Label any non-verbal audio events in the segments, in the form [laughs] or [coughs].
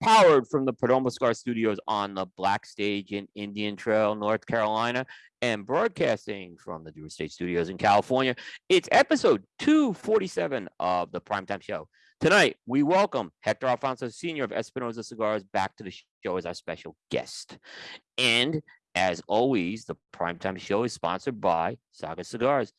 powered from the Cigar Studios on the Black Stage in Indian Trail, North Carolina, and broadcasting from the Drew Estate Studios in California. It's episode 247 of the Primetime Show. Tonight, we welcome Hector Alfonso Sr. of Espinosa Cigars back to the show as our special guest. And as always, the Primetime Show is sponsored by Saga Cigars.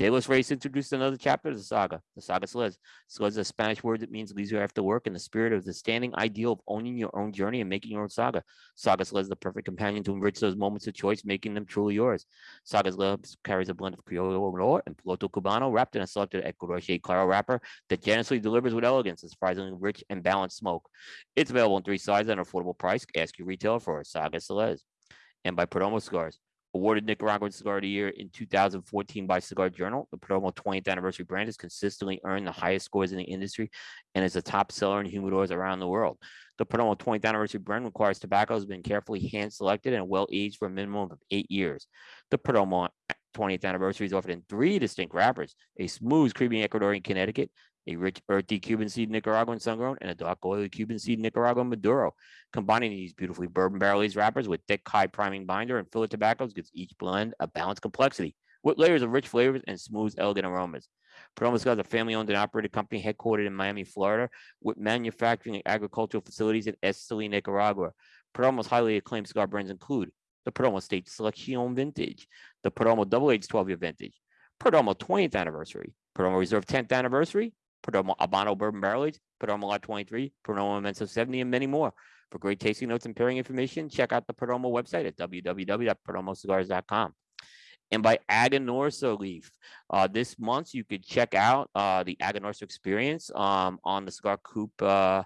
De Los Reyes introduced another chapter of the saga, the saga Celeste. Celeste is a Spanish word that means leisure after work in the spirit of the standing ideal of owning your own journey and making your own saga. Saga Celeste is the perfect companion to enrich those moments of choice, making them truly yours. Saga Celeste carries a blend of Criollo and Piloto Cubano wrapped in a selected Ecuador Claro wrapper that generously delivers with elegance and surprisingly rich and balanced smoke. It's available in three sizes at an affordable price. Ask your retailer for a Saga Celeste. And by Perdomo Cigars, awarded Nicaraguan Cigar of the Year in 2014 by Cigar Journal. The Perdomo 20th anniversary brand has consistently earned the highest scores in the industry and is a top seller in humidors around the world. The Perdomo 20th anniversary brand requires tobacco has been carefully hand selected and well aged for a minimum of eight years. The Perdomo 20th anniversary is offered in three distinct wrappers a smooth, creamy Ecuadorian Connecticut, a rich earthy Cuban seed Nicaraguan sun-grown, and a dark oily Cuban seed Nicaraguan Maduro. Combining these beautifully bourbon barrel aged wrappers with thick, high priming binder and filler tobaccos gives each blend a balanced complexity with layers of rich flavors and smooth, elegant aromas. Perdomo is a family-owned and operated company headquartered in Miami, Florida, with manufacturing and agricultural facilities in Esteli, Nicaragua. Perdomo's highly acclaimed cigar brands include the Perdomo Estate Selection Vintage, the Perdomo Double Aged 12-year Vintage, Perdomo 20th Anniversary, Perdomo Reserve 10th Anniversary, Perdomo Habano Bourbon Barrel Perdomo Lot 23, Perdomo Inmenso 70, and many more. For great tasting notes and pairing information, check out the Perdomo website at www.perdomocigars.com. And by Aganorsa Leaf, uh, this month you could check out uh, the Aganorsa experience um, on the Cigar Coop uh,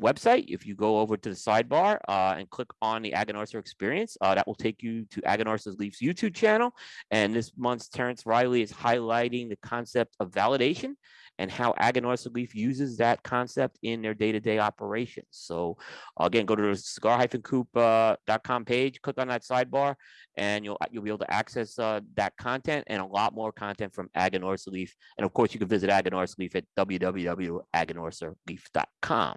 website. If you go over to the sidebar uh, and click on the Aganorsa experience, uh, that will take you to Aganorsa Leaf's YouTube channel. And this month's Terence Reilly is highlighting the concept of validation and how Aganorsa Leaf uses that concept in their day-to-day operations. So again, go to the cigar-coop.com page, click on that sidebar, and you'll you'll be able to access uh, that content and a lot more content from Aganorsa Leaf. And of course, you can visit Aganorsa Leaf at www.aganorsaleaf.com.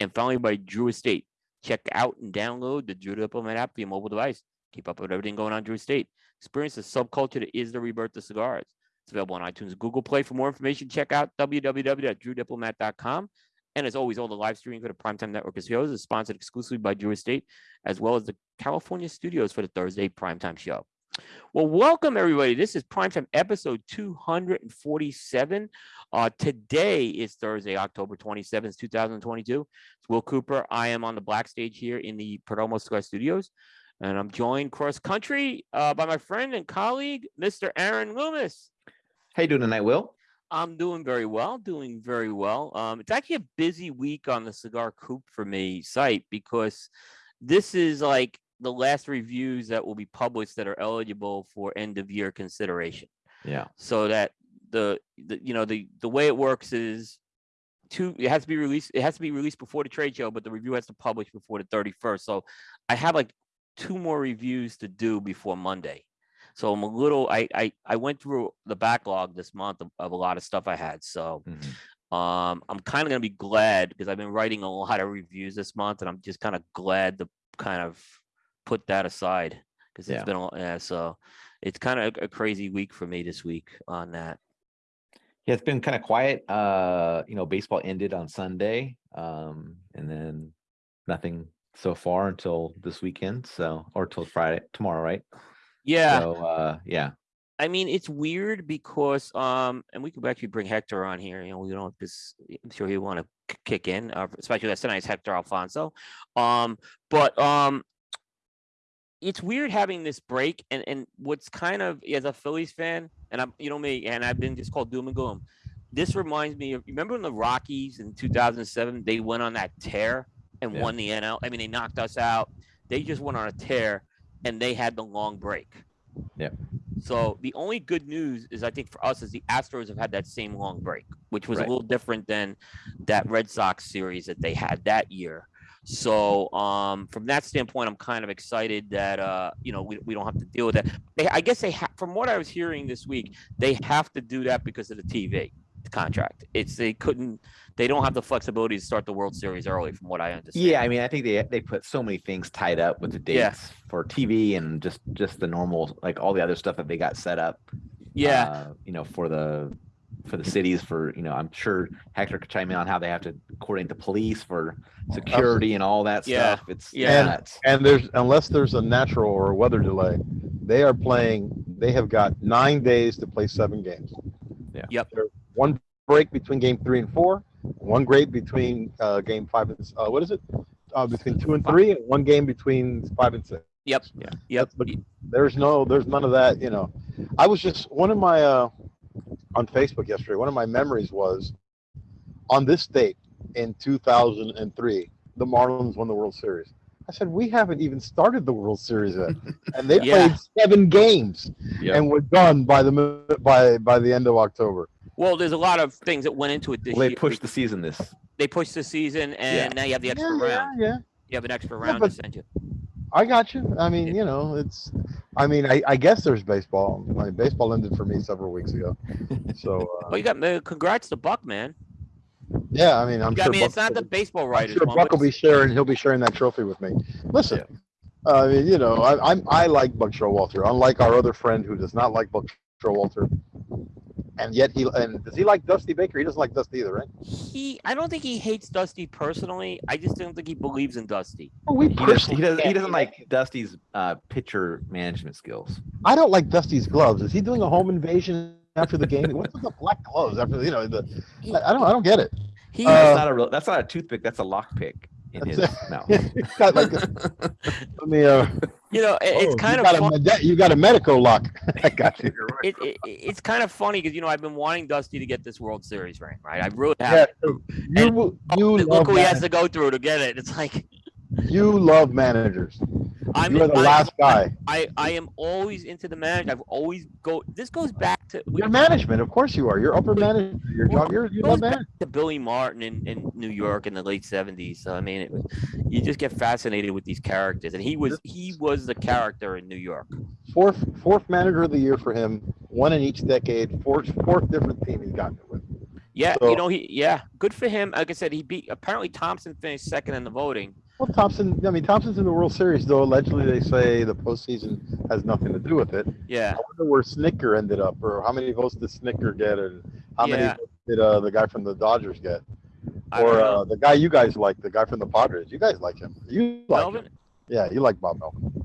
And finally, by Drew Estate, check out and download the Drew Diplomat app for your mobile device. Keep up with everything going on Drew Estate. Experience the subculture that is the rebirth of cigars. It's available on iTunes, Google Play. For more information, check out www.drewdiplomat.com. And as always, all the live streaming for the Primetime Network of shows is sponsored exclusively by Drew Estate, as well as the California studios for the Thursday Primetime Show. Well, welcome everybody. This is Primetime episode 247. Uh, today is Thursday, October 27th, 2022. It's Will Cooper. I am on the black stage here in the Perdomo Square Studios, and I'm joined cross country uh, by my friend and colleague, Mr. Aaron Loomis. How you doing tonight, Will? I'm doing very well, doing very well. Um, it's actually a busy week on the Cigar Coop for me site because this is like the last reviews that will be published that are eligible for end of year consideration. Yeah. So that the, the you know the the way it works is two it has to be released it has to be released before the trade show but the review has to publish before the 31st so i have like two more reviews to do before monday so I'm a little I I, I went through the backlog this month of, of a lot of stuff I had. So mm-hmm. um I'm kind of gonna be glad because I've been writing a [laughs] lot of reviews this month and I'm just kind of glad to kind of put that aside because it's yeah. been a yeah, so it's kind of a, a crazy week for me this week on that. Yeah, it's been kind of quiet. Uh, you know, baseball ended on Sunday, um, and then nothing so far until this weekend. So, or till Friday, tomorrow, right? Yeah. So uh yeah. I mean, it's weird because um, and we could actually bring Hector on here. You know, we don't because I'm sure he'll want to kick in, uh, especially that's tonight's Hector Alfonso. Um, but um, it's weird having this break, and and what's kind of as a Phillies fan, and I'm you know me, and I've been just called doom and gloom. This reminds me of remember when the Rockies in 2007 they went on that tear and yeah. won the NL. I mean, they knocked us out. They just went on a tear and they had the long break. Yeah. So the only good news is I think for us is the Astros have had that same long break, which was right. a little different than that Red Sox series that they had that year. So um, from that standpoint, I'm kind of excited that uh, you know we, we don't have to deal with that. They, I guess they ha- from what I was hearing this week, they have to do that because of the TV. Contract. It's they couldn't. They don't have the flexibility to start the World Series early, from what I understand. Yeah, I mean, I think they they put so many things tied up with the dates Yeah. for TV and just just the normal like all the other stuff that they got set up. yeah. uh, you know, for the for the cities for you know, I'm sure Hector could chime in on how they have to coordinate the police for security and all that Yeah, stuff. It's yeah. nuts. And there's unless there's a natural or a weather delay, they are playing. They have got nine days to play seven games. Yeah. Yep. There's one break between game three and four. One break between uh, game five and uh, what is it? Uh, between two and three, and one game between five and six. Yep. Yeah. Yep. The- There's no, there's none of that. You know, I was just one of my uh, on Facebook yesterday. One of my memories was on this date in 2003, the Marlins won the World Series. I said we haven't even started the World Series yet, [laughs] and they Yeah. played seven games Yeah. and were done by the by by the end of October. Well, there's a lot of things that went into it this Well, they year. pushed the season this. They pushed the season, and now you have the extra yeah, yeah, round. yeah. You have an extra round but- to send you. I got you. I mean, you know, it's. I mean, I, I guess there's baseball. I mean, baseball ended for me several weeks ago. [laughs] So uh, Well, you got uh, congrats to Buck, man. yeah, I mean, I'm You got- sure. I mean, it's not the baseball I'm writers. sure one, Buck will be sharing. He'll be sharing that trophy with me. Listen, uh, I mean, you know, I, I'm I like Buck Showalter, unlike our other friend who does not like Buck Showalter, and yet he and does he like Dusty Baker? He doesn't like Dusty either, right? he. I don't think he hates Dusty personally. I just don't think he believes in Dusty. Well, we He, does, personally he doesn't. He doesn't like Dusty's uh, pitcher management skills. I don't like Dusty's gloves. Is he doing a home invasion after the game? What's with the black gloves after you know the? I I don't I don't get it. he Uh, that's not a real. That's not a toothpick. That's a lockpick in his mouth. [laughs] He's got like a, [laughs] let me uh. you know, it- it's oh, kind you of got a med- you got a medico lock. [laughs] I got you. You're right. It, it, it's kind of funny because you know I've been wanting Dusty to get this World Series ring, right? I really Yeah, have. you you Look love who he has to go through to get it. It's like you love managers. I'm. You are the I- last guy. I, I am always into the manager. I've always go. This goes back to your management, of course you are. You're upper management. Your job. You're you love management. to Billy Martin in, in New York in the late seventies. So I mean, it was, you just get fascinated with these characters, and he was he was the character in New York. Fourth fourth manager of the year for him. One in each decade. Fourth fourth different team he's gotten it with. Yeah, So- you know he yeah, good for him. Like I said, he beat apparently Thomson finished second in the voting. Well, Thomson. I mean, Thomson's in the World Series, though. Allegedly, they say the postseason has nothing to do with it. Yeah, I wonder where Snitker ended up, or how many votes did Snitker get, and how many Yeah. votes did uh, the guy from the Dodgers get, or uh, the guy you guys like, the guy from the Padres. You guys like him. You like Melvin. him. Yeah, you like Bob Melvin.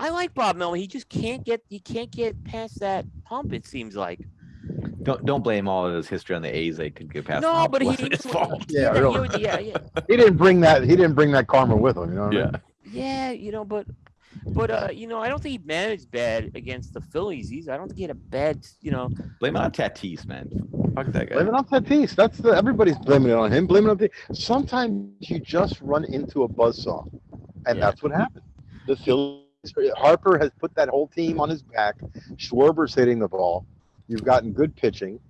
I like Bob Melvin. He just can't get he can't get past that hump. It seems like. Don't don't blame all of his history on the A's. They could get past. No, hump. but It he [laughs] his fault. [laughs] Yeah, he really. was- yeah, yeah, He didn't bring that. He didn't bring that karma with him. You know what I mean? yeah. You know, but but uh, you know, I don't think he managed bad against the Phillies. He's I don't think he had a bad. You know, Blame it on Tatis, man. Fuck that guy. Blame it on Tatis. That's the everybody's blaming it on him. Blaming it on Tatis. Sometimes you just run into a buzzsaw, and Yeah. that's what happened. The Phillies. Harper has put that whole team on his back. Schwarber's hitting the ball. You've gotten good pitching.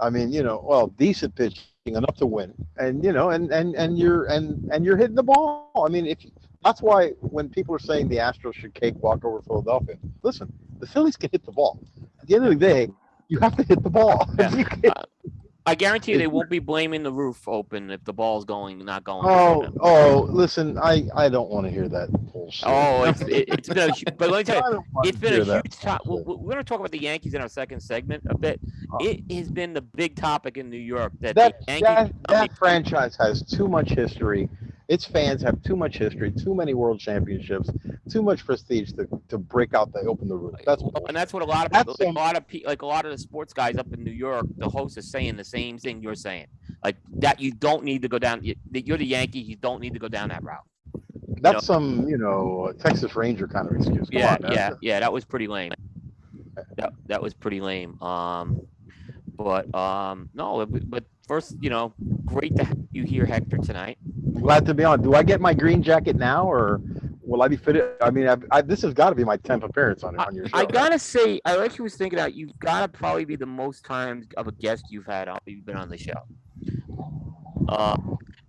I mean, you know, well, decent pitching enough to win, and you know, and and and you're and and you're hitting the ball. I mean, if that's why when people are saying the Astros should cakewalk over Philadelphia, listen, the Phillies can hit the ball. At the end of the day, you have to hit the ball. [laughs] Yeah. Uh, I guarantee you they won't be blaming the roof open if the ball's going not going. Oh, oh, listen, I, I don't want to hear that bullshit. Oh, it's it, it's been a hu- but let me [laughs] tell you, I don't wanna it's been a huge top. bullshit. We're, we're going to talk about the Yankees in our second segment a bit. Oh. It has been the big topic in New York that, That, the Yankees. that, that franchise has too much history. Its fans have too much history, too many world championships, too much prestige to, to break out the open the roof. That's bullshit. and that's what a lot of people, like, a lot of pe- like a lot of the sports guys up in New York, the host is saying the same thing you're saying, like that you don't need to go down. you- you're the Yankee. you don't need to go down that route. That's some, you know, Texas Ranger kind of excuse. Come yeah, on, yeah, yeah. That was pretty lame. That that was pretty lame. Um, but um, no, but- but first, you know, great to have you here, Hector, tonight. I'm glad to be on. Do I get my green jacket now, or will I be fitted? I mean, I've, I, this has got to be my tenth appearance on on your show. I gotta say, I actually was thinking out. You've gotta probably be the most times of a guest you've had on. You've been on the show. Uh,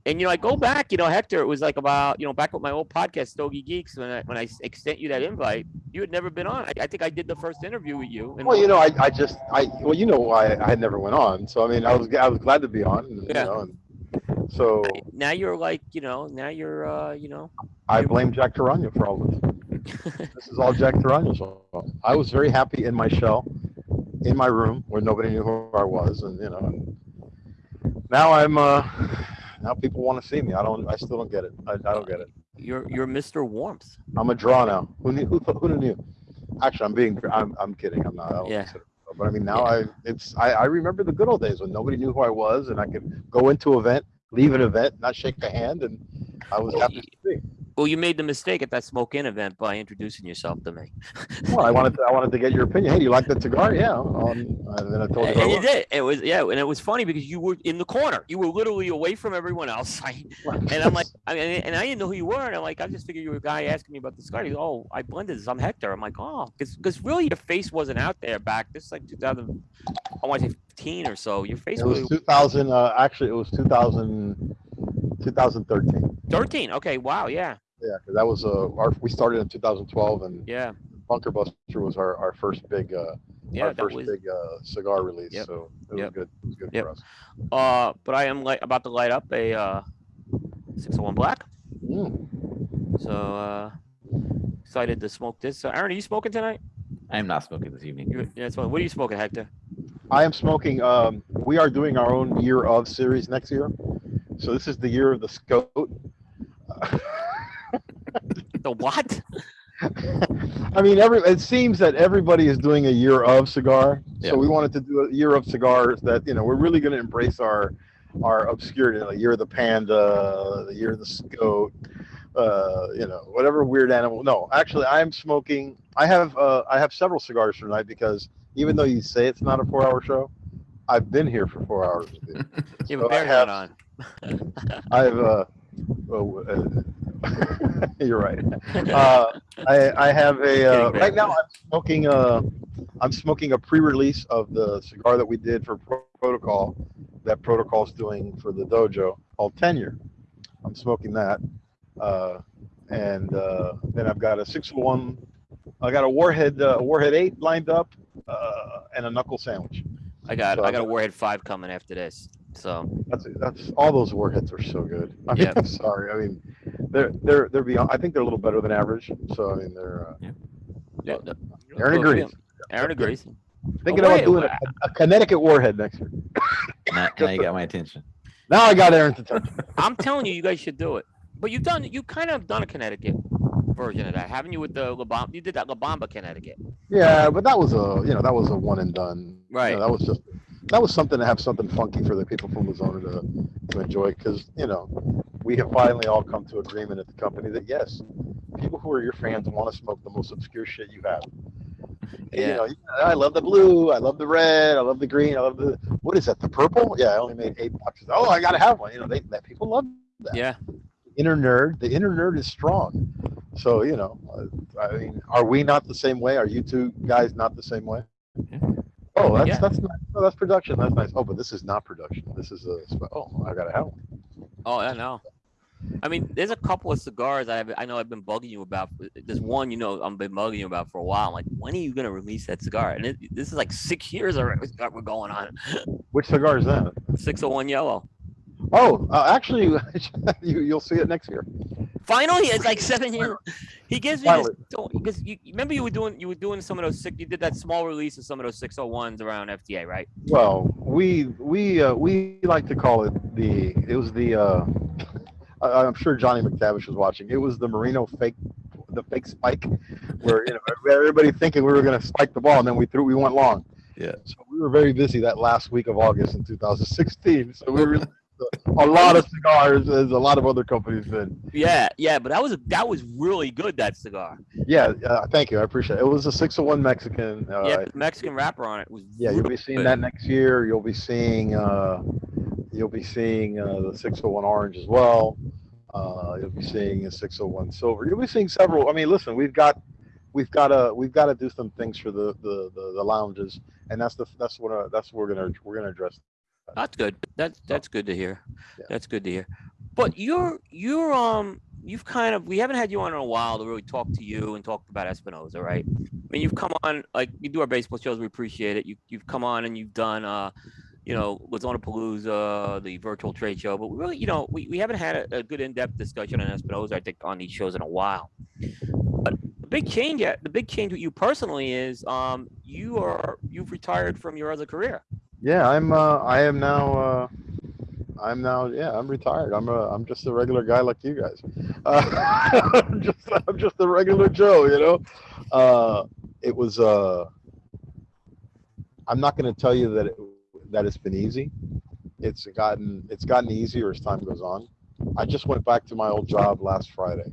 And you know, I go back, you know, Hector, it was like about, you know, back with my old podcast, Stogie Geeks, when I when I extend you that invite, you had never been on. I, I think I did the first interview with you. And Well, you know, I, I just I well, you know why I had never went on. So I mean, I was I was glad to be on. You Yeah. know, and so now you're like, you know, now you're, uh, you know, I blame Jack Torano for all this. [laughs] This is all Jack Torano's fault. I was very happy in my shell, in my room where nobody knew who I was, and you know. And now I'm uh now people want to see me. I don't. I still don't get it. I, I don't get it. you're you're Mr. Warmth. I'm a draw now. [laughs] Who knew? Who, who knew? Actually, I'm being. I'm. I'm kidding. I'm not. I don't Yeah. consider But I mean, now I. It's. I, I remember the good old days when nobody knew who I was, and I could go into an event, leave an event, not shake a hand, and I was Well, happy to see. Well, you made the mistake at that smoke in event by introducing yourself to me. [laughs] Well, I wanted. To, I wanted to get your opinion. Hey, do you like that cigar? Yeah. Um, and then I told you. And you did. It was yeah, and it was funny because you were in the corner. You were literally away from everyone else. [laughs] I, and I'm like, I mean, and I didn't know who you were. And I'm like, I just figured you were a guy asking me about the cigar. He goes, oh, I blended this. I'm Hector. I'm like, oh, because because really your face wasn't out there back. This is like 2000, I want to say 15 or so. Your face It was was 2000. Uh, actually, it was 2000. 2013. 13. Okay, wow, yeah, Yeah, because that was uh, our. We started in 2012, and yeah, Bunker Buster was our, our first big uh, yeah. our first was. big uh, cigar release. Yep. So it was Yep. good. It was good Yep. for us. Uh, but I am like about to light up a uh, 601 black. Mm. So uh, excited to smoke this. So, Aaron, are you smoking tonight? I am not smoking this evening. You're, yeah, smoking. What are you smoking, Hector? I am smoking. Um, we are doing our own year of series next year. So this is the year of the scout. [laughs] The what? [laughs] I mean, every it seems that everybody is doing a year of cigar. Yeah. So we wanted to do a year of cigars that you know we're really going to embrace our our obscurity. The year of the panda, the year of the goat, uh, you know, whatever weird animal. No, actually, I'm smoking. I have uh, I have several cigars tonight because even though you say it's not a four-hour show, I've been here for four hours. you. [laughs] You have So [laughs] a I bear hat on. I've uh, [laughs] you're right. [laughs] Uh, I I have a uh, right now. I'm smoking a I'm smoking a pre-release of the cigar that we did for Pro- Protocol. That Protocol's doing for the dojo called Tenure. I'm smoking that, uh, and uh, then I've got a 601. I got a Warhead uh, Warhead Eight lined up, uh, and a knuckle sandwich. I got So I got a Warhead Five coming after this. So That's that's all those warheads are so good. I mean, Yeah. [laughs] I'm sorry. I mean, they're they're they're beyond. I think they're a little better than average. So I mean, they're. Uh, yeah, Aaron well, agrees. yeah, Aaron agrees. Thinking Oh, about doing wha- a, a Connecticut warhead next year. [laughs] Now, now you got my attention. Now I got Aaron's attention. [laughs] I'm telling you, you guys should do it. But you've done you kind of done a Connecticut version of that, haven't you? With the La Bomba, you did that La Bomba Connecticut. Yeah, but that was a you know that was a one and done. You know, Right. that was just that was something to have something funky for the people from the zone to to enjoy because you know we have finally all come to agreement at the company that yes, people who are your fans want to smoke the most obscure shit you have. Yeah. You know, I love the blue, I love the red, I love the green, I love the what is that? The purple? Yeah, I only made eight boxes. Oh, I gotta have one. You know, they that people love that. Yeah. Inner nerd, the inner nerd is strong. So you know, I mean, are we not the same way? Are you two guys not the same way? Yeah. Oh, that's Yeah. that's nice. Oh, that's production. That's nice. Oh, but this is not production. This is a. Oh, I gotta have one. Oh, I know. I mean, there's a couple of cigars I have, I know I've been bugging you about. There's one, you know, I've been bugging you about for a while. I'm like, when are you gonna release that cigar? And it, this is like six years already we're going on. Which cigar is that? 601 yellow. Oh, uh, actually, [laughs] you you'll see it next year. Finally, it's like seven years. He gives me this because you you remember you were doing you were doing some of those six you did that small release of some of those 601s around FDA, right? Well, we we uh, we like to call it the. It was the. Uh, [laughs] I- I'm sure Johnny McTavish was watching. It was the Marino fake, the fake spike, where you know [laughs] everybody thinking we were going to spike the ball, and then we threw we went long. Yeah. So we were very busy that last week of August in 2016. So we released a, lot of cigars, as a lot of other companies did. Yeah, yeah, but that was that was really good that cigar. Yeah, uh, thank you. I appreciate it. It was a 601 Mexican. Uh, yeah, the Mexican wrapper on it was Yeah, you'll be seeing good. that next year. You'll be seeing uh, you'll be seeing uh, the 601 orange as well. Uh, you'll be seeing a 601 silver. You'll be seeing several. I mean, listen, we've got we've got to we've got to do some things for the the, the, the lounges, and that's the that's what uh, that's what we're gonna we're gonna address. That's good. That's that's good to hear. Yeah. That's good to hear. But you're you're um you've kind of we haven't had you on in a while to really talk to you and talk about Espinosa, right? I mean, you've come on like you do our baseball shows. We appreciate it. You you've come on and you've done uh, you know, Lozona Palooza, the virtual trade show, but we really, you know, we, we haven't had a, a good in-depth discussion on Espinosa. I think, on these shows in a while. But the big change, the big change with you personally is um you are you've retired from your other career. Yeah, I'm. Uh, I am now. Uh, I'm now. Yeah, I'm retired. I'm a. I'm just a regular guy like you guys. Uh, [laughs] I'm just. I'm just a regular Joe. You know. Uh, it was. Uh, I'm not going to tell you that it, that it's been easy. It's gotten. It's gotten easier as time goes on. I just went back to my old job last Friday.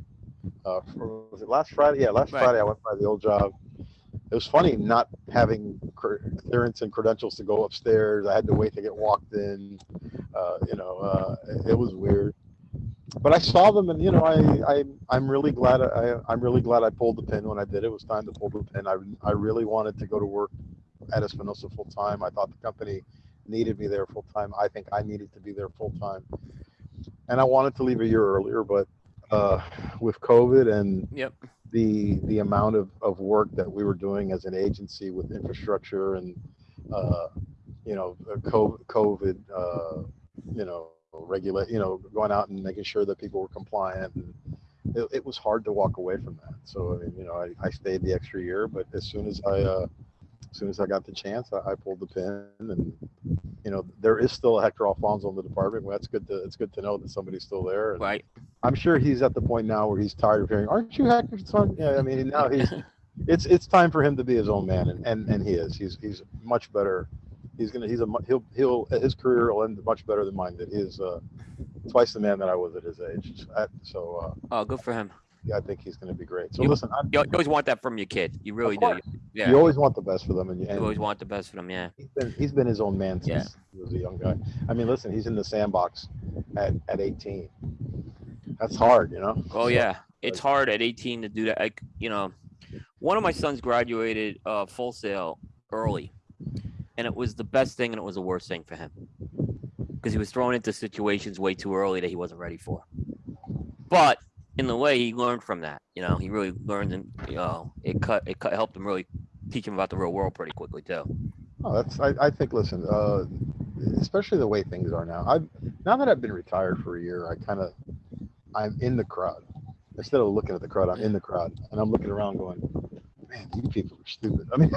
Uh, for- was it last Friday? Yeah, last Right. Friday I went by the old job. It was funny not having clearance and credentials to go upstairs. I had to wait to get walked in. Uh, you know, uh, it, was weird. But I saw them, and you know, I, I I'm really glad I I'm really glad I pulled the pin when I did. It was time to pull the pin. I I really wanted to go to work at Espinosa full time. I thought the company needed me there full time. I think I needed to be there full time. And I wanted to leave a year earlier, but uh, with COVID and Yep. The the amount of, of work that we were doing as an agency with infrastructure and uh, you know uh, COVID uh, you know regulate you know going out and making sure that people were compliant and it, it was hard to walk away from that. So I mean you know I, I stayed the extra year, but as soon as I uh, as soon as I got the chance, I, I pulled the pin and you know there is still a Hector Alfonso in the department. Well, that's good to it's good to know that somebody's still there. And, Right. I'm sure he's at the point now where he's tired of hearing, "Aren't you Hector's son?" Yeah, I mean, now he's [laughs] it's it's time for him to be his own man, and and, and he is. He's he's much better. He's gonna he's a he'll he'll his career will end much better than mine That He is uh, twice the man that I was at his age. So, so uh, Oh, good for him. Yeah, I think he's gonna be great. So You- listen, I'm, You always want that from your kid. You really do. Yeah. you always want the best for them, and, you, You always want the best for them. Yeah. he's been he's been his own man since Yeah. he was a young guy. I mean, listen, he's in the sandbox at at 18. That's hard, you know. Oh yeah, it's hard at 18 to do that. Like you know, one of my sons graduated uh, full sail early, and it was the best thing and it was the worst thing for him because he was thrown into situations way too early that he wasn't ready for. But in the way, he learned from that. You know, he really learned, and you know, it cut it cut, helped him really teach him about the real world pretty quickly too. Oh, that's I, I think listen, uh, especially the way things are now. I've now that I've been retired for a year, I kind of I'm in the crowd. Instead of looking at the crowd, I'm in the crowd and I'm looking around going, man, these people are stupid. [laughs] I mean,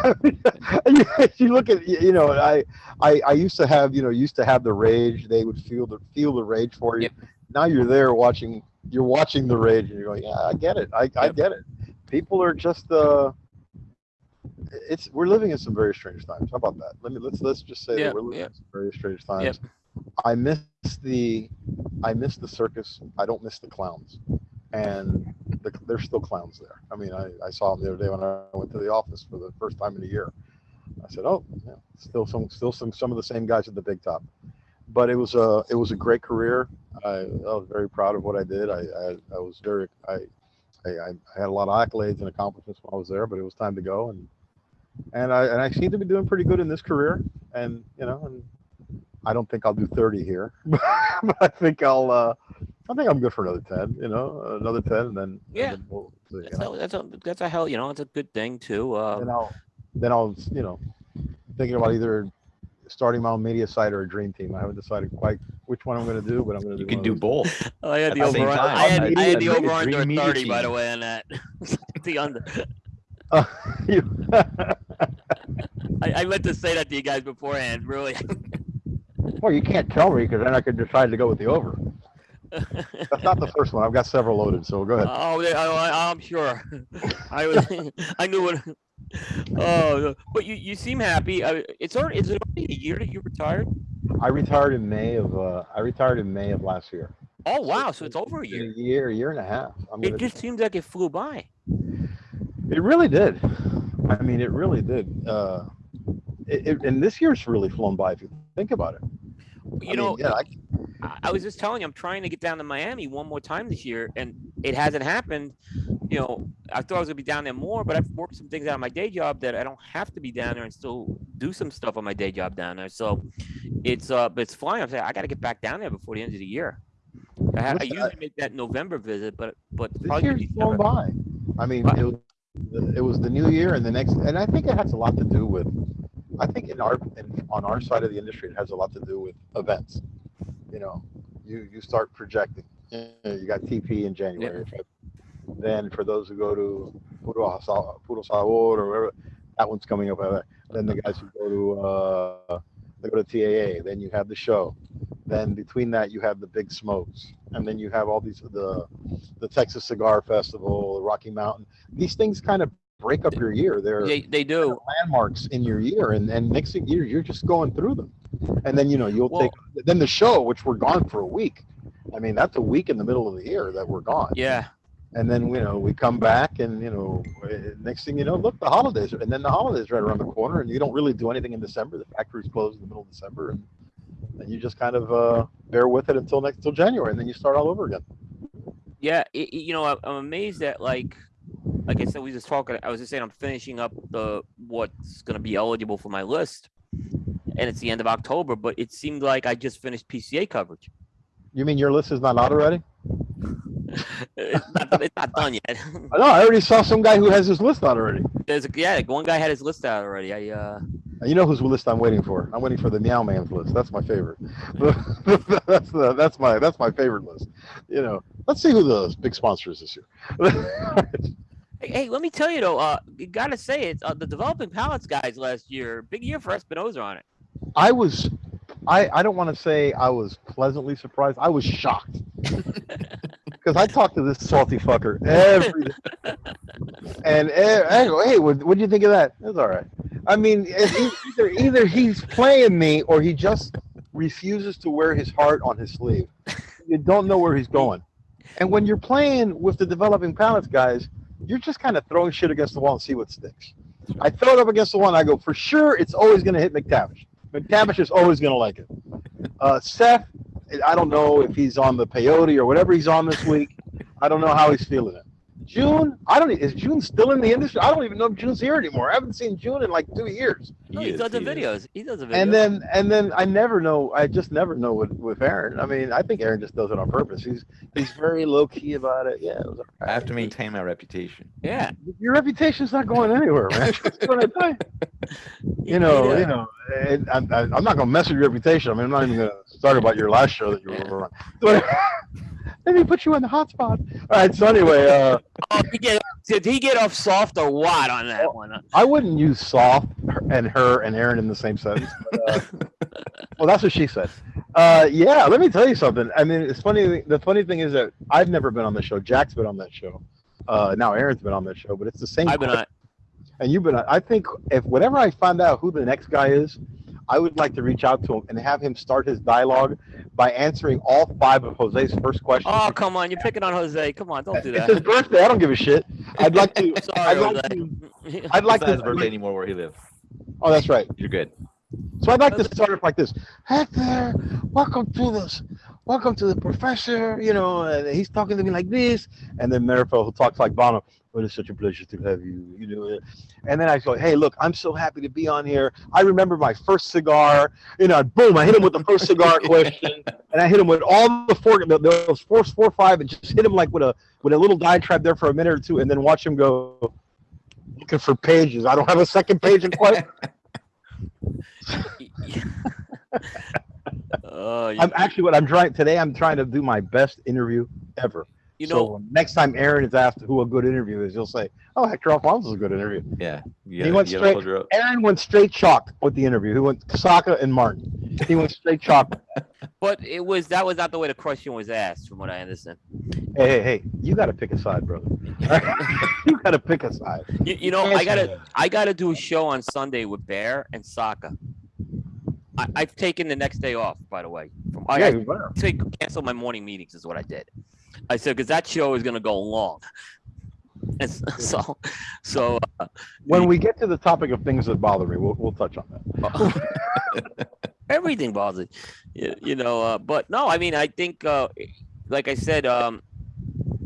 you, you look at you know, I, I I used to have you know used to have the rage. They would feel the feel the rage for you. Yep. Now you're there watching. You're watching the rage and you're going, yeah, I get it. I, I get it. People are just uh it's we're living in some very strange times. How about that? Let me let's let's just say Yeah, that we're living yeah. in some very strange times. I miss the I miss the circus. I don't miss the clowns, and the, there's still clowns there. I mean, I, I saw them the other day when I went to the office for the first time in a year. I said, oh, yeah, still some still some some of the same guys at the big top. But it was a it was a great career. I, I was very proud of what I did. I I, I was very I, I I I had a lot of accolades and accomplishments when I was there, but it was time to go and and I and I seem to be doing pretty good in this career. And you know, and I don't think I'll do 30 here, [laughs] but I think I'll uh, I think I'm good for another 10. You know, another 10, and then and Yeah. then we'll see, That's a, that's a that's a hell. You know, it's a good thing too. Uh, then I'll then I'll you know thinking about either starting my own media site or a dream team. I haven't decided quite which one I'm going to do, but I'm going to You do. can do both. [laughs] Oh, I had At the the over. same I time, had, I I had the over under dream media 30, by the way, on that. [laughs] the under. [laughs] Uh, you- I, I meant to say that to you guys beforehand. Really. well, you can't tell me because then I could decide to go with the over. That's not the [laughs] first one. I've got several loaded, so go ahead. oh, they- I, I, I'm sure. [laughs] I was. I knew what. [laughs] Oh, but you, you seem happy. I, it's already. Is it already a year that you retired? I retired in May of uh, I retired in May of last year. Oh wow! So it's over a year. A year, a year and a half. I'm It just seems like it flew by. it really did. I mean, it really did. Uh, it, it, and this year's really flown by if you think about it. You I know, mean, yeah, I, I, was just telling you, I'm trying to get down to Miami one more time this year, and it hasn't happened. You know, I thought I was gonna be down there more, but I've worked some things out of my day job that I don't have to be down there and still do some stuff on my day job down there. So it's uh, but it's flying. I'm saying I got to get back down there before the end of the year. I, ha- I usually make that November visit, but but This probably year's flown by. I mean, it was, it was the new year and the next, and I think it has a lot to do with, I think in our, in, on our side of the industry, it has a lot to do with events. You know, you, you start projecting. You know, You got TP in January. Then for those who go to Puro, Puro Sabor or wherever, that one's coming up. Then the guys who go to, uh, they go to TAA, then you have the show. Then between that, you have the big smokes. And then you have all these, the, the Texas Cigar Festival, the Rocky Mountain. These things kind of break up your year. They're They they do. landmarks in your year, and and next thing year you're just going through them. And then you know you'll Well- take then the show, which we're gone for a week. I mean that's a week in the middle of the year that we're gone. Yeah. And then you know we come back, and you know eh, next thing you know, look the holidays, and then the holidays right around the corner, and you don't really do anything in December. The factory's closed in the middle of December, and and you just kind of uh, bear with it until next till January, and then you start all over again. Yeah, it, you know, I- I'm amazed that like, like I said, we just talking. I was just saying, I'm finishing up the what's gonna be eligible for my list, and it's the end of October. But it seemed like I just finished PCA coverage. You mean your list is not out already? it's, [laughs] not, it's not done yet. I know. I already saw some guy who has his list out already. There's a, yeah, one guy had his list out already. I uh, You know whose list I'm waiting for? I'm waiting for the Meow Man's list. That's my favorite. [laughs] that's the that's my that's my favorite list. You know, let's see who the big sponsor is this year. [laughs] hey, hey, let me tell you though, uh, you gotta say it's uh, the developing palates guys last year. Big year for Espinosa on it. I was, I I don't want to say I was pleasantly surprised. I was shocked [laughs] because I talked to this salty fucker every day. [laughs] and eh, I go, hey, what what do you think of that? It's all right. I mean, either either he's playing me or he just refuses to wear his heart on his sleeve. You don't know where he's going. And when you're playing with the developing palettes guys, you're just kind of throwing shit against the wall and see what sticks. I throw it up against the wall and I go, for sure, it's always going to hit McTavish. McTavish is always going to like it. [laughs] Uh, Seth, I don't know if he's on the peyote or whatever he's on this week. I don't know how he's feeling it. June, I don't. Is June still in the industry? I don't even know if June's here anymore. I haven't seen June in like two years. No, he, is, does the he is. videos. He does the videos. And then, and then I never know. I just never know with with Aaron. I mean, I think Aaron just does it on purpose. He's he's very low key about it. Yeah, it was all I have to maintain my reputation. yeah, your reputation's not going anywhere, man. [laughs] That's what I tell [laughs] you. you know, you know, and I'm, I'm not gonna mess with your reputation. I mean, I'm not even gonna start about your last show that you were on. [laughs] But let me put you in the hot spot. All right. So anyway, uh, Oh, he get, did he get off soft or what on that one? I wouldn't use soft and her and Aaron in the same sentence. But, uh, [laughs] well, that's what she said. Uh, yeah, let me tell you something. I mean, it's funny. The funny thing is that I've never been on the show. Jack's been on that show. Uh, now Aaron's been on that show, but it's the same. I've been on. and you've been on. I think if whenever I find out who the next guy is, I would like to reach out to him and have him start his dialogue by answering all five of Jose's first questions. Oh, come on. You're picking on Jose. Come on. Don't do that. it's his that. birthday. I don't give a shit. [laughs] I'd like to. Sorry, I'd like Jose. to. [laughs] I'd like it's not his to. birthday anymore where he lives. Oh, that's right. You're good. So I'd like to start it like this. Hector, welcome to this. Welcome to the professor. You know, and he's talking to me like this. And then Marifel, who talks like Bono, well, it's such a pleasure to have you. You know, and then I go, hey, look, I'm so happy to be on here. I remember my first cigar. You know, boom, I hit him with the first cigar [laughs] question, and I hit him with all the four, those four, four, five, and just hit him like with a with a little diatribe there for a minute or two, and then watch him go looking for pages. I don't have a second page in quite. [laughs] [laughs] Oh, I'm actually what I'm trying today. I'm trying to do my best interview ever. You so know, next time Aaron is asked who a good interview is, you'll say, "Oh, Hector Alfonso is a good interview." Yeah. You He went you straight- hold her up. Aaron went straight chalk with the interview. He went Saka and Martin. He went straight chalk. [laughs] but it was that was not the way the question was asked, from what I understand. Hey, hey, hey! You got to pick a side, brother. [laughs] [laughs] you got to pick a side. You, you know, I gotta I gotta do a show on Sunday with Bear and Saka. I, I've taken the next day off, by the way. From Yeah, I you better. take cancel my morning meetings is what I did. I said because that show is gonna go long. [laughs] And so, so uh, When we get to the topic of things that bother me, we'll, we'll touch on that. [laughs] everything bothers you, you know. Uh, but no, I mean, I think, uh, like I said, um,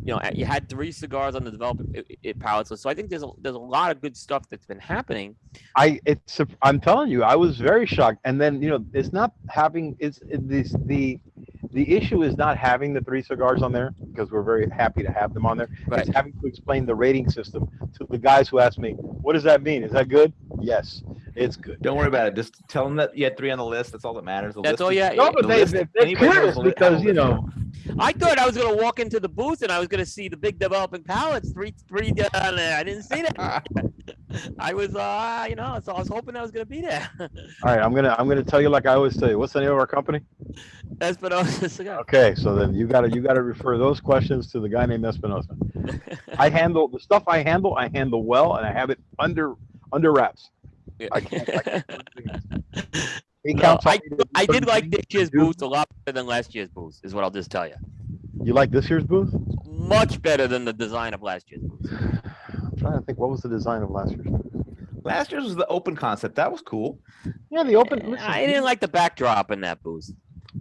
you know, you had three cigars on the development it, it palette list. So I think there's a, there's a lot of good stuff that's been happening. I it's I'm telling you, I was very shocked. And then you know, it's not having it's it, this the the issue is not having the three cigars on there because we're very happy to have them on there. Right. It's having to explain the rating system to the guys who ask me, "What does that mean? Is that good?" Yes, it's good. Don't worry about it. Just tell them that you had three on the list. That's all that matters. The That's list all is- you- No, Yeah, but the they, list- they, they're anybody knows curious because you know I thought I was gonna walk into the booth and I was gonna see the big developing palates, three, three down there. I didn't see that. [laughs] [laughs] I was, uh, you know, so I was hoping that was gonna be there. All right, I'm gonna I'm gonna tell you like I always tell you. What's the name of our company? [laughs] Espinosa [laughs] cigar. Oh. Okay, so then you gotta you gotta refer those questions to the guy named Espinosa. I [laughs] handle the stuff I handle. I handle well, and I have it under under wraps. I can't- I can't [laughs] No, I, me to do I did like this year's booth a lot better than last year's booth, is what I'll just tell you. You like this year's booth? Much better than the design of last year's booth. I'm trying to think. What was the design of last year's? booth? Last year's was the open concept. That was cool. Yeah, the open. Eh, listen, I didn't like the backdrop in that booth.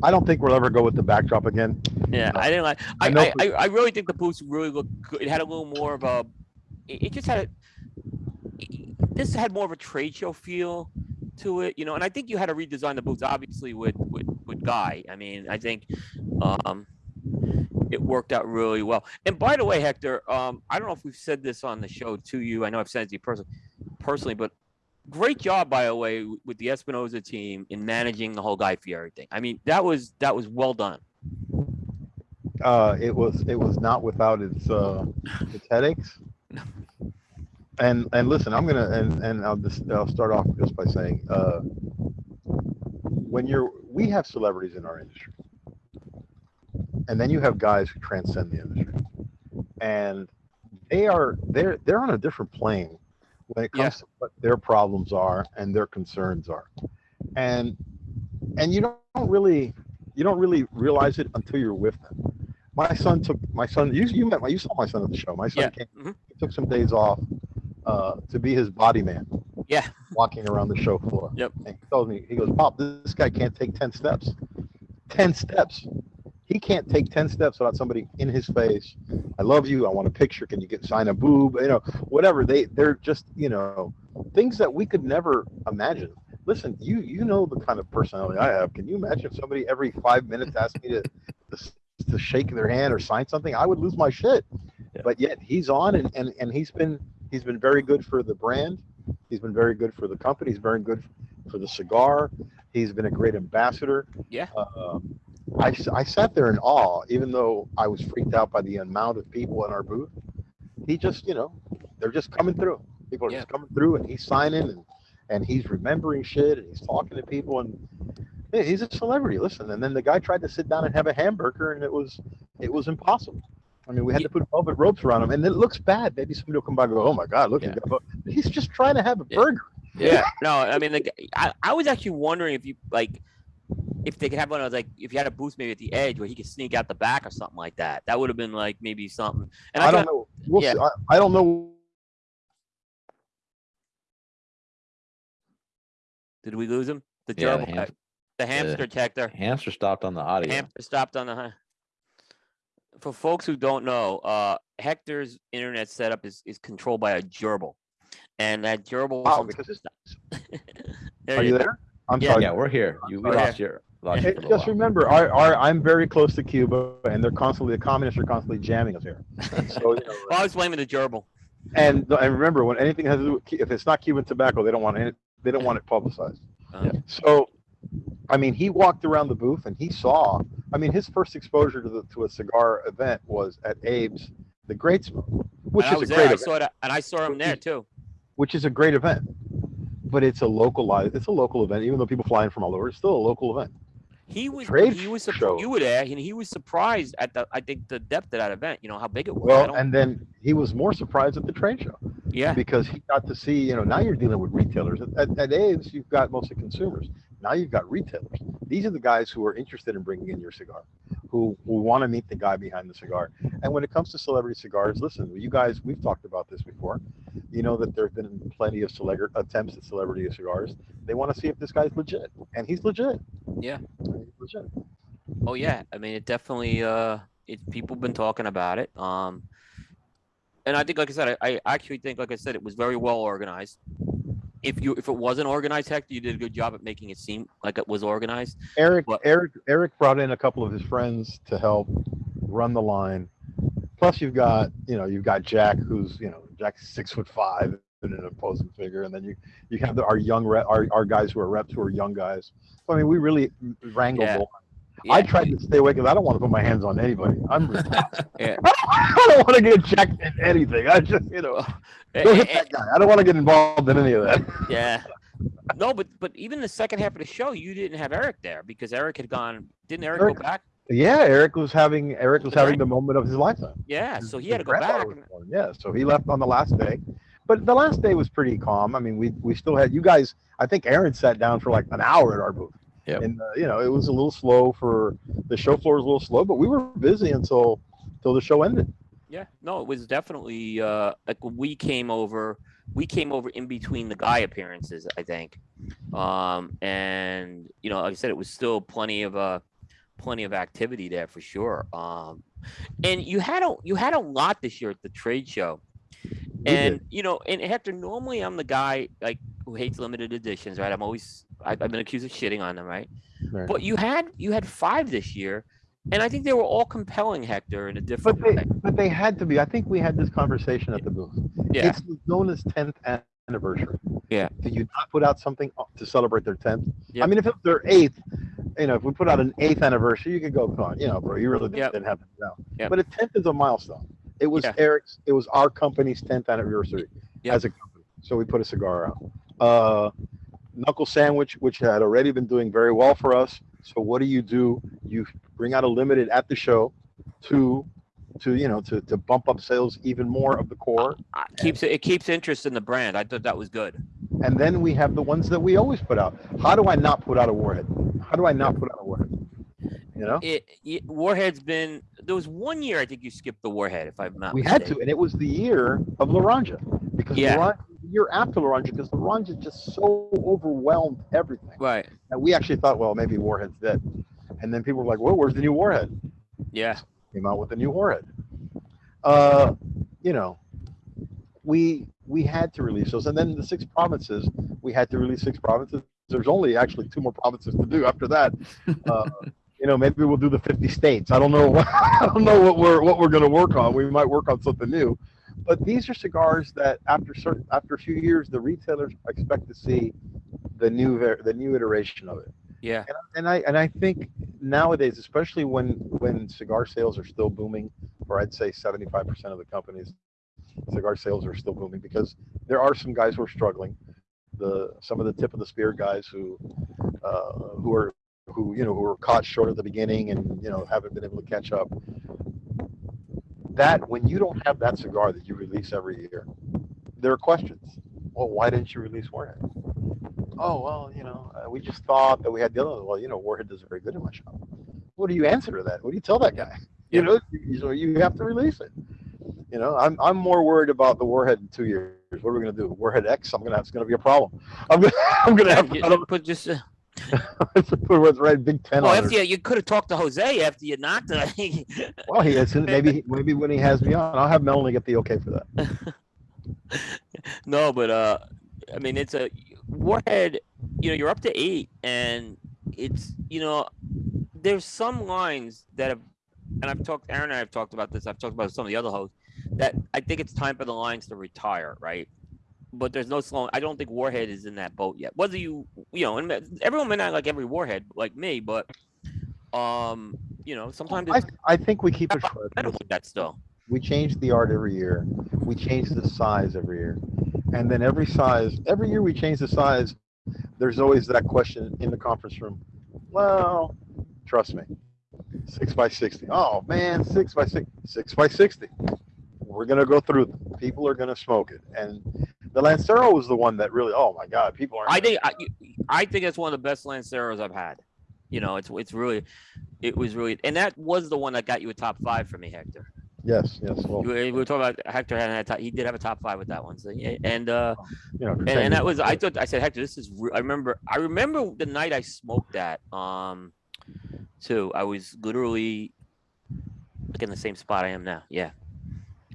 I don't think we'll ever go with the backdrop again. Yeah, No. I didn't like. I I, know I, I, I really think the boots really looked good. It had a little more of a. It, it just had a. it- This had more of a trade show feel to it, you know, and I think you had to redesign the boots, obviously with with with Guy. I mean, I think, um, it worked out really well. And by the way, Hector, um, I don't know if we've said this on the show to you. I know I've said it to you personally, personally, but great job, by the way, with the Espinosa team in managing the whole Guy Fieri thing. I mean, that was that was well done. Uh, it was it was not without its uh, its headaches. And and listen, I'm gonna and and I'll just I'll start off just by saying, uh, when you're we have celebrities in our industry, and then you have guys who transcend the industry, and they are they're they're on a different plane when it comes Yeah. to what their problems are and their concerns are, and and you don't really you don't really realize it until you're with them. My son took my son. You you met my you saw my son at the show. My son Yeah, came. mhm. He took some days off uh, to be his body man. Yeah. Walking around the show floor. Yep. And he told me he goes, Pop, this guy can't take ten steps. Ten steps. He can't take ten steps without somebody in his face. I love you. I want a picture. Can you get sign a boob? You know, whatever. They they're just you know things that we could never imagine. Listen, you you know the kind of personality I have. Can you imagine if somebody every five minutes asked me to to, to shake their hand or sign something? I would lose my shit. Yeah. But yet he's on and, and and he's been he's been very good for the brand. He's been very good for the company. He's very good for the cigar. He's been a great ambassador. Yeah. Uh, I, s- I sat there in awe, even though I was freaked out by the amount of people in our booth. He just, you know, they're just coming through. People are Yeah. just coming through, and he's signing, and and he's remembering shit, and he's talking to people, and yeah, he's a celebrity. Listen, and then the guy tried to sit down and have a hamburger, and it was it was impossible. I mean, we had Yeah. to put velvet ropes around him, and it looks bad. Maybe somebody will come by and go, "Oh my God, look!" at Yeah. Yeah. He's just trying to have a Yeah. burger. Yeah. No, I mean, the, I was actually wondering if you like, if they could have one of those, like, if you had a booth maybe at the edge where he could sneak out the back or something like that. That would have been like maybe something. And I, I, don't thought- know. We'll yeah. see. I, I don't know. Did we lose him? The Yeah, the gerbil, uh, ham- the hamster detector. Hamster stopped on the audio. Hamster stopped on the. For folks who don't know, uh, Hector's internet setup is, is controlled by a gerbil, and that gerbil. Wow, sometimes- because it's, [laughs] there are you go. there? I'm Yeah. sorry. yeah, we're here. You, we lost your. Lost you Hey, for a little just while. remember, our, our, I'm very close to Cuba, and they're constantly the communists are constantly jamming us here. So, you know, [laughs] Well, I was blaming the gerbil. and and remember, when anything has to do with, if it's not Cuban tobacco, they don't want it. They don't want it publicized. Um, Yeah. So, I mean, he walked around the booth and he saw. I mean, his first exposure to the to a cigar event was at Abe's, the Great Smoke, which and I is was a there. great I event. saw that, and I saw him there too. which is a great event. But it's a localized, it's a local event, even though people fly in from all over. It's still a local event. He was Trade he was show. you were there, and he was surprised at the I think the depth of that event. You know how big it was. Well, and then he was more surprised at the trade show yeah, because he got to see, you know, now you're dealing with retailers. At, at, at Abe's, you've got mostly consumers. Now you've got retailers. These are the guys who are interested in bringing in your cigar, who, who want to meet the guy behind the cigar. And when it comes to celebrity cigars, listen, you guys, we've talked about this before. You know that there have been plenty of celebra- attempts at celebrity cigars. They want to see if this guy's legit, and he's legit. Yeah. He's legit. oh yeah. I mean, it definitely. Uh, it people been talking about it. Um, and I think, like I said, I, I actually think, like I said, it was very well organized. If you if it wasn't organized, Hector, you did a good job at making it seem like it was organized. Eric, What? Eric, Eric brought in a couple of his friends to help run the line. Plus, you've got, you know, you've got Jack, who's, you know, Jack's six foot five and an imposing figure, and then you you have the, our young rep, our, our guys who are reps who are young guys. So I mean, we really wrangled. Yeah. the line. I Yeah, tried to stay away because I don't want to put my hands on anybody. I'm, [laughs] Yeah. [laughs] I don't want to get checked in anything. I just, you know, [laughs] eh, go hit eh, that guy. I don't want to get involved in any of that. Yeah. No, but but even the second half of the show, you didn't have Eric there because Eric had gone. Didn't Eric, Eric- go back? Yeah, Eric was having Eric was having the moment of his lifetime. Yeah, so he his had to go back. was and- born, Yeah, so he left on the last day, but the last day was pretty calm. I mean, we we still had you guys. I think Aaron sat down for like an hour at our booth. Yep. And uh, you know, it was a little slow for the show floor was a little slow, but we were busy until until the show ended. Yeah, no, it was definitely uh like when we came over. We came over in between the guy appearances, I think, um, and you know, like I said, it was still plenty of uh, plenty of activity there for sure. Um, and you had a you had a lot this year at the trade show, and you know, and Hector, normally I'm the guy like who hates limited editions, right? I'm always I, I've been accused of shitting on them, right? Right. But you had you had five this year, and I think they were all compelling, Hector, in a But different they way. but they had to be. I think we had this conversation at the booth. Yeah. It's known as 10th anniversary. Yeah. Did you not put out something uh, to celebrate their 10th? Yeah. I mean, if it was their eighth, you know, if we put out an eighth anniversary, you could go, come on, you know, bro, you really Yep. didn't have to do Yep. But a 10th is a milestone. It was Yeah. Eric's, it was our company's 10th anniversary Yep. as a company. So we put a cigar out. Uh, Knuckle Sandwich, which had already been doing very well for us. So what do you do? You bring out a limited at the show to, to, you know, to, to bump up sales even more of the core. Uh, keeps it keeps interest in the brand. I thought that was good. And then we have the ones that we always put out. How do I not put out a warhead? How do I not put out a warhead? You know, It, it Warhead's been there was one year I think you skipped the Warhead if I'm not we had to, and it was the year of Laranja because Yeah. Laranja, the year after Laranja, because Laranja just so overwhelmed everything. Right. And we actually thought, well, maybe Warhead's dead. And then people were like, well, where's the new Warhead? Yeah. Came out with the new Warhead. Uh, you know, we we had to release those, and then the six provinces, we had to release six provinces. There's only actually two more provinces to do after that. [laughs] Uh, you know, maybe we'll do the 50 states. I don't know. What, [laughs] I don't know what we're what we're going to work on. We might work on something new. But these are cigars that after certain after a few years, the retailers expect to see the new the new iteration of it. Yeah. And, and I and I think nowadays, especially when when cigar sales are still booming, or I'd say 75% of the companies, cigar sales are still booming because there are some guys who are struggling. The some of the tip of the spear guys who uh, who are who you know who were caught short at the beginning and you know haven't been able to catch up. That when you don't have that cigar that you release every year, there are questions. Well, why didn't you release Warhead? Oh well, you know, uh, we just thought that we had the other. one. Well, you know, Warhead does very good in my shop. What do you answer to that? What do you tell that guy? You know, you, so you have to release it. You know, I'm I'm more worried about the Warhead in two years. What are we gonna do? Warhead X? I'm gonna it's gonna be a problem. I'm gonna [laughs] I'm gonna have to You- I don't- But just uh, [laughs] what's right Big Ten well, after you, you could have talked to Jose after you knocked it. Well, he is [laughs] maybe maybe when he has me on, I'll have Melanie get the okay for that. [laughs] no, but uh, I mean, it's a Warhead. You know, you're up to eight, and it's you know, there's some lines that have, and I've talked. Aaron and I have talked about this. I've talked about some of the other hosts that I think it's time for the lines to retire, right? But there's no slowing. I don't think Warhead is in that boat yet. Whether you, you know, and everyone may not like every Warhead like me, but um, you know, sometimes I I think we keep it short. I don't think that still. we change the art every year. We change the size every year. And then every size, every year we change the size, there's always that question in the conference room. Well, trust me, six by 60. Oh man, six by six, six by 60. We're going to go through them. People are going to smoke it. And the Lancero was the one that really, oh my God, people are. I think I, I think it's one of the best Lanceros I've had. You know, it's it's really, it was really, and that was the one that got you a top five for me, Hector. Yes, yes. Well, We we were talking about Hector had a top, he did have a top five with that one. So and uh, you know, and, and that was I thought I said Hector, this is I remember I remember the night I smoked that um, too. I was literally like in the same spot I am now. Yeah,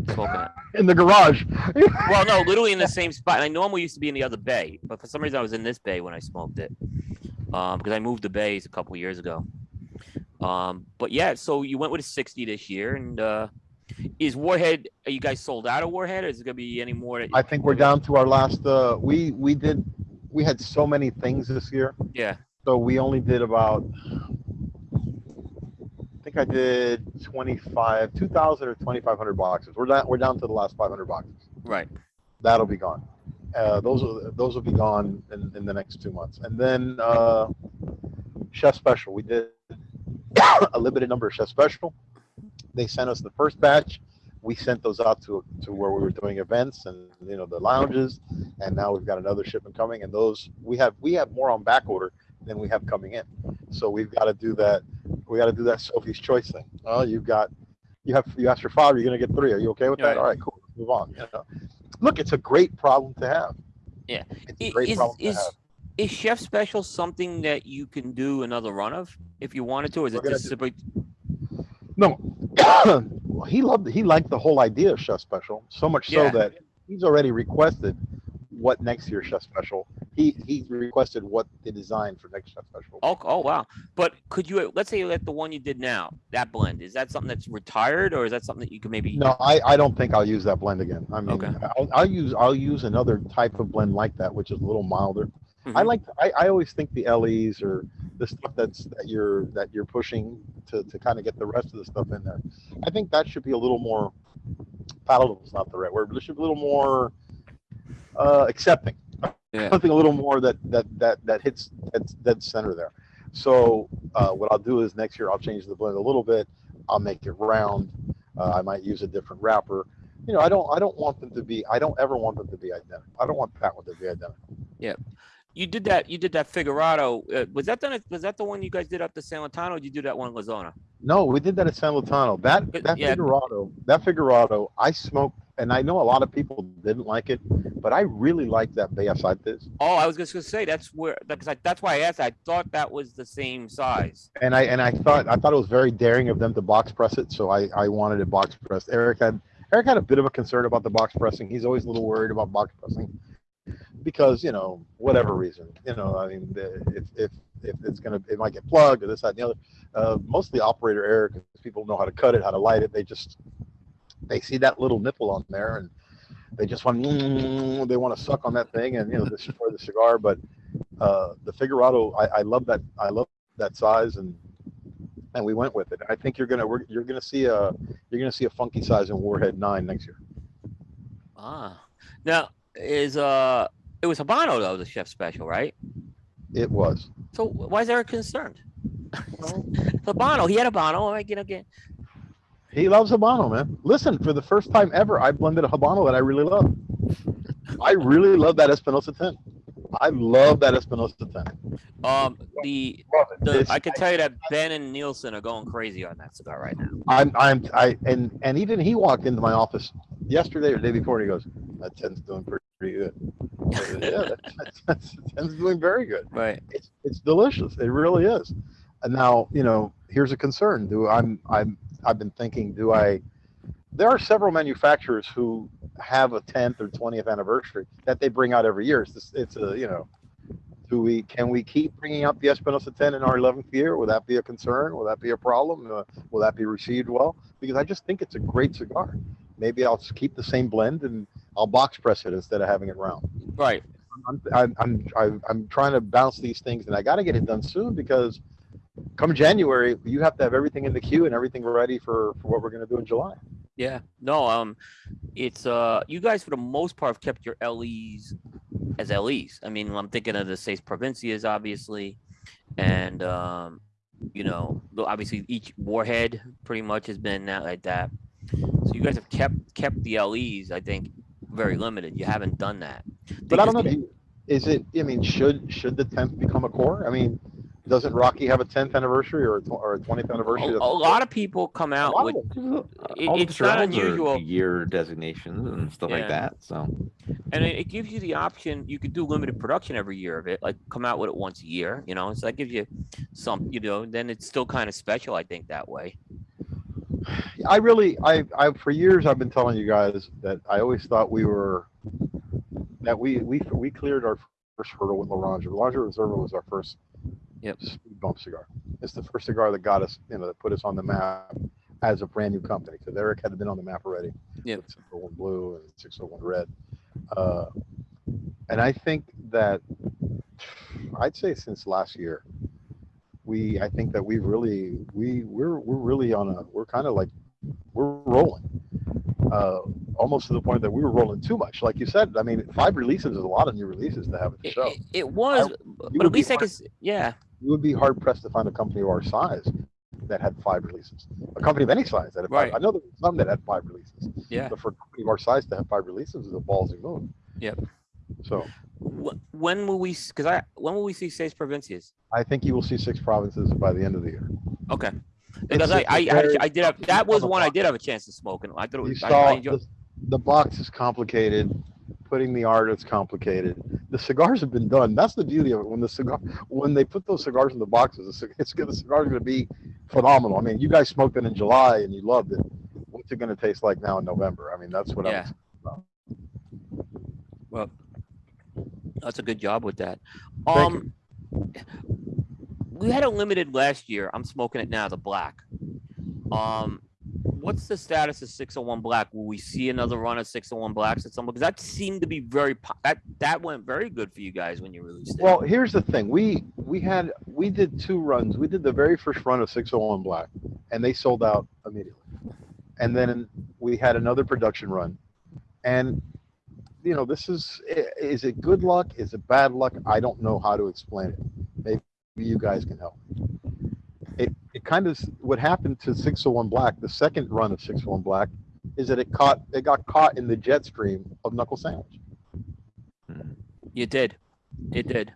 smoking it. in the garage. Well, no, literally in the [laughs] same spot. And I normally used to be in the other bay, but for some reason I was in this bay when I smoked it. Um, because I moved the bays a couple years ago. Um, but yeah, so you went with a 60 this year, and uh, is Warhead? Are you guys sold out of Warhead, or is it gonna be any more? I think we're down to our last. Uh, we we did. We had so many things this year, Yeah. so we only did about. I think I did 25, 2,000 or 2,500 boxes. We're down. We're down to the last 500 boxes. Right. That'll be gone. Uh, those will those will be gone in, in the next two months, and then uh, Chef Special. We did [coughs] a limited number of Chef Special. They sent us the first batch. We sent those out to to where we were doing events and you know the lounges, and now we've got another shipment coming. And those we have we have more on back order than we have coming in. So we've got to do that. We got to do that Sophie's Choice thing. Oh, you've got you have you asked for five. You're gonna get three. Are you okay with Yeah, that? yeah. All right, cool. Move on. You know? Look, it's a great problem to have. Yeah. it's a great Is problem to have. is Chef Special something that you can do another run of if you wanted to, or is We're it just simply? No, [coughs] Well, he loved he liked the whole idea of Chef Special so much so Yeah. that he's already requested what next year's Chef Special. He he requested what the design for next Chef Special. Oh, oh wow! But could you let's say let the one you did now that blend is that something that's retired, or is that something that you can maybe? No, I, I don't think I'll use that blend again. I mean, Okay. I'll, I'll use I'll use another type of blend like that, which is a little milder. I Mhm. like I, I always think the LEs or the stuff that's that you're that you're pushing to, to kind of get the rest of the stuff in there. I think that should be a little more palatable. Is not the right word, but it should be a little more uh, accepting. Yeah. Something a little more that that that that hits that's dead center there. So uh, what I'll do is next year I'll change the blend a little bit. I'll make it round. Uh, I might use a different wrapper. You know, I don't I don't want them to be I don't ever want them to be identical. I don't want that one to be identical. Yeah. You did that. You did that Figurado. Uh, was that done? at- Was that the one you guys did up to San Lotano? Or did you do that one in La Zona? No, we did that at San Lotano. That that yeah. Figurado, that Figurado, I smoked, and I know a lot of people didn't like it, but I really liked that Bellas Artes. Oh, I was just gonna say that's where because that's why I asked. I thought that was the same size. And I and I thought I thought it was very daring of them to box press it, so I I wanted it box pressed. Eric had Eric had a bit of a concern about the box pressing. He's always a little worried about box pressing because you know whatever reason, you know, I mean, if if if it's gonna it might get plugged or this that and the other. Uh, mostly operator error because people know how to cut it, how to light it. They just they see that little nipple on there and they just want mm, [laughs] they want to suck on that thing and you know destroy the cigar. But uh, the Figurado, I, I love that. I love that size and and we went with it. I think you're gonna we're, you're gonna see a you're gonna see a funky size in Warhead Nine next year. Ah, now is uh it was Habano though the chef special, right? It was. So why is Eric concerned? Well, [laughs] Habano, he had a Habano. I get again. He loves Habano, man. Listen, for the first time ever, I blended a Habano that I really love. I really love that Espinosa 10. I love that Espinosa 10. Um, the the I can tell you that Ben and Nielsen are going crazy on that cigar right now. I'm, I'm, I, and, and even he walked into my office yesterday or the day before, and he goes, "That ten's doing pretty, pretty good." Yeah, that, that, that ten's doing very good. Right. It's, it's delicious. It really is. And now, you know, here's a concern. Do I'm, I'm, I've been thinking, do I? There are several manufacturers who have a 10th or 20th anniversary that they bring out every year. It's, this, it's a, you know, do we, can we keep bringing out the Espinosa 10 in our 11th year? Will that be a concern? Will that be a problem? Uh, will that be received well? Because I just think it's a great cigar. Maybe I'll just keep the same blend and I'll box press it instead of having it round. Right. I'm, I'm, I'm, I'm trying to bounce these things and I got to get it done soon because come January, you have to have everything in the queue and everything ready for, for what we're going to do in July. Yeah. No. Um, it's uh, you guys for the most part have kept your LEs as LEs. I mean, I'm thinking of the Seis Provincias, obviously, and um, you know, obviously each warhead pretty much has been that like that. So you guys have kept kept the LEs. I think very limited. You haven't done that. But I don't know. Because- do you- Is it, I mean, should, should the 10th become a core? I mean, doesn't Rocky have a 10th anniversary or a, tw- or a 20th anniversary? a lot of people come out with. It- uh, it's not unusual. Year designations and stuff Yeah. like that. So and it, it gives you the option you could do limited production every year of it like come out with it once a year you know so that gives you some you know then it's still kind of special i think that way I really, I, I, for years, I've been telling you guys that I always thought we were, that we, we, we cleared our first hurdle with Laranja. Laranja Reserva was our first Yep. speed bump cigar. It's the first cigar that got us, you know, that put us on the map as a brand new company. Because Eric had been on the map already. With 601 blue and 601 red. Uh, and I think that I'd say since last year, we I think that we've really we we're we're really on a we're kind of like we're rolling. Uh, almost to the point that we were rolling too much. Like you said, I mean, five releases is a lot of new releases to have at the It, show. it, it was, but would at least I could, yeah. You would be hard pressed to find a company of our size that had five releases. A company of any size that had Right. five. I know there were some that had five releases. Yeah. But for a company of our size to have five releases is a ballsy move. Yep. So When will we? Because I when will we see Seis Provincias? I think you will see six provinces by the end of the year. Okay. Because I, just a I, I, very I did have that was one I did have a chance to smoke, and I thought it You was. I, saw I enjoyed, the, the box is complicated. Putting the art is complicated. The cigars have been done. That's the beauty of it. When the cigar, when they put those cigars in the boxes, [laughs] it's good. The cigar's going to be phenomenal. I mean, you guys smoked it in July and you loved it. What's it going to taste like now in November? I mean, that's what Yeah. I'm. well, that's a good job with that. Um, we had a limited last year. I'm smoking it now, the black. Um, what's the status of 601 black? Will we see another run of 601 blacks at some? Because that seemed to be very that that went very good for you guys when you released it. Well, here's the thing. We we had we did two runs. We did the very first run of 601 Black, and they sold out immediately. And then we had another production run, and you know this is is it good luck? Is it bad luck? I don't know how to explain it. Maybe you guys can help. It kind of what happened to 601 Black. The second run of 601 Black is that it caught it got caught in the jet stream of Knuckle Sandwich. You did, it did.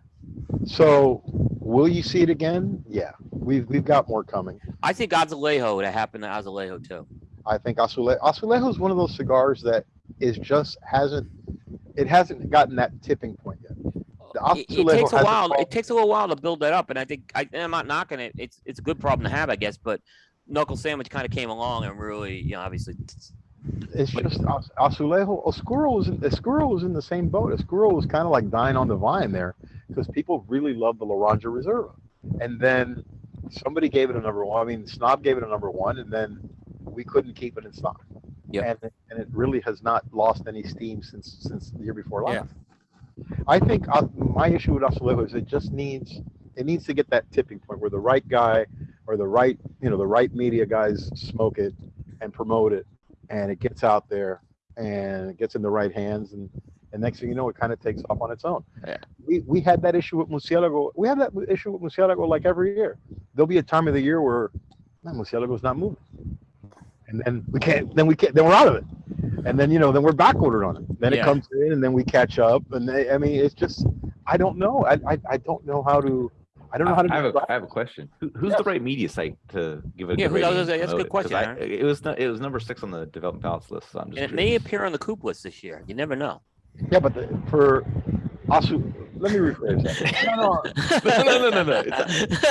So will you see it again? Yeah, we've we've got more coming. I think Azulejo would have happened to Azulejo too. I think Azule- Azulejo is one of those cigars that is just hasn't it hasn't gotten that tipping point It, it takes a while. fall- It takes a little while to build that up, and I think I, and I'm not knocking it. It's it's a good problem to have, I guess. But Knuckle Sandwich kind of came along and really, you know, obviously. It's but- just Az- Azulejo. Oscuro was in, Oscuro was in the same boat. Oscuro was kind of like dying on the vine there because people really love the Laranja Reserva, and then somebody gave it a number one. I mean, Snob gave it a number one, and then we couldn't keep it in stock. Yep. And it- and it really has not lost any steam since since the year before last. Yeah. I think uh, my issue with Azulejo is it just needs it needs to get that tipping point where the right guy or the right you know the right media guys smoke it and promote it, and it gets out there and it gets in the right hands and. And next thing you know, it kind of takes off on its own. Yeah. We, we had that issue with Murcielago. We have that issue with Murcielago like every year. There'll be a time of the year where man, Murcielago's not moving, and then we can't. Then we can't. Then we're out of it, and then you know, then we're back ordered on it. Then Yeah. it comes in, and then we catch up. And they, I mean, it's just I don't know. I, I I don't know how to. I don't know how to. I have, a, describe I have a question. Who, who's Yes. the right media site to give a Yeah, good who- I was rating gonna say, that's a good promote it? 'Cause question, I- It was it was number six on the developing palates list. So I'm just And it may appear on the coop list this year. You never know. Yeah, but the, for Asu, let me rephrase that. [laughs] No, no, no, no, no, no, no.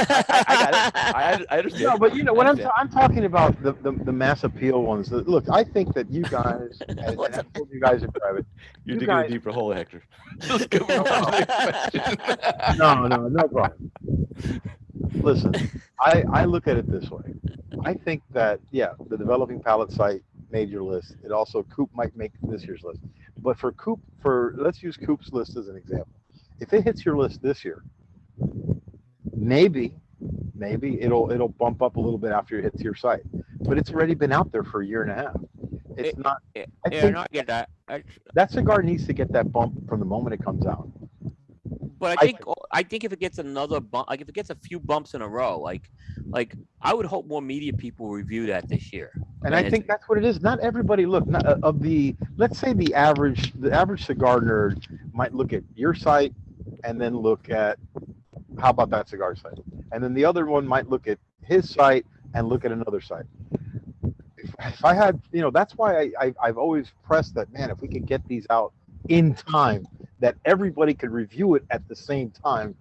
I, I, I got it. I, I understand. No, but you know, when I I'm. I'm talking about the, the, the mass appeal ones, look, I think that you guys, [laughs] and, and What's I've told you guys in private, You're you digging guys- a deeper hole, Hector. [laughs] Let's go on to the next question. no, no, no problem. Listen, I, I look at it this way. I think that, yeah, the developing palates site made your list. It also, Coop might make this year's list. But for Coop, for, let's use Coop's list as an example. If it hits your list this year, maybe, maybe it'll, it'll bump up a little bit after it hits your site. But it's already been out there for a year and a half. It's It- not, Yeah, I yeah, think no, I get that. I, that cigar needs to get that bump from the moment it comes out. But I I think I think if it gets another bump, like if it gets a few bumps in a row, like like I would hope more media people review that this year. And I think that's what it is. Not everybody look not, uh, of the let's say the average the average cigar nerd might look at your site and then look at how about that cigar site, and then the other one might look at his site and look at another site. If, if I had, you know, that's why I, I I've always pressed that man. If we could get these out in time, that everybody could review it at the same time.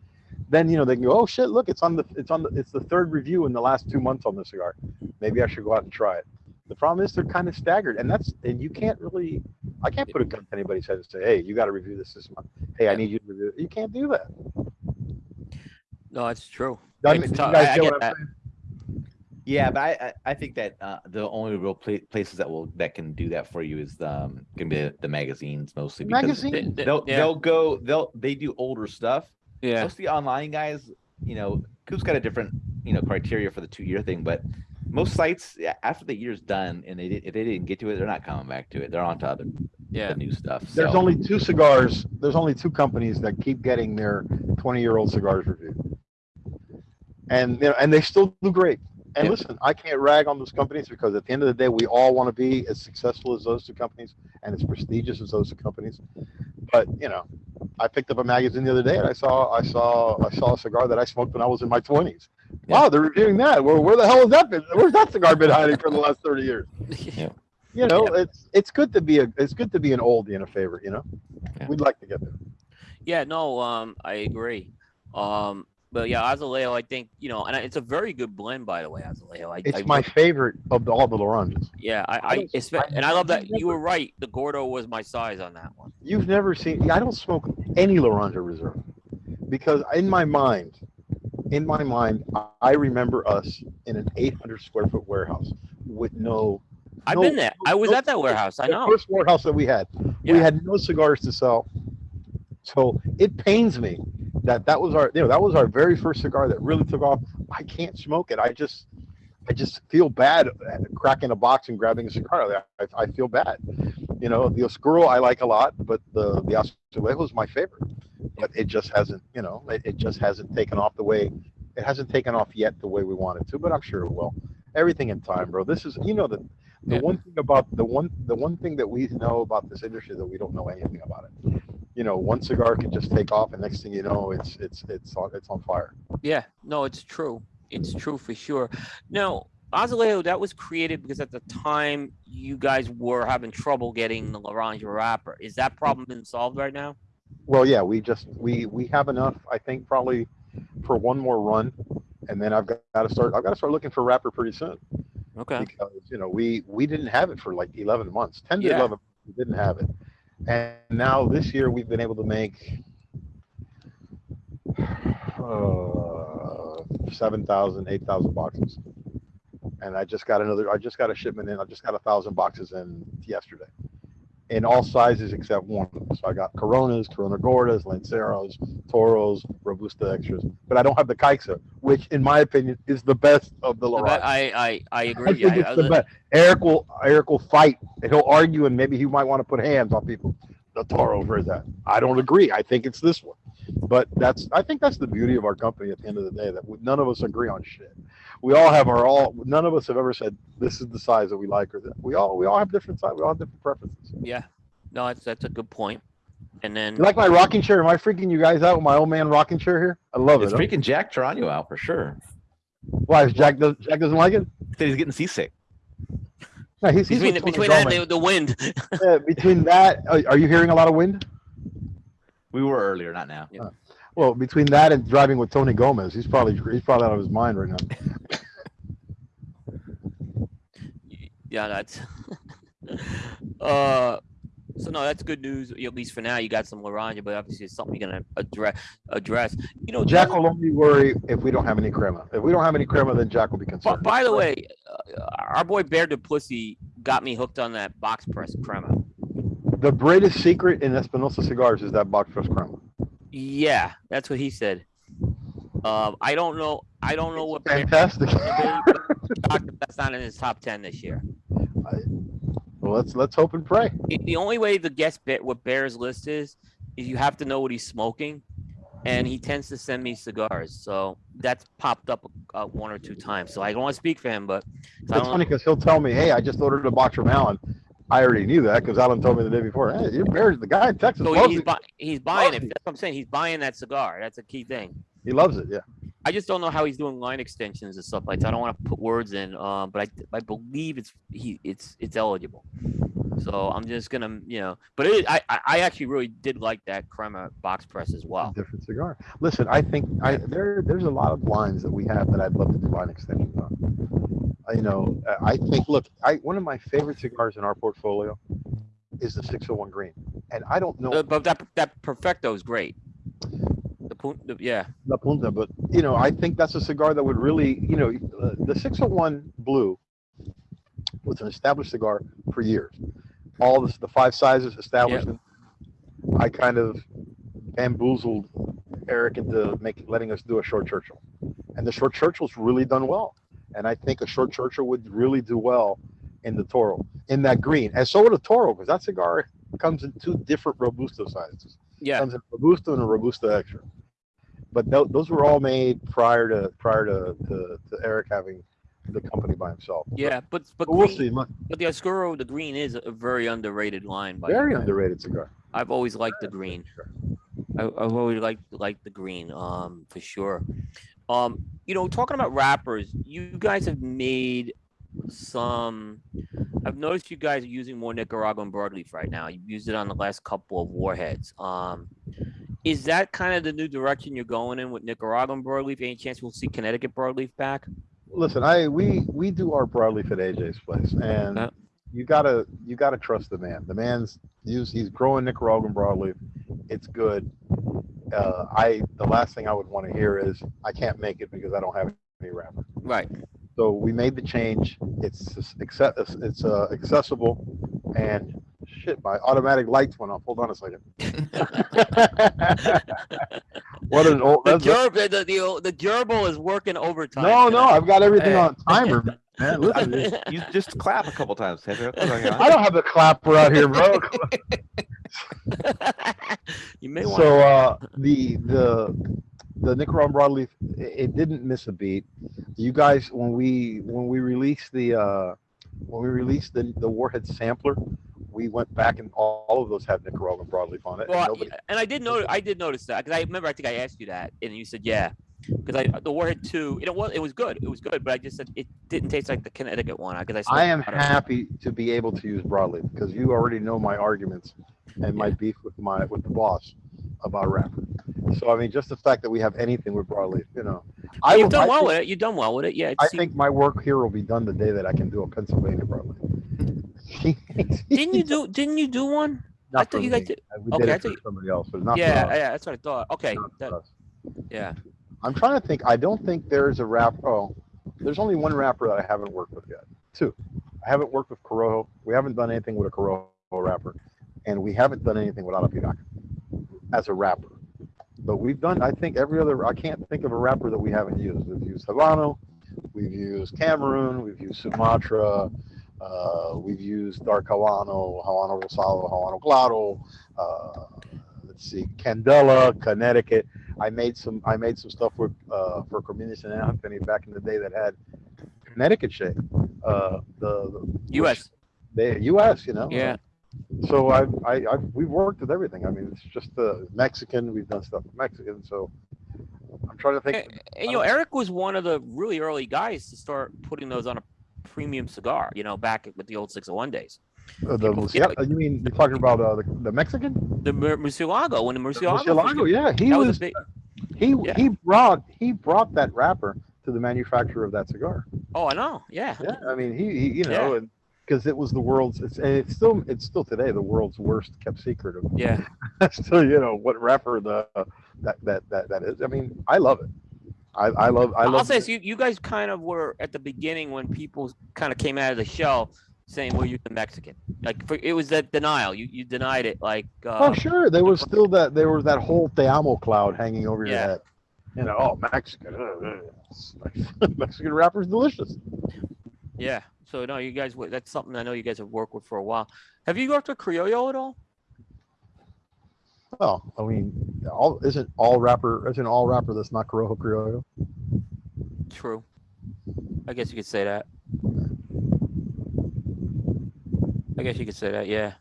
Then you know they can go, oh shit, look, it's on the it's on the it's the third review in the last two months on the cigar. Maybe I should go out and try it. The problem is they're kind of staggered, and that's and you can't really. I can't put a gun to anybody's head and say, "Hey, you got to review this this month." Hey, I need you to review. it. You can't do that. No, it's true. It's you guys get get what I'm that. saying? Yeah, but I, I, I think that uh, the only real pla- places that will that can do that for you is um gonna be the, the magazines mostly because Magazine? Th- th- they'll yeah, they'll go they'll they do older stuff. yeah. Most of the online guys, you know, Coop's got a different you know criteria for the two year thing, but most sites yeah, after the year's done and they did, if they didn't get to it, they're not coming back to it. They're on to other Yeah. the new stuff. There's only two cigars. There's only two companies that keep getting their 20 year old cigars reviewed, and you know, and they still do great. And Yeah. listen, I can't rag on those companies because at the end of the day, we all want to be as successful as those two companies and as prestigious as those two companies. But you know, I picked up a magazine the other day and I saw I saw I saw a cigar that I smoked when I was in my 20s. Yeah. Wow, they're reviewing that. Where, where the hell has that been? Where's that cigar been hiding for the last 30 years? [laughs] Yeah. You know, it's it's good to be a it's good to be an oldie and a favorite. You know, Yeah. we'd like to get there. Yeah, no, um, I agree. Um, but yeah, Azulejo, I think you know, and it's a very good blend, by the way, Azulejo. I, It's I, my favorite of the, all the Laranjas. yeah, I, I I, I- and I love that I've you were right. The Gordo was my size on that one. You've never seen. I don't smoke any Laranja Reserve because in my mind, in my mind, I- I remember us in an 800 square foot warehouse with no. I've no- been there. I was no- at that warehouse. I the know. first warehouse that we had. We had no cigars to sell. So it pains me that that was our, you know, that was our very first cigar that really took off. I can't smoke it. I just, I just feel bad cracking a box and grabbing a cigar. I, I feel bad. You know, the Oscuro I like a lot, but the the Azulejo is my favorite. But it just hasn't, you know, it, it just hasn't taken off the way, it hasn't taken off yet the way we want it to. But I'm sure it will. Everything in time, bro. This is, you know, the the Yeah. one thing about the one the one thing that we know about this industry that we don't know anything about it. You know, one cigar can just take off, and next thing you know, it's it's it's on it's on fire. Yeah, no, it's true. It's true for sure. Now, Azulejo, that was created because at the time you guys were having trouble getting the Laranja wrapper. Is that problem been solved right now? Well, yeah, we just we we have enough. I think probably for one more run, and then I've got to start. I've got to start looking for wrapper pretty soon Okay. because you know we we didn't have it for like 11 months, 10 to Yeah. 11. We didn't have it, and now this year we've been able to make. Uh, 7,000, 8,000 boxes. And I just got another, I just got a shipment in, I just got a thousand boxes in yesterday. In all sizes except one. So I got Coronas, Corona Gordas, Lanceros, Toros, Robusta Extras. But I don't have the Kaixa, which in my opinion is the best of the I, I, I, I I agree. think I, it's I, the best. Eric will Eric will fight and he'll argue and maybe he might want to put hands on people. The Toro for that. I don't agree. I think it's this one. But that's I think that's the beauty of our company at the end of the day that none of us agree on shit. We all have our all. None of us have ever said this is the size that we like or that we all we all have different size. We all have different preferences. yeah. No, that's that's a good point. And then You like my rocking chair? Am I freaking you guys out with my old man rocking chair here? I love It's it. huh? freaking Jack Torano out for sure. Why? is Jack does Jack doesn't like it? Said he's getting seasick. No, he's, he's between with the, between that and the, the wind. Yeah, between that, are are you hearing a lot of wind? We were earlier, not now. Yeah. Well, between that and driving with Tony Gomez, he's probably he's probably out of his mind right now. [laughs] yeah, that's. [laughs] uh, so no, that's good news. At least for now, you got some Laranja, but obviously it's something you're gonna address. Address. You know, Jack will only worry if we don't have any crema. If we don't have any crema, then Jack will be concerned. by the way, uh, our boy Bear Duplessis got me hooked on that box press crema. the greatest secret in Espinosa cigars is that box press crema. Yeah, that's what he said. Um, I don't know. I don't know what Fantastic. that's not in his top ten this year. well, let's let's hope and pray. The- only way to guess what Bear's list is is you have to know what he's smoking, and he tends to send me cigars. So that's popped up uh, one or two times. So I don't want to speak for him, but It's funny because he'll tell me, "Hey, I just ordered a box from Alan." I already knew that because Alan told me the day before. Hey, you're Bears, the guy in Texas So he's bu- he's buying it. It. That's what I'm saying. He's buying that cigar. That's a key thing. He loves it. Yeah. I just don't know how he's doing line extensions and stuff like that. I don't want to put words in, um, but I I believe it's he it's it's eligible. So I'm just gonna you know, but it, I I I actually really did like that crema box press as well. different cigar. Listen, I think I there there's a lot of lines that we have that I'd love to do line extensions on. You know, I think, look, I, one of my favorite cigars in our portfolio is the 601 Green. And I don't know Uh, But that, that Perfecto is great. The, pu- the- yeah, the Punta, but, you know, I think that's a cigar that would really, you know, uh, the 601 Blue was an established cigar for years. All this, the five sizes established. I kind of bamboozled Eric into making, letting us do a short Churchill. And the short Churchill's really done well. And I think a short Churchill would really do well in the Toro, in that green. And so would a Toro, because that cigar comes in two different Robusto sizes. yeah. Comes in a Robusto and a Robusto Extra. But tho- those were all made prior to prior to, to, to Eric having the company by himself. Yeah, but but But we'll green- see. But the Oscuro, the green is a very underrated line. By Very underrated cigar. I've always liked the green. I, I've always liked liked the green, um, for sure. Um, you know, talking about wrappers, you guys have made some. I've noticed you guys are using more Nicaraguan broadleaf right now. You've used it on the last couple of warheads. Um, is that kind of the new direction you're going in with Nicaraguan broadleaf? Any chance we'll see Connecticut broadleaf back? Listen, I we we do our broadleaf at AJ's place, and. You gotta you gotta trust the man. The man's use he's growing Nicaraguan broadleaf. It's good. Uh, I the last thing I would want to hear is I can't make it because I don't have any wrapper. Right. So we made the change. It's just it's uh, accessible, and shit, my automatic lights went off. Hold on a second. [laughs] what an old. The gerb, the, the, the, the gerbil is working overtime. no, no. I've got everything Hey. on timer, man. Listen, You [laughs] just clap a couple times. Pedro. I don't have the clapper out here, bro. [laughs] you may want. so uh, the the the Nicaraguan broadleaf, it, didn't miss a beat. You guys, when we when we released the uh, when we released the the Warhead sampler, we went back and all, all of those have Nicaraguan broadleaf on it. and nobody- and I did notice. I did notice that because I remember. I think I asked you that, and you said yeah. Because I the Warhead two, it was it was good. It was good, but I just said it didn't taste like the Connecticut one. Because I. I am happy to be able to use broadleaf because you already know my arguments and my Yeah. beef with my with the boss about wrapper. So I mean, just the fact that we have anything with broadleaf, you know, I You've done I well think- with it. You've done well with it. Yeah. I think my work here will be done the day that I can do a Pennsylvania broadleaf. [laughs] Didn't you do? Didn't you do one? Not I thought you guys did. Uh, We okay, did I thought somebody else, but not Yeah, yeah. That's what I thought. Okay. That, yeah. I'm trying to think. I don't think there's a wrap. Oh, there's only one rapper that I haven't worked with yet. Two. I haven't worked with Corojo. We haven't done anything with a Corojo rapper, and we haven't done anything with Arapiraca as a rapper. But we've done. I think every other. I can't think of a rapper that we haven't used. We've used Havana. We've used Cameroon. We've used Sumatra. Uh, we've used Dark Havano, Havana Rosado, Havana Claro. Uh, let's see, Candela, Connecticut. I made some. I made some stuff with uh, for Cornelius and Anthony back in the day that had Connecticut shade. Uh, the, the U.S. the U.S. You know. Yeah. So I, I, I, we've worked with everything. I mean, it's just uh, Mexican. We've done stuff with Mexican. So I'm trying to think. And, and, you know, Eric was one of the really early guys to start putting those on a premium cigar. You know, back with the old 601 days. Uh, the people- Murcia- you mean you're talking about uh, the, the Mexican? The Mur- Murcielago, when the Murcielago, Murcielago, yeah, he was, was big. he yeah. he brought he brought that wrapper to the manufacturer of that cigar. Oh, I know. Yeah. Yeah, I mean he, he you know, Yeah. and because it was the world's it's and it's still it's still today the world's worst kept secret of Yeah. [laughs] still you know what rapper the that that that that is. I mean I love it. I I love I love I will say this, you, you guys kind of were at the beginning when people kind of came out of the shell saying, well, you're the Mexican. Like, for, it was that denial. You you denied it. Like, uh, Oh sure, there was [laughs] still that there was that whole Te Amo cloud hanging over your Yeah. head. You know, oh Mexican, [laughs] uh, uh, Mexican rapper's delicious. yeah. So, no, you guys, that's something I know you guys have worked with for a while. Have you worked with Criollo at all? Well, I mean, all isn't all rapper isn't all rapper that's not Corojo Criollo. True. I guess you could say that. I guess you could say that, yeah.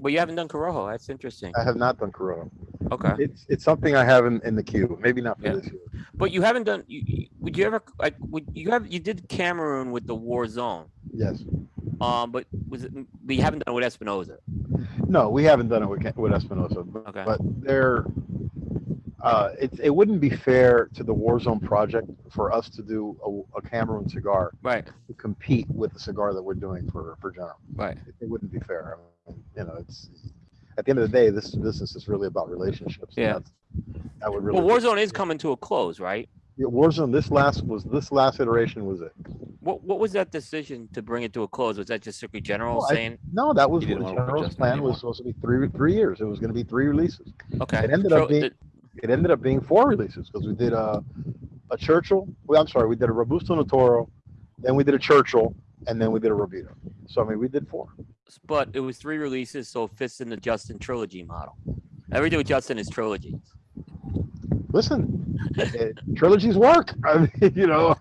But you haven't done Corojo. That's interesting. I have not done Corojo. Okay. It's it's something I have in, in the queue. Maybe not for Yeah. this year. But you haven't done. You, would you ever like? Would you have? You did Cameroon with the War Zone. Yes. Um, but was it? But you haven't done it with Espinosa. No, we haven't done it with with Espinosa, but, Okay. but they're. uh, it, it wouldn't be fair to the Warzone project for us to do a, a Cameroon cigar Right, to compete with the cigar that we're doing for, for General. right. It, it wouldn't be fair. I mean, you know, it's, at the end of the day, this business is really about relationships. Yeah. That would really. Well, Warzone is coming to a close, right? Yeah, Warzone, this last was, this last iteration was it. What, what was that decision to bring it to a close? Was that just strictly general Well, I- saying, No, that was He what didn't wanna work with General's plan anymore. was supposed to be three, three years. It was gonna be three releases. okay. It ended up being- the- It ended up being four releases because we did a, a Churchill, well, I'm sorry, we did a Robusto Notoro, then we did a Churchill, and then we did a Robusto. So I mean, we did four. But it was three releases, so it fits in the Justin trilogy model. Everything with Justin is trilogy. Listen, [laughs] trilogies work. [laughs] I mean, you know,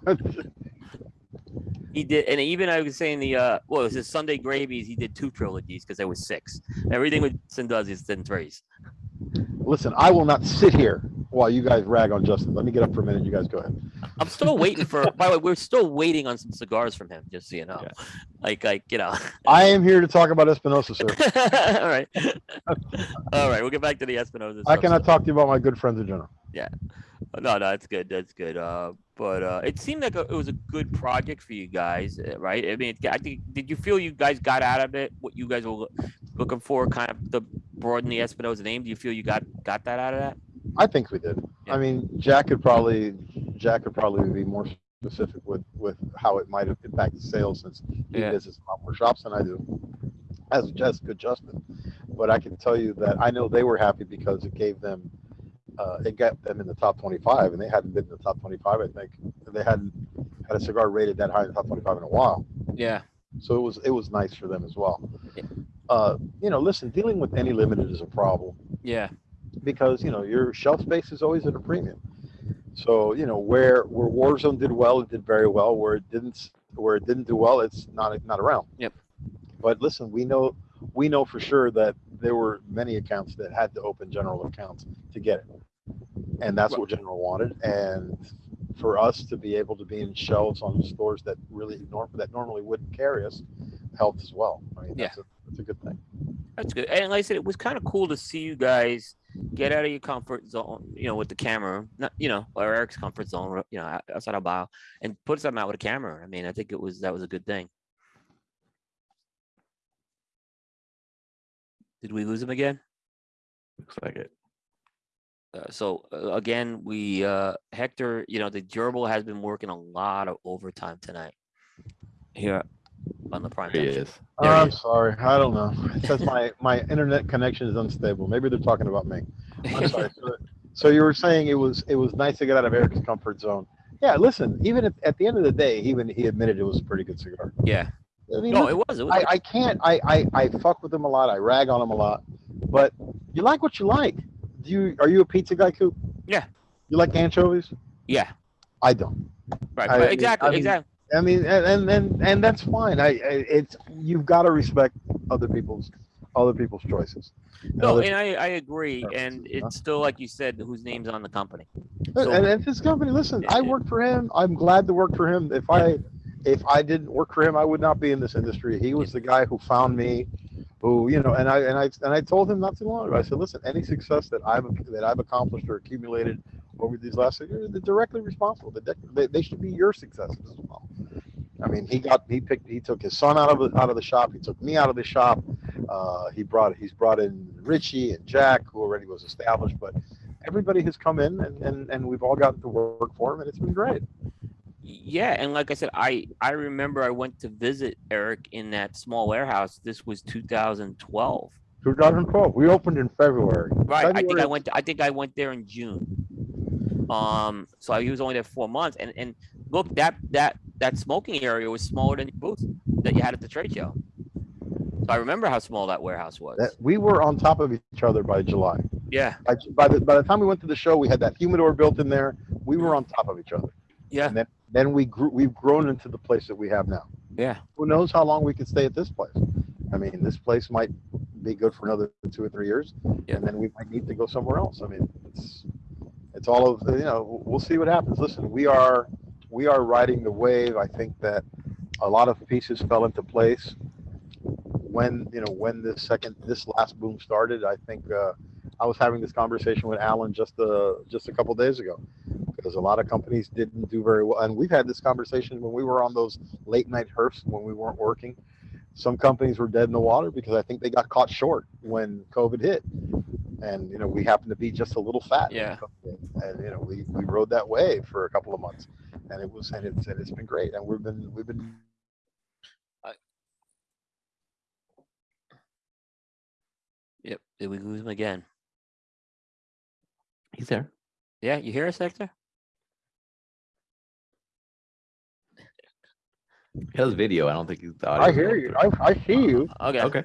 He did, and even I was saying the uh, well, it was his Sunday gravies. He did two trilogies because there was six. Everything with Justin does is in threes. listen, I will not sit here while you guys rag on Justin. Let me get up for a minute. You guys go ahead. I'm still waiting for. by the way, we're still waiting on some cigars from him. Just so you know, Yeah. like like you know. I am here to talk about Espinosa, sir. [laughs] All right, all right. We'll get back to the Espinosa. I stuff cannot talk to you about my good friends in general. Yeah. No, no, that's good. That's good. Uh, but uh, it seemed like a, it was a good project for you guys, uh, right? I mean, it, I think did you feel you guys got out of it what you guys were looking for, kind of the broaden the Espinosa name? Do you feel you got got that out of that? I think we did. Yeah. I mean, Jack could probably, Jack could probably be more specific with, with how it might have impacted sales since he Yeah. visits a lot more shops than I do. As just good Justin, but I can tell you that I know they were happy because it gave them, uh, it got them in the top twenty-five, and they hadn't been in the top twenty-five. I think they hadn't had a cigar rated that high in the top twenty-five in a while. Yeah, So it was it was nice for them as well. Yeah. Uh, you know, listen, dealing with any limited is a problem yeah, because you know your shelf space is always at a premium. So you know where where Warzone did well, it did very well. Where it didn't where it didn't do well, it's not not around. Yep. But listen, we know we know for sure that there were many accounts that had to open general accounts to get it, and that's what general wanted. And for us to be able to be in shelves on stores that really norm that normally wouldn't carry us helped as well. I mean, Yeah. that's a, that's a good thing. that's good. And like I said, it was kind of cool to see you guys get out of your comfort zone, you know, with the camera, not you know, or Eric's comfort zone, you know, outside of bio, and put something out with a camera. I mean, I think it was that was a good thing. Did we lose him again? Looks like it. Uh, so uh, again, we uh Hector, you know, the gerbil has been working a lot of overtime tonight here on the prime. There he is. Oh, there he I'm is. sorry. I don't know. It says my, my internet connection is unstable. Maybe they're talking about me. I'm sorry. [laughs] So, so you were saying it was it was nice to get out of Eric's comfort zone. Yeah, listen. Even at, at the end of the day, even he admitted it was a pretty good cigar. yeah. I mean, No, look, it was. It was. I, I can't. I, I I fuck with him a lot. I rag on him a lot. But you like what you like. Do you? Are you a pizza guy, Coop? Yeah. You like anchovies? yeah. I don't. Right. I exactly. I mean, exactly. I mean, and and and, and that's fine. I, I it's you've got to respect other people's other people's choices. No, other and I, I agree. And it's still like you said, whose name's on the company. Uh, so- and, and his company, listen, Yeah, I work for him. I'm glad to work for him. If I, if I didn't work for him, I would not be in this industry. He was the guy who found me, who you know, and I and I and I told him not too long ago. I said, listen, any success that I've that I've accomplished or accumulated over these last years, they're directly responsible. They, they, they should be your successes as well. I mean, he got he picked he took his son out of the, out of the shop. He took me out of the shop. Uh, he brought he's brought in Richie and Jack, who already was established, but everybody has come in and, and, and we've all gotten to work for him and it's been great. Yeah, and like I said, I I remember I went to visit Eric in that small warehouse. This was 2012. 2012, we opened in February. Right. I think I February- went. I think I went there in June. Um. So he was only there four months, and and look that that that smoking area was smaller than your booth that you had at the trade show. So I remember how small that warehouse was. That, we were on top of each other by July. yeah. By, by the by the time we went to the show, we had that humidor built in there. We were on top of each other. Yeah. And then then we grew. We've grown into the place that we have now. Yeah. Who knows how long we could stay at this place? I mean, this place might be good for another two or three years, Yeah. and then we might need to go somewhere else. I mean, it's it's all of you know. We'll see what happens. Listen, we are we are riding the wave. I think that a lot of pieces fell into place when you know when this second this last boom started. I think uh, I was having this conversation with Alan just uh just a couple days ago because a lot of companies didn't do very well, and we've had this conversation when we were on those late night herfs when we weren't working. Some companies were dead in the water because I think they got caught short when COVID hit, and you know we happened to be just a little fat. Yeah. And you know we we rode that wave for a couple of months, and it was and it's and it's been great, and we've been we've been Yep. Did we lose him again? He's there. Yeah, you hear us, Hector? He has video. I don't think he's. the I hear you. I, I see you. Okay. Okay.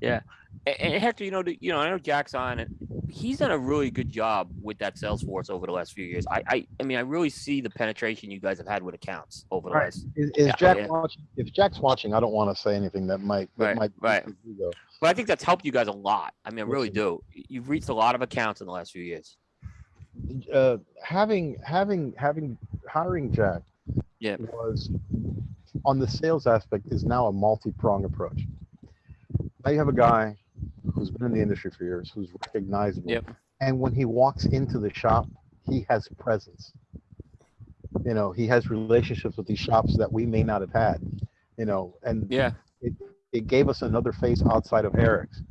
Yeah. And, Hector, you know, you know, I know Jack's on it. He's done a really good job with that sales force over the last few years. I, I, I mean, I really see the penetration you guys have had with accounts over the Right. last. Is, is Yeah, Jack yeah. watching? If Jack's watching, I don't want to say anything that might that Right, might right. bruise his ego. But I think that's helped you guys a lot. I mean, I really do. You've reached a lot of accounts in the last few years. uh, having having having hiring Jack yeah. was on the sales aspect is now a multi-prong approach. Now you have a guy who's been in the industry for years, who's recognizable, Yep. and when he walks into the shop, he has presence. You know, he has relationships with these shops that we may not have had. You know, and Yeah. it gave us another face outside of Eric's.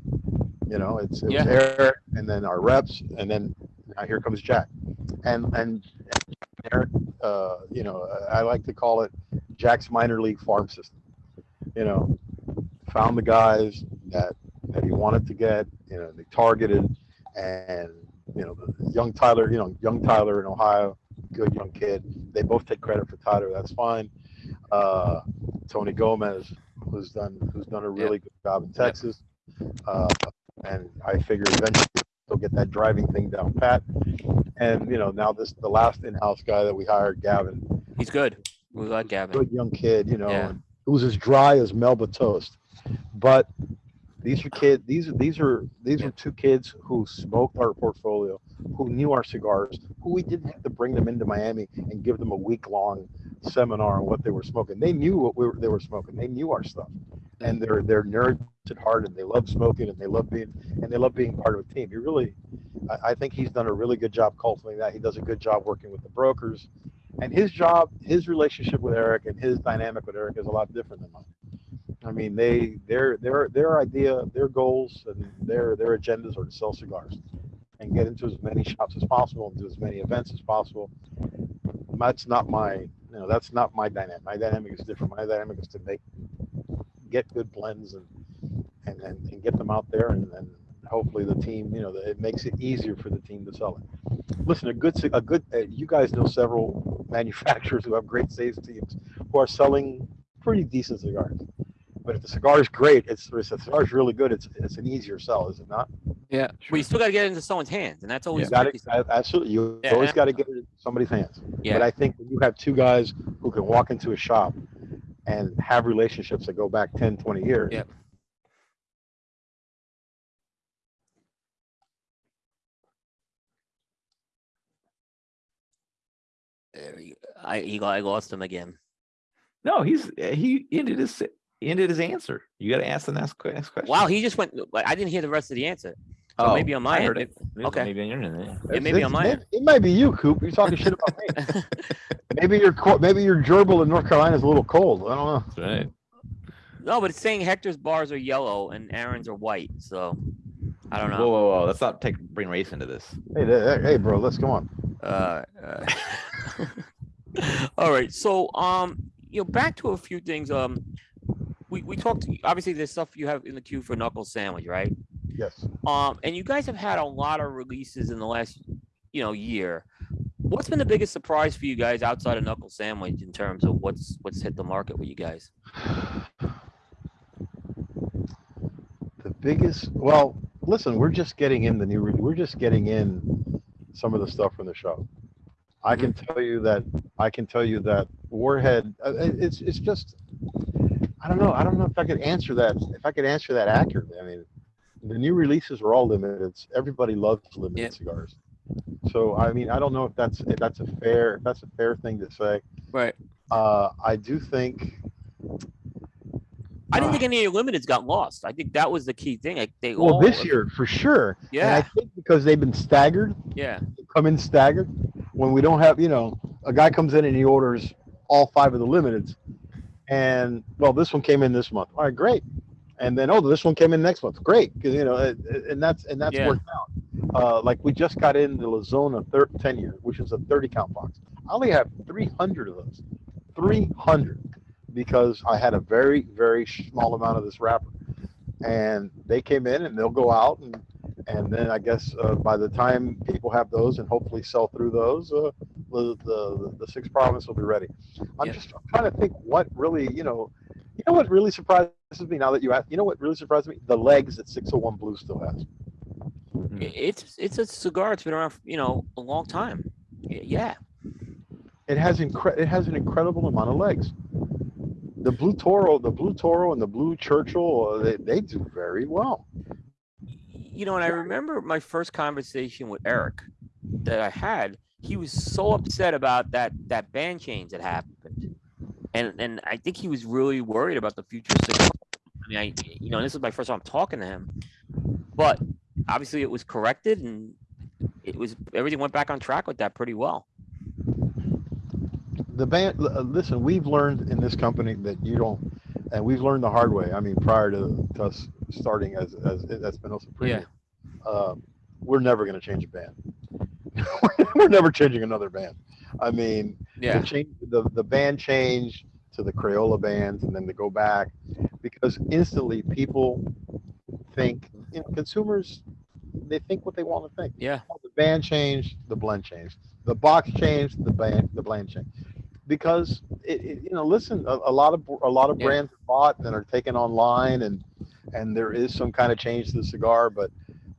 You know, it's it Yeah. was Eric, and then our reps, and then now here comes Jack, and and Eric, uh, you know, I like to call it Jack's minor league farm system. You know, found the guys that that he wanted to get. You know, they targeted, and you know, young Tyler, you know, young Tyler in Ohio, good young kid. They both take credit for Tyler. That's fine. Uh, Tony Gomez, who's done who's done a really good job in Texas. Uh, and I figure eventually he'll get that driving thing down pat. And you know, now this the last in-house guy that we hired, Gavin, He's good. We like Gavin. good young kid, you know, Yeah. who's as dry as Melba toast. But these are kids. These are these are these Yeah. are two kids who smoked our portfolio, who knew our cigars, who we didn't have to bring them into Miami and give them a week long seminar on what they were smoking. They knew what we were, they were smoking. They knew our stuff, and they're they're nerds at heart, and they love smoking, and they love being and they love being part of a team. He really, I, I think he's done a really good job cultivating that. He does a good job working with the brokers, and his job, his relationship with Eric, and his dynamic with Eric is a lot different than mine. I mean, they their their their idea, their goals, and their their agendas are to sell cigars and get into as many shops as possible and do as many events as possible. That's not my, you know, that's not my dynamic. My dynamic is different. My dynamic is to make, get good blends and and and, and get them out there, and then hopefully the team, you know, it makes it easier for the team to sell it. Listen, a good, a good, uh, you guys know several [laughs] manufacturers who have great sales teams who are selling pretty decent cigars. But if the cigar is great, it's if the cigar is really good. It's it's an easier sell, is it not? Yeah. But you still got to get it into someone's hands, and that's always You got tricky it. Absolutely, you Yeah, always got to get it in somebody's hands. Yeah. But I think when you have two guys who can walk into a shop and have relationships that go back 10, 20 years. Yep. There we go. I he I lost him again. No, he's he ended his ended his answer. You got to ask the next, next question. Wow, he just went. I didn't hear the rest of the answer. So oh, maybe on my I end, it- it. Okay. Maybe on your internet. yeah. It may be on my end. It might be you, Coop. You're talking shit about me. [laughs] Maybe your co- maybe your gerbil in North Carolina is a little cold. I don't know. That's right. No, but it's saying Hector's bars are yellow and Aaron's are white. So I don't Whoa, know. whoa, whoa! whoa! Let's not take bring race into this. Hey, hey, hey, bro, let's go on. Uh, uh, [laughs] all right. So, um, you know, back to a few things. Um, we we talked. Obviously, there's stuff you have in the queue for Knuckle Sandwich, right? Yes. Um, and you guys have had a lot of releases in the last, you know, year. What's been the biggest surprise for you guys outside of Knuckle Sandwich in terms of what's what's hit the market with you guys? The biggest, well, listen, we're just getting in the new, we're just getting in some of the stuff from the show. I can tell you that, I can tell you that Warhead, uh, it's, it's just, I don't know, I don't know if I could answer that, if I could answer that accurately. I mean, the new releases are all limited. Everybody loves limited Yeah. cigars. So, I mean, I don't know if that's, if that's a fair, if that's a fair thing to say. Right. Uh, I do think, I didn't think any of your limiteds got lost. I think that was the key thing. Like they Well, this year for sure. And I think because they've been staggered, yeah, come in staggered. When we don't have, you know, a guy comes in and he orders all five of the limiteds, and well, this one came in this month. All right, great. And then oh, this one came in next month. Great, because you know, it- it- and that's and that's Yeah. worked out. Uh, like we just got in the La Zona thir- ten year, which is a thirty count box. I only have three hundred of those, three hundred, because I had a very very small amount of this wrapper, and they came in and they'll go out and and then I guess uh, by the time people have those and hopefully sell through those, uh, the, the the six province will be ready. I'm Yeah. just trying to think what really, you know, you know what really surprises me now that you ask. You know what really surprised me? The legs that 601 Blue still has. It's it's a cigar. It's been around, for, you know, a long time. Yeah, It has incre- It has an incredible amount of legs. The Blue Toro, the Blue Toro, and the Blue Churchill, uh, they, they do very well. You know, and I remember my first conversation with Eric that I had. He was so upset about that that band change that happened, and and I think he was really worried about the future. of. I mean, I you know, this is my first time talking to him, but obviously it was corrected and it was everything went back on track with that pretty well. the band uh, listen we've learned in this company that you don't and we've learned the hard way i mean prior to, to us starting as as as Espinosa Premium, uh, we're never going to change a band. [laughs] We're never changing another band. I mean Yeah, the, change, the the band change to the crayola bands and then to go back because instantly people think you know consumers they think what they want to think. Yeah, the band changed, the blend changed. The box changed, the band, the blend changed. Because it, it you know, listen, a, a lot of a lot of Yeah. brands are bought and are taken online, and and there is some kind of change to the cigar, but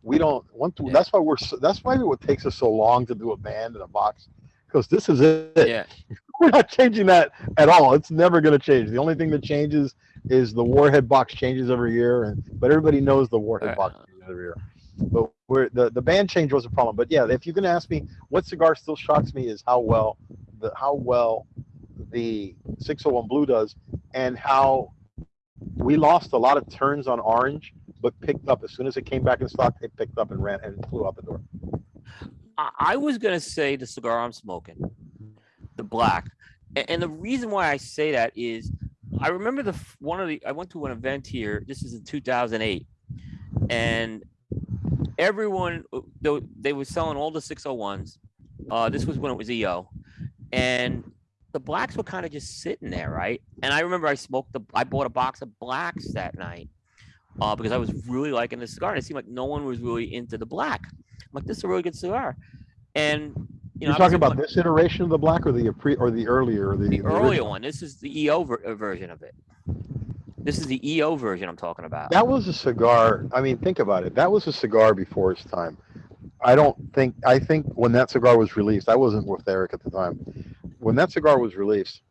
we don't want to. Yeah. That's why we're. So, that's why it takes us so long to do a band and a box, because this is it. yeah, [laughs] We're not changing that at all. It's never going to change. The only thing that changes is the warhead box changes every year, and but everybody knows the warhead Uh, box changes every year. But we're, the the band change was a problem. But yeah, if you're to ask me what cigar still shocks me is how well the how well the 601 Blue does, and how we lost a lot of turns on orange, but picked up as soon as it came back in stock. They picked up and ran and flew out the door. I, I was gonna say the cigar I'm smoking, the black, and, the reason why I say that is I remember the one of the I went to an event here. This is in 2008, and everyone uh, they, they were selling all the 601s. Uh, this was when it was EO, and the blacks were kind of just sitting there, right? And I remember I smoked the I bought a box of blacks that night. Uh, because I was really liking the cigar, and it seemed like no one was really into the black. I'm like, this is a really good cigar. And you know, You're talking about this iteration of the black or the pre or the earlier or the, the earlier original? one. This is the EO ver- uh, version of it. This is the EO version I'm talking about. That was a cigar. I mean, think about it. That was a cigar before its time. I don't think. I think when that cigar was released, I wasn't with Eric at the time. When that cigar was released,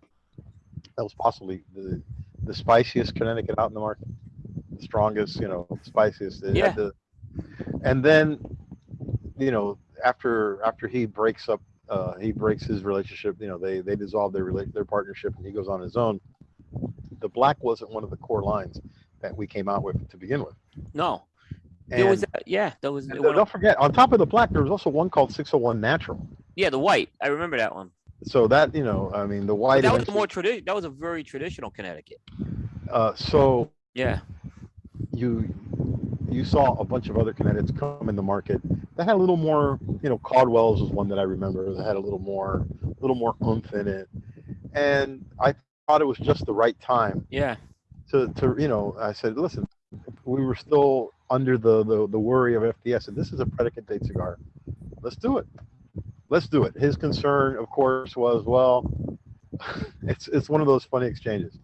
that was possibly the the spiciest Connecticut out in the market, the strongest, you know, spiciest. It Yeah. and then, you know, after after he breaks up, uh, he breaks his relationship. You know, they they dissolve their their partnership, and he goes on his own. The black wasn't one of the core lines that we came out with to begin with. no, there was And- that, yeah, there was and don't up- forget, on top of the black, there was also one called 601 Natural. yeah the white. I remember that one. So that you know, I mean, the But white. that was more traditional. That was a very traditional Connecticut. uh, so Yeah, you you saw a bunch of other Connecticut's come in the market that had a little more. You know, Caldwell's was one that I remember that had a little more, a little more oomph in it, and I thought it was just the right time yeah, to to you know. I said, listen, we were still under the the, the worry of FDA, and this is a predicate date cigar. Let's do it. Let's do it. His concern, of course, was well, [laughs] it's it's one of those funny exchanges.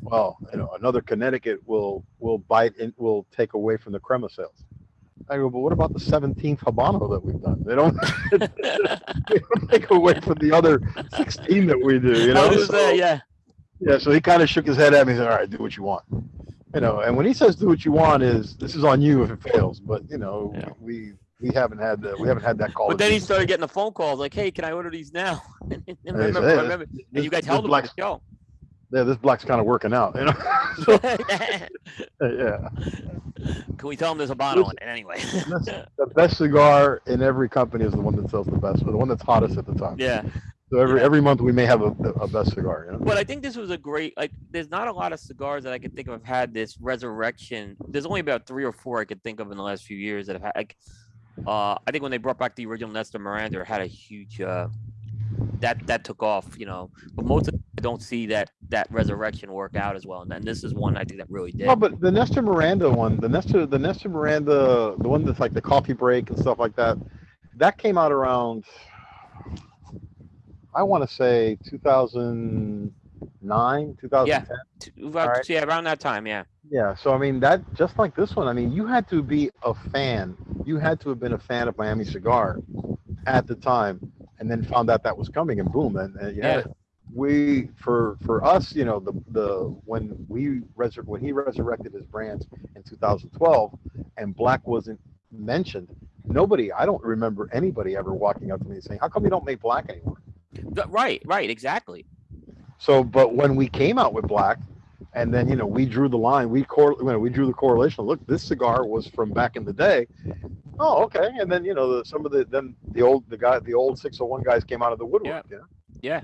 Well, you know, another Connecticut will will bite and will take away from the crema sales. I go, but what about the 17th Habano that we've done? They don't, [laughs] they don't take away from the other 16 that we do. You [laughs] know, was So- there, yeah, yeah, so he kind of shook his head at me and said, All right, do what you want. You know, and when he says do what you want is this is on you if it fails. But you know, Yeah. we we haven't had the we haven't had that call. But then he started getting the phone calls like, "Hey, can I order these now?" [laughs] and Hey, remember, hey, I remember, and you guys this held him on the black's- show. yeah, this black's kind of working out, you know. [laughs] [laughs] So, yeah, Can we tell them there's a bottle in it anyway? The best cigar in every company is the one that sells the best, or the one that's hottest at the time. yeah. So every Yeah. every month we may have a, a best cigar. You know? But I think this was a great like. There's not a lot of cigars that I can think of have had this resurrection. There's only about three or four I could think of in the last few years that have had. Like, uh, I think when they brought back the original Nestor Miranda, it had a huge. Uh, that that took off, you know. But most of I don't see that that resurrection work out as well. And then this is one I think that really did. No, but the Nestor Miranda one, the Nestor, the Nestor Miranda, the one that's like the coffee break and stuff like that, that came out around, I want to say 2009, 2010. T- about- Alright. yeah, around that time, yeah. Yeah. So I mean, that just like this one, I mean, you had to be a fan. You had to have been a fan of Miami Cigar at the time, and then found out that was coming, and boom, and, and Yeah. We for for us, you know, the the when we resur- when he resurrected his brands in 2012, and Black wasn't mentioned. Nobody, I don't remember anybody ever walking up to me and saying, "How come you don't make Black anymore?" Th- Right, right, exactly. So, but when we came out with black, and then you know we drew the line, we cor- you know, we drew the correlation. Look, this cigar was from back in the day. Oh, okay. And then you know the, some of the then the old the guy the old 601 guys came out of the woodwork. Yeah. Yeah.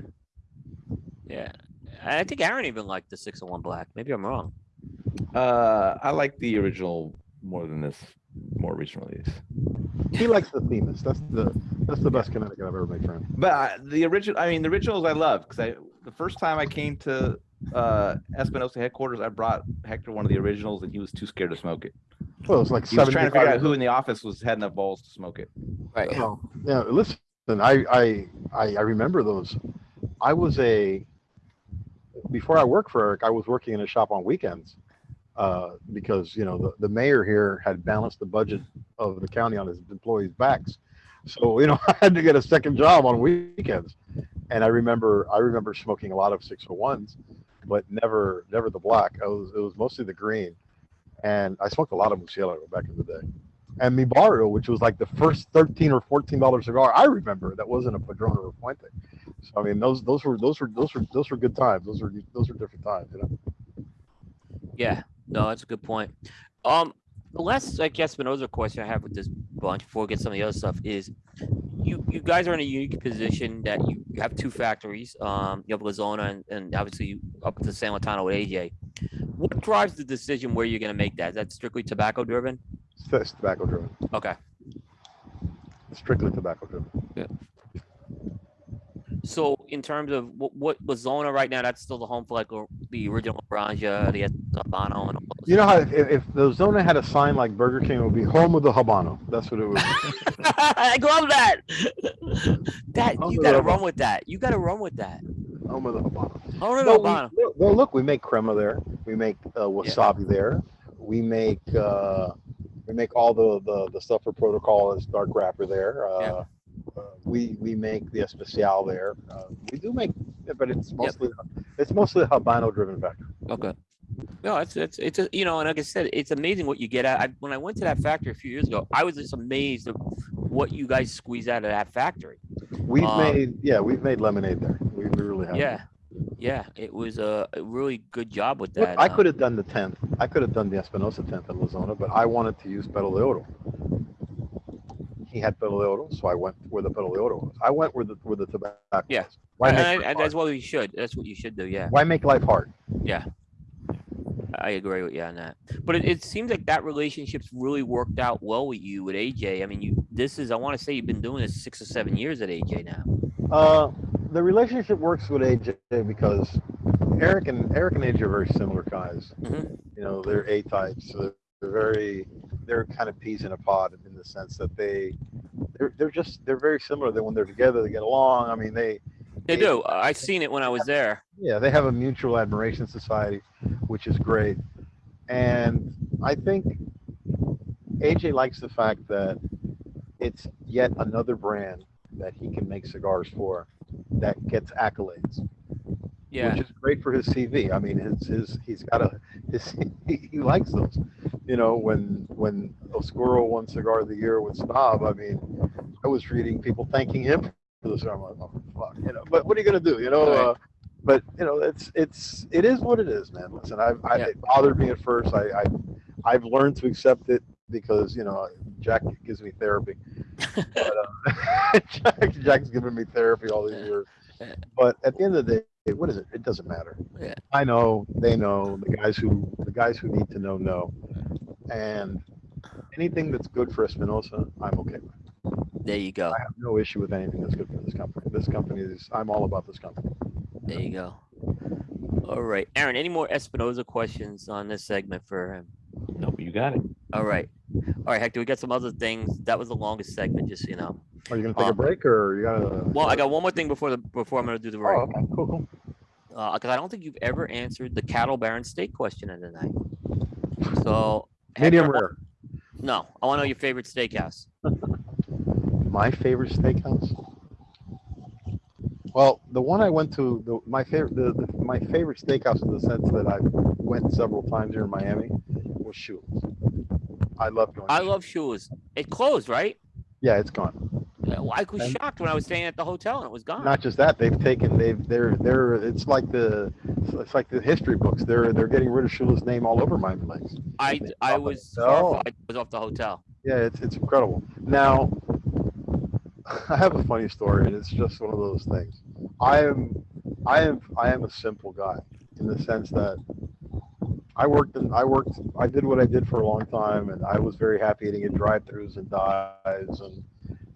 Yeah. I think Aaron even liked the 601 Black. Maybe I'm wrong. Uh, I like the original more than this more recent release. He likes the Themis. That's the that's the best Connecticut I've ever made for him. But I, the original, I mean, the originals I love because I the first time I came to uh Espinosa headquarters, I brought Hector one of the originals, and he was too scared to smoke it. Well, it was like He was trying to figure out who in the office was had enough balls to smoke it. Right. Yeah. Listen, I, I I I remember those. I was a before I worked for Eric. I was working in a shop on weekends uh, because you know the, the mayor here had balanced the budget of the county on his employees' backs. So you know [laughs] I had to get a second job on weekends, and I remember I remember smoking a lot of 601s, but never never the black. It was it was mostly the green, and I smoked a lot of Murcielago back in the day and Mi which was like the first thirteen or fourteen dollar cigar I remember that wasn't a Padron or a Puente. So I mean, those those were those were those were those were good times. Those were those were different times, you know. Yeah. No, that's a good point. Um, the last, I guess, Spinoza question I have with this bunch before we get some of the other stuff is you you guys are in a unique position that you, you have two factories. Um, you have La Zona and, and obviously you up to San Lotano with AJ. What drives the decision where you're going to make that? Is that strictly tobacco driven? It's, it's tobacco driven. Okay. Strictly tobacco driven. Yeah. So in terms of what, what La Zona right now, that's still the home for like the original Granja, the Habano, and all those. You know how if, if the Zona had a sign like Burger King, it would be home of the Habano. That's what it would. be. [laughs] I love that. that Home you got to run with that. You got to run with that. home of the Habano. Home of the No, we- Habano. no, no, look, we make crema there. We make uh, wasabi there. We make uh, we make all the, the the stuff for protocol as dark wrapper there. Uh, Yeah. Uh, we we make the especial there. Uh, we do make, but it's mostly it's mostly a Habano driven factory. Okay. No, it's it's it's a, you know, and like I said, it's amazing what you get out. I, when I went to that factory a few years ago, I was just amazed of what you guys squeeze out of that factory. We've Um, made yeah, we've made lemonade there. We, we really have. Yeah, yeah, it was a, a really good job with Look, that. I uh, could have done the tenth. I could have done the Espinosa tenth at La Zona, but I wanted to use Pelo de Oro. He had Pelo de Oro, so I went where the Pelo de Oro was. I went where the where the tobacco Yeah. was. Why and, and, and that's what you should. That's what you should do. Yeah, Why make life hard? Yeah. I agree with you on that. But it, it seems like that relationship's really worked out well with you with AJ. I mean, you this is I want to say you've been doing this six or seven years at AJ now. Uh, the relationship works with AJ because Eric and Eric and AJ are very similar guys. Mhm. You know, they're A types. So very they're kind of peas in a pod in the sense that they they're they're just they're very similar. That when they're together, they get along. I mean, they They do. Uh, I seen it when I was there. yeah, they have a mutual admiration society, which is great. And I think AJ likes the fact that it's yet another brand that he can make cigars for that gets accolades, Yeah. which is great for his CV. I mean, his his he's got a his [laughs] he, likes those. You know, when when Oscuro won Cigar of the Year with Snob, I mean, I was reading people thanking him for the cigar. I'm like, oh, fuck, you know. But what are you gonna do? You know, Right. uh, but you know, it's it's it is what it is, man. Listen, I, I Yeah. it bothered me at first. I, I I've learned to accept it because you know Jack gives me therapy. [laughs] but, uh, [laughs] Jack, Jack's given me therapy all these years. But at the end of the day, what is it? It doesn't matter. Yeah. I know, they know, the guys who the guys who need to know know, and anything that's good for Espinosa, I'm okay with. There you go. I have no issue with anything that's good for this company. This company is, I'm all about this company. There you go. All right, Aaron. Any more Espinosa questions on this segment for him? Nope, you got it. All right, all right, Hector. We got some other things. That was the longest segment, just so you know. Are you gonna take Uh, a break or you gotta? Well, I got one more thing before the before I'm gonna do the Oh, break. okay, cool, cool. Uh, because I don't think you've ever answered the cattle baron steak question of the night. So Medium Hector, I rare. No, I want to know your favorite steakhouse. [laughs] My favorite steakhouse. Well, the one I went to, the, my favorite, the, the, my favorite steakhouse in the sense that I went several times here in Miami was Shula's. I love going. I Shula's. love shoes. It closed, right? Yeah, it's gone. Well, I was And- shocked when I was staying at the hotel and it was gone. Not just that, they've taken, they've, they're, they're, it's like the, it's like the history books. They're, they're getting rid of Shula's name all over my place. I I was hotel. horrified. I was off the hotel. Yeah, it's it's incredible. Now, [laughs] I have a funny story, and it's just one of those things. I am, I am, I am a simple guy in the sense that I worked and I worked, I did what I did for a long time, and I was very happy eating at drive-throughs and dives, and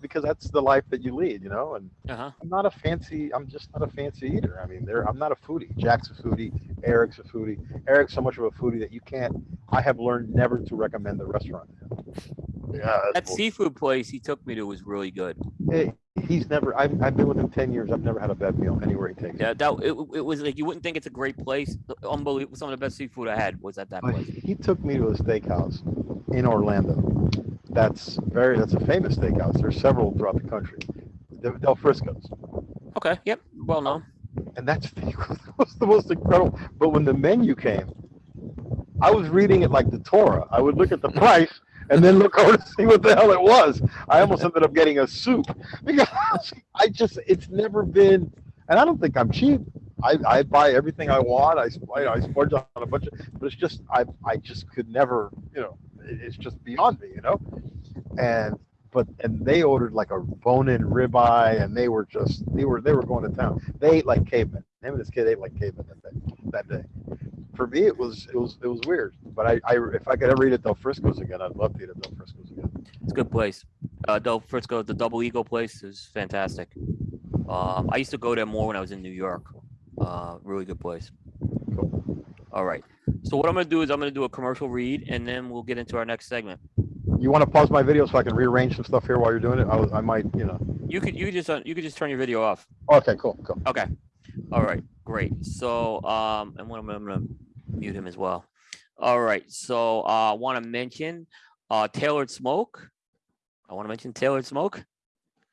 because that's the life that you lead, you know. And Uh huh. I'm not a fancy, I'm just not a fancy eater. I mean, there, I'm not a foodie. Jack's a foodie. Eric's a foodie. Eric's so much of a foodie that you can't. I have learned never to recommend the restaurant. Yeah, That seafood place he took me to was really good. Hey, he's never. I've, I've been with him ten years. I've never had a bad meal anywhere he takes. me. Yeah, that it, it was like you wouldn't think it's a great place. Unbelievable. Some of the best seafood I had was at that But place. he took me to a steakhouse in Orlando. That's very. That's a famous steakhouse. There's several throughout the country. Del Frisco's, Okay. Yep. Well known. and that's [laughs] the, was the most incredible. But when the menu came, I was reading it like the Torah. I would look at the [laughs] price. And then look over to see what the hell it was. I almost ended up getting a soup [laughs] because I just, it's never been, and I don't think I'm cheap. I, I buy everything I want. I, I, I splurge on a bunch of, but it's just I I just could never, you know, it's just beyond me, you know. And but and they ordered like a bone-in ribeye, and they were just they were they were going to town. They ate like cavemen. Him and his kid ate like cavemen that day. That day. For me, it was it was it was weird. But I, I if I could ever eat at Del Frisco's again, I'd love to eat at Del Frisco's again. It's a good place. Uh, Del Frisco, the Double Eagle place is fantastic. Um, I used to go there more when I was in New York. Uh, really good place. Cool. All right. So what I'm gonna do is I'm gonna do a commercial read, and then we'll get into our next segment. You want to pause my video so I can rearrange some stuff here while you're doing it? I, was, I might, you know. You could you could just uh, you could just turn your video off. Okay, cool, cool. Okay. All right. Great. So um, and what I'm, I'm gonna mute him as well. All right. So uh, I want to mention uh, Tailored Smoke. I want to mention Tailored Smoke,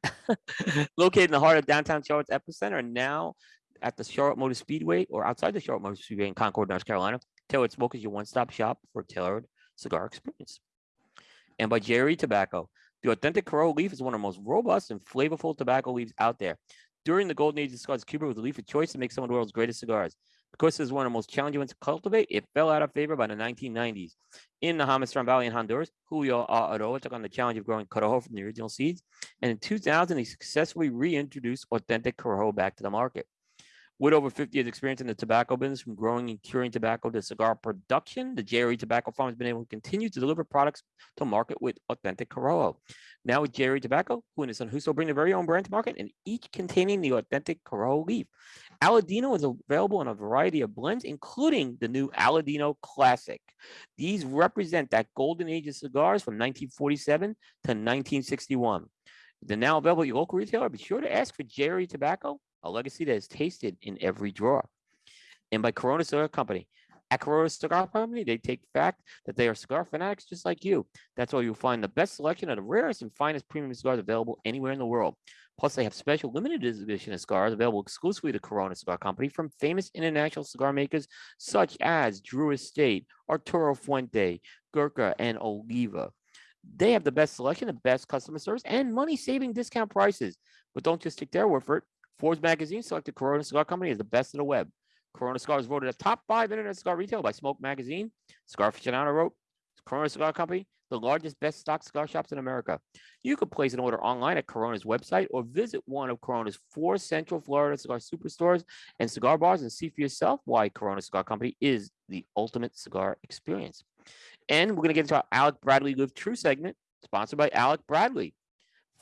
[laughs] located in the heart of downtown Charlotte's epicenter, and now at the Charlotte Motor Speedway or outside the Charlotte Motor Speedway in Concord, North Carolina. Tailored Smoke is your one-stop shop for tailored cigar experience. And by JRE Tobacco. The authentic Corojo leaf is one of the most robust and flavorful tobacco leaves out there. During the golden age of cigars, Cuba was the leaf of choice to make some of the world's greatest cigars. Because this is one of the most challenging ones to cultivate, it fell out of favor by the 1990s. In the Jamastran Valley in Honduras, Julio. Eiroa took on the challenge of growing Corojo from the original seeds. And in 2000, he successfully reintroduced authentic Corojo back to the market. With over 50 years experience in the tobacco business, from growing and curing tobacco to cigar production, the JRE Tobacco Farm has been able to continue to deliver products to market with authentic Corojo. Now with JRE Tobacco, who and his son Justo bring their very own brand to market, and each containing the authentic Corojo leaf. Aladino is available in a variety of blends, including the new Aladino Classic. These represent that golden age of cigars from 1947 to 1961. They're now available at your local retailer. Be sure to ask for JRE Tobacco, a legacy that is tasted in every drawer. And by Corona Cigar Company. At Corona Cigar Company, they take fact that they are cigar fanatics just like you. That's why you'll find the best selection of the rarest and finest premium cigars available anywhere in the world. Plus, they have special limited edition cigars available exclusively to Corona Cigar Company from famous international cigar makers such as Drew Estate, Arturo Fuente, Gurkha, and Oliva. They have the best selection, the best customer service, and money saving discount prices. But don't just take their word for it. Forbes magazine selected Corona Cigar Company as the best of the web. Corona Cigar was voted a top five internet cigar retail by Smoke Magazine. Cigar aficionado wrote, Corona Cigar Company, the largest best stock cigar shops in America. You can place an order online at Corona's website or visit one of Corona's four Central Florida cigar superstores and cigar bars and see for yourself why Corona Cigar Company is the ultimate cigar experience. And we're going to get into our Alec Bradley Live True segment, sponsored by Alec Bradley.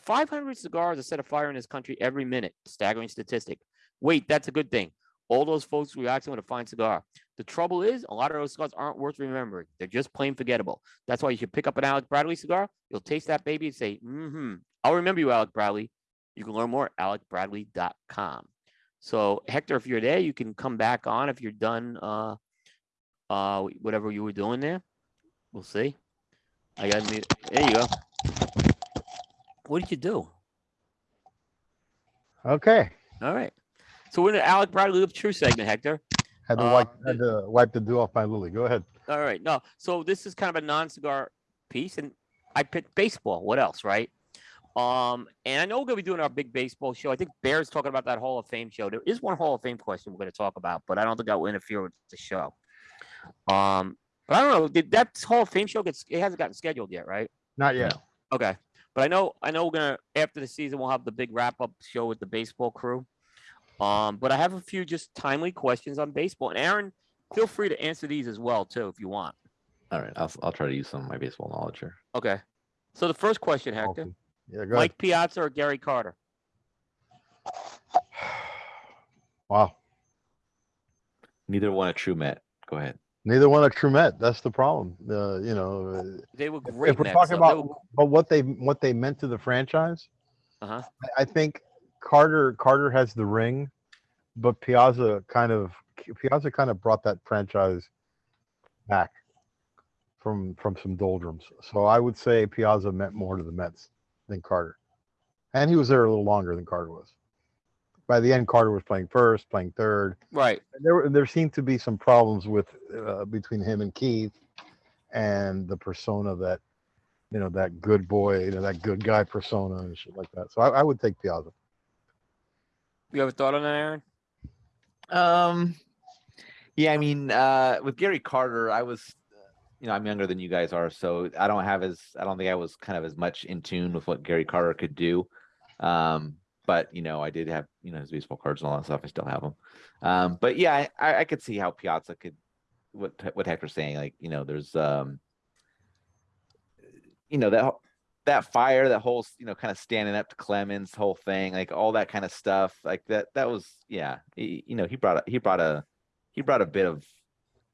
500 cigars are set afire in this country every minute. Staggering statistic. Wait, that's a good thing. All those folks reacting with a fine cigar. The trouble is, a lot of those cigars aren't worth remembering. They're just plain forgettable. That's why you should pick up an Alec Bradley cigar. You'll taste that baby and say, mm-hmm. I'll remember you, Alec Bradley. You can learn more at alecbradley.com. So, Hector, if you're there, you can come back on if you're done uh, uh, whatever you were doing there. We'll see. I got. There you go. What did you do? Okay. All right. So we're in the Alec Bradley True segment, Hector. Had to Uh, wipe had to wipe the dew off my lily. Go ahead. All right. No. So this is kind of a non-cigar piece, and I picked baseball. What else, right? Um, and I know we're gonna be doing our big baseball show. I think Bear's talking about that Hall of Fame show. There is one Hall of Fame question we're gonna talk about, but I don't think that will interfere with the show. Um, but I don't know. Did that Hall of Fame show get? It hasn't gotten scheduled yet, right? Not yet. Okay. But I know I know we're gonna after the season we'll have the big wrap up show with the baseball crew. Um, but I have a few just timely questions on baseball. And Aaron, feel free to answer these as well too if you want. All right, I'll I'll try to use some of my baseball knowledge here. Okay. So the first question, Hector. Awesome. Yeah, go ahead. Mike Piazza or Gary Carter? [sighs] Wow. Neither one a true Met. Go ahead. Neither one a true Met. That's the problem. Uh, you know, They were great. if we're talking. They about were- but what they what they meant to the franchise, uh-huh. I- I think Carter Carter has the ring, but Piazza kind of Piazza kind of brought that franchise back from from some doldrums. So I would say Piazza meant more to the Mets than Carter, and he was there a little longer than Carter was. By the end, Carter was playing first, playing third. Right. And there there seemed to be some problems with uh, between him and Keith, and the persona that you know that good boy, you know that good guy persona and shit like that. So I, I would take Piazza. You have a thought on that, Aaron? Um, yeah, I mean, uh, with Gary Carter, I was, uh, you know, I'm younger than you guys are, so I don't have as, I don't think I was kind of as much in tune with what Gary Carter could do. Um, but you know, I did have, you know, his baseball cards and all that stuff. I still have them. Um, but yeah, I- I, could see how Piazza could, what what Hector's saying, like, you know, there's, um, you know, that that fire, that whole, you know, kind of standing up to Clemens, whole thing, like all that kind of stuff, like that. That was, yeah, he, you know, he brought a, he brought a, he brought a bit of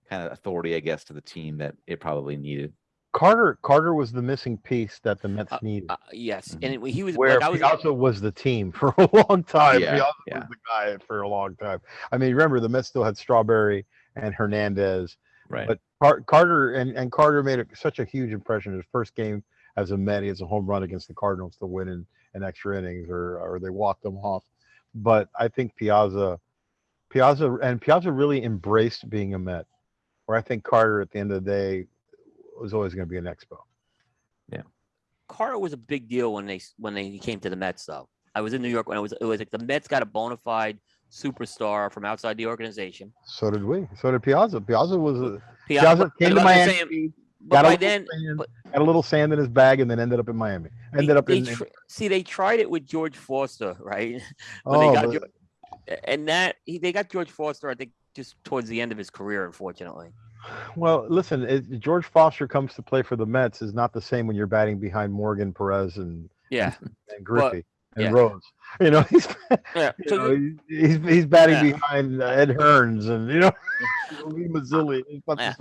kind of authority, I guess, to the team that it probably needed. Carter Carter was the missing piece that the Mets Uh, needed. Uh, yes. Mhm. And it- he was where like I was Piazza was the team [laughs] for a long time. Yeah, Piazza yeah. was the guy for a long time. I mean, remember the Mets still had Strawberry and Hernandez. Right. But Car- Carter and, and Carter made a, such a huge impression. His first game as a Met, he has a home run against the Cardinals to win in, in extra innings, or or they walked him off. But I think Piazza, Piazza, and Piazza really embraced being a Met. Where I think Carter, at the end of the day, was always going to be an Expo. Yeah. Carter was a big deal when they when they came to the Mets though. I was in New York when it was it was like the Mets got a bona fide superstar from outside the organization. So did we. So did Piazza. Piazza was a Piazza, Piazza came to I'm Miami. saying, got but a by little then sand, but- had a little sand in his bag, and then ended up in Miami. Ended they- up in. in- tr- see they tried it with George Foster, right? [laughs] when oh, they got but- George, and that he, they got George Foster, I think, just towards the end of his career, unfortunately. Well, listen, it, George Foster comes to play for the Mets is not the same when you're batting behind Morgan, Perez, and Yeah, and Griffey and yeah. Rose. [laughs] You know, he's yeah. [laughs] you So know, he's he's batting Yeah. behind uh, Ed Hearns and you know [laughs] Lee Mazzilli. He's not the Yeah.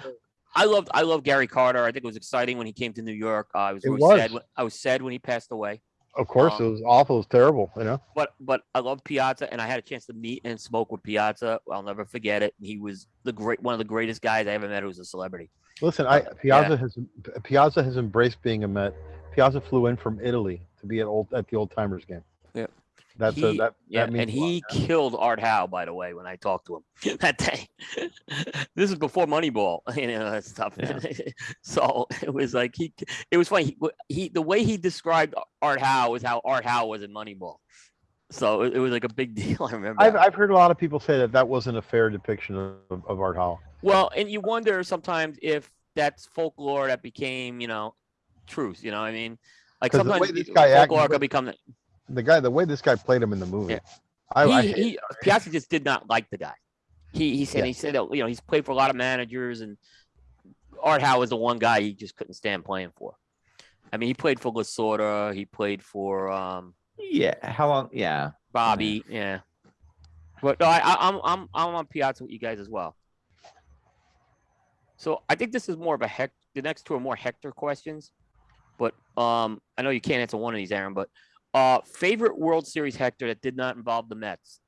I loved I loved Gary Carter. I think it was exciting when he came to New York. Uh, I was really was. sad. When, I was sad when he passed away. Of course, it Um, was awful. It was terrible. You know. But but I love Piazza, and I had a chance to meet and smoke with Piazza. I'll never forget it. He was the great one of the greatest guys I ever met who was a celebrity. Listen, I Piazza has Piazza has embraced being a Met. Piazza flew in from Italy to be at old at the old timers game. Yeah. That's a, that. Yeah, that and a lot. he killed Art Howe, by the way, when I talked to him [laughs] that day. [laughs] this is before Moneyball, [laughs] you know that stuff. Yeah. so it was like he, it was funny. He, he, the way he described Art Howe was how Art Howe was in Moneyball. So it, it was like a big deal. I remember. I've. I've heard a lot of people say that that wasn't a fair depiction of, of Art Howe. Well, and you wonder sometimes if that's folklore that became, you know, truth. You know, what I mean, like 'Cause the way sometimes this guy folklore could become. The- The guy, the way this guy played him in the movie, Yeah. I, I he, hate- he Piazza just did not like the guy. He he said Yeah. he said that, you know he's played for a lot of managers and Art Howe was the one guy he just couldn't stand playing for. I mean, he played for Lasorda. He played for um, Yeah. How long? Yeah. Bobby. Yeah. But no, I, I, I'm I'm I'm on Piazza with you guys as well. So I think this is more of a heck. The next two are more Hector questions, but um, I know you can't answer one of these, Aaron. But uh, favorite World Series Hector that did not involve the Mets.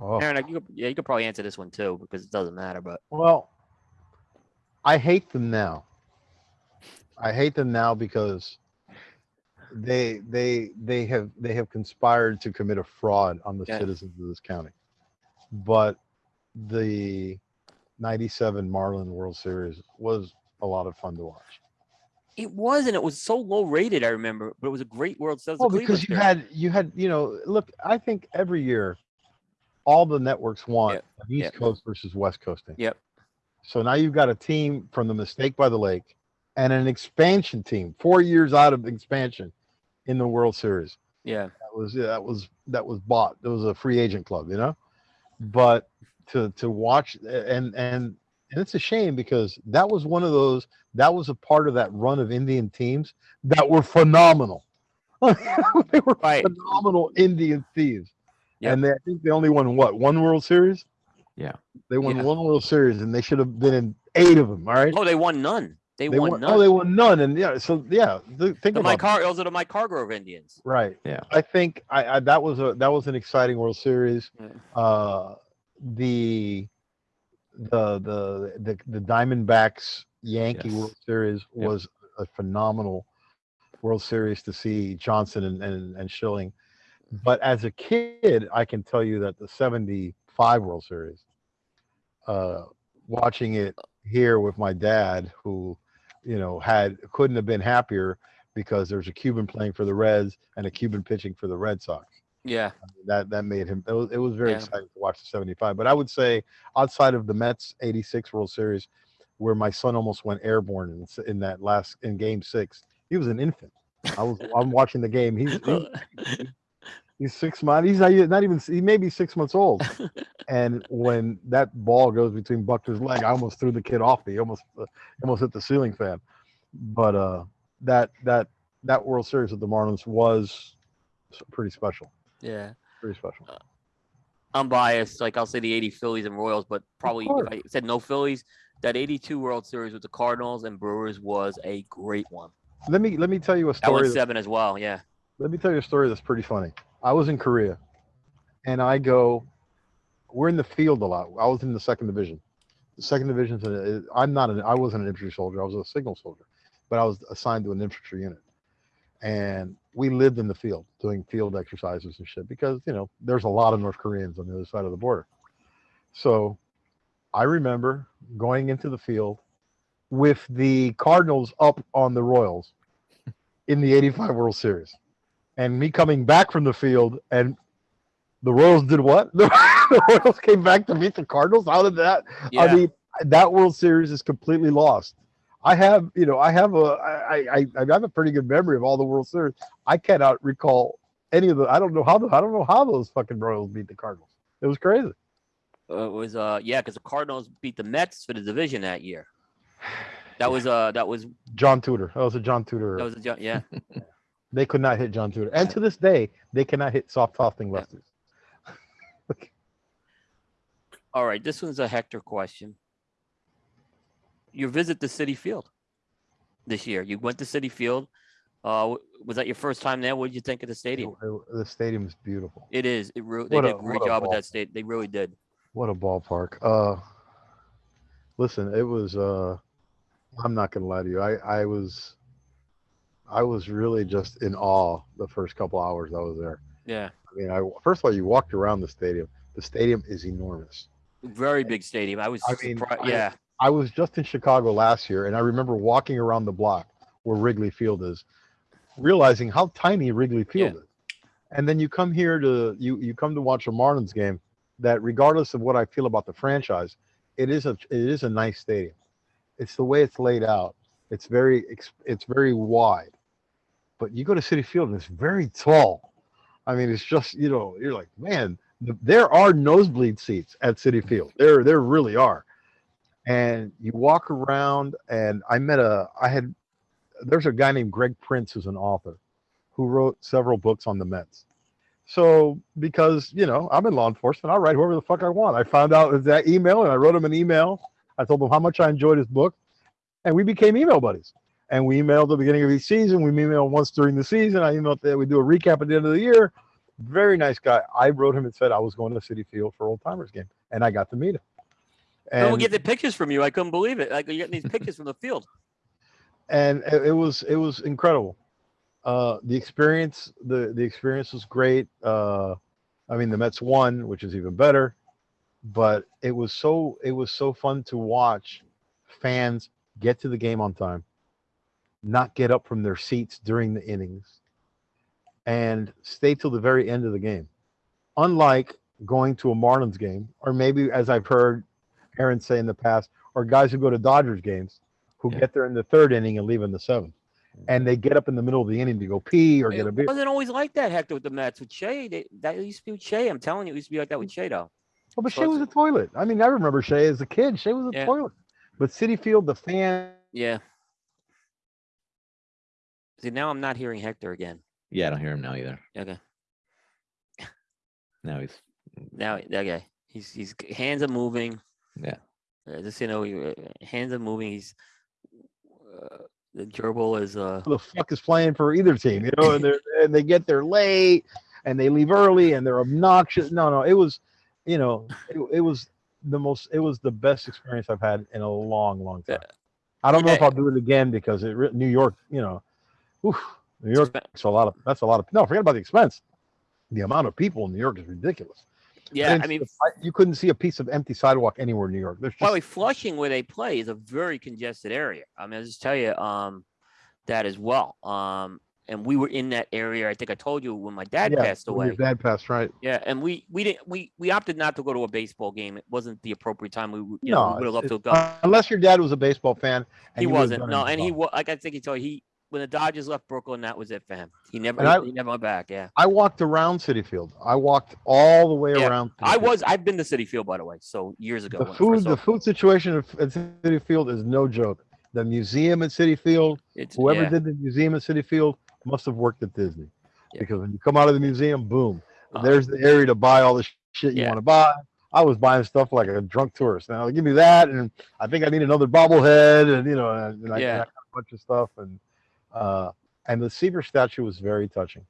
oh. Aaron, you could, yeah, you could probably answer this one too because it doesn't matter. But Well, I hate them now. I hate them now because they they they have they have conspired to commit a fraud on the Yeah. citizens of this county. But the 97 Marlin World Series was a lot of fun to watch. It wasn't. It was so low rated. I remember, but it was a great World Series. Well, because you had you had you know look I think every year all the networks want Yep, East yep. Coast versus West Coast team. Yep. So now you've got a team from the Mistake by the Lake and an expansion team, four years out of expansion in the World Series. yeah, That was yeah, that was that was bought. It was a free agent club, you know. But to to watch and and and it's a shame because that was one of those that was a part of that run of Indian teams that were phenomenal. [laughs] they were Right. phenomenal Indian teams. Yep. And they, I think they only won what one World Series. Yeah. They won Yeah. one World Series, and they should have been in eight of them. All right. Oh, they won none. They, They won, won, none. oh, they won none, and yeah. So yeah, th- think the about that. Har- those are the Mike Hargrove Indians. Right. Yeah. I think I, I that was a that was an exciting World Series. Yeah. Uh, the the the the the Diamondbacks Yankee Yes. World Series Yep. was a phenomenal World Series to see Johnson and, and and Schilling. But as a kid, I can tell you that the '75 World Series, uh, watching it here with my dad, who, you know, had couldn't have been happier because there's a Cuban playing for the Reds and a Cuban pitching for the Red Sox. Yeah, That that made him. It was, it was very Yeah. exciting to watch the '75. But I would say outside of the Mets '86 World Series, where my son almost went airborne in, in that last in Game Six, he was an infant. I was I'm [laughs] watching the game. He's he's, [laughs] he's six months. He's not, not even. He may be six months old. [laughs] And when that ball goes between Buckner's leg, I almost threw the kid off me. Almost uh, almost hit the ceiling fan. But uh, that that that World Series with the Marlins was pretty special. Yeah. Pretty special. Uh, I'm biased. Like I'll say the '80 Phillies and Royals, but probably if I said no Phillies, that '82 World Series with the Cardinals and Brewers was a great one. Let me let me tell you a That story. was that- seven as well. Yeah. let me tell you a story that's pretty funny. I was in Korea, and I go. We're in the field a lot. I was in the second division. The second division. I'm not an. I wasn't an infantry soldier. I was a signal soldier, but I was assigned to an infantry unit, and we lived in the field doing field exercises and shit because you know there's a lot of North Koreans on the other side of the border. So, I remember going into the field with the Cardinals up on the Royals in the 85 World Series. And me coming back from the field and the Royals did what? [laughs] The, Royals came back to beat the Cardinals. How did that? Yeah. I mean, that World Series is completely lost. I have, you know, I have a, I, I, I have a pretty good memory of all the World Series. I cannot recall any of the. I don't know how. The, I don't know how those fucking Royals beat the Cardinals. It was crazy. Uh, it was uh yeah, because the Cardinals beat the Mets for the division that year. [sighs] That was uh that was John Tudor. That was a John Tudor. that was a, jo- yeah. [laughs] they could not hit John Tudor, and to this day, they cannot hit soft tossing lefties. [laughs] All right, this one's a Hector question. You visit the Citi Field this year. You went to Citi Field. Uh, was that your first time there? What did you think of the stadium? it- the stadium is beautiful. It is. It they What did a- a great a job with that state. They really did. What a ballpark. Uh listen, it was uh I'm not gonna lie to you. I, I was I was really just in awe the first couple hours I was there. Yeah, I mean I first of all you walked around the stadium. The stadium is enormous. very big stadium. I was I mean, surprised. I- yeah, I was just in Chicago last year and I remember walking around the block where Wrigley Field is, realizing how tiny Wrigley Field is. and then you come here to you you come to watch a Marlins game. That regardless of what I feel about the franchise, it is a it is a nice stadium. It's the way it's laid out. It's very it's very wide, but you go to Citi Field and it's very tall. I mean, it's just you know you're like man, there are nosebleed seats at Citi Field. There there really are, and you walk around. And I met a I had there's a guy named Greg Prince who's an author who wrote several books on the Mets. So because you know I'm in law enforcement, I'll write whoever the fuck I want. I found out that email and I wrote him an email. I told him how much I enjoyed his book, and we became email buddies. And we emailed the beginning of each season. We emailed once during the season. I emailed that we do a recap at the end of the year. Very nice guy. I wrote him and said I was going to the Citi Field for old timers game, and I got to meet him. And we get the pictures from you. I couldn't believe it. Like you're getting these pictures from the field. and it, it was it was incredible. Uh, the experience the the experience was great. Uh, I mean, the Mets won, which is even better. But it was so it was so fun to watch fans get to the game on time, not get up from their seats during the innings, and stay till the very end of the game. Unlike going to a Marlins game, or maybe as I've heard Aaron say in the past, or guys who go to Dodgers games who Yeah. get there in the third inning and leave in the seventh. Mm-hmm. And they get up in the middle of the inning to go pee or get a It beer. wasn't always like that, Hector, with the Mets. With Shea, they, that used to be with Shea. I'm telling you, it used to be like that with Shea, though. Oh, but So Shea was a toilet. I mean, I remember Shea as a kid. Shea was a Yeah. toilet. But Citi Field, the fan, Yeah. See, now I'm not hearing Hector again. Yeah, I don't hear him now either. Okay. Now he's Now, okay. He's he's hands are moving. Yeah. Uh, just you know, he, uh, hands are moving. He's uh, the gerbil is uh. who the fuck is playing for either team, you know, and they [laughs] and they get there late and they leave early and they're obnoxious. No, no, it was, you know, it, it was the most, it was the best experience I've had in a long, long Yeah. time. I don't know if I'll do it again because it re- New York, you know, oof, New York expen- a lot of that's a lot of no. Forget about the expense. The amount of people in New York is ridiculous. Yeah, I mean, a- you couldn't see a piece of empty sidewalk anywhere in New York. There's the way, Flushing, where they play, is a very congested area. I mean, I'll just tell you um, that as well. Um, and we were in that area. I think I told you when my dad yeah, passed when your away. Dad passed, right? Yeah, and we we didn't we we opted not to go to a baseball game. It wasn't the appropriate time. We you know we would have loved to uh, unless your dad was a baseball fan. and he wasn't. No, and he was like I think he told you, he when the Dodgers left Brooklyn, that was it for him. He never And I- he never went back. Yeah, I walked around Citi Field. I walked all the way Yeah, around. Citi I Field. was. I've been to Citi Field by the way, so years ago. The food, the food situation at Citi Field is no joke. The museum at Citi Field, it's, whoever yeah, did the museum at Citi Field must have worked at Disney, Yeah. because when you come out of the museum, boom, Uh, there's the area to buy all the shit you want to buy. I was buying stuff like a drunk tourist. Now give me that, and I think I need another bobblehead, and you know, and, and I, Yeah. and I got a bunch of stuff, and uh, and the Seaver statue was very touching.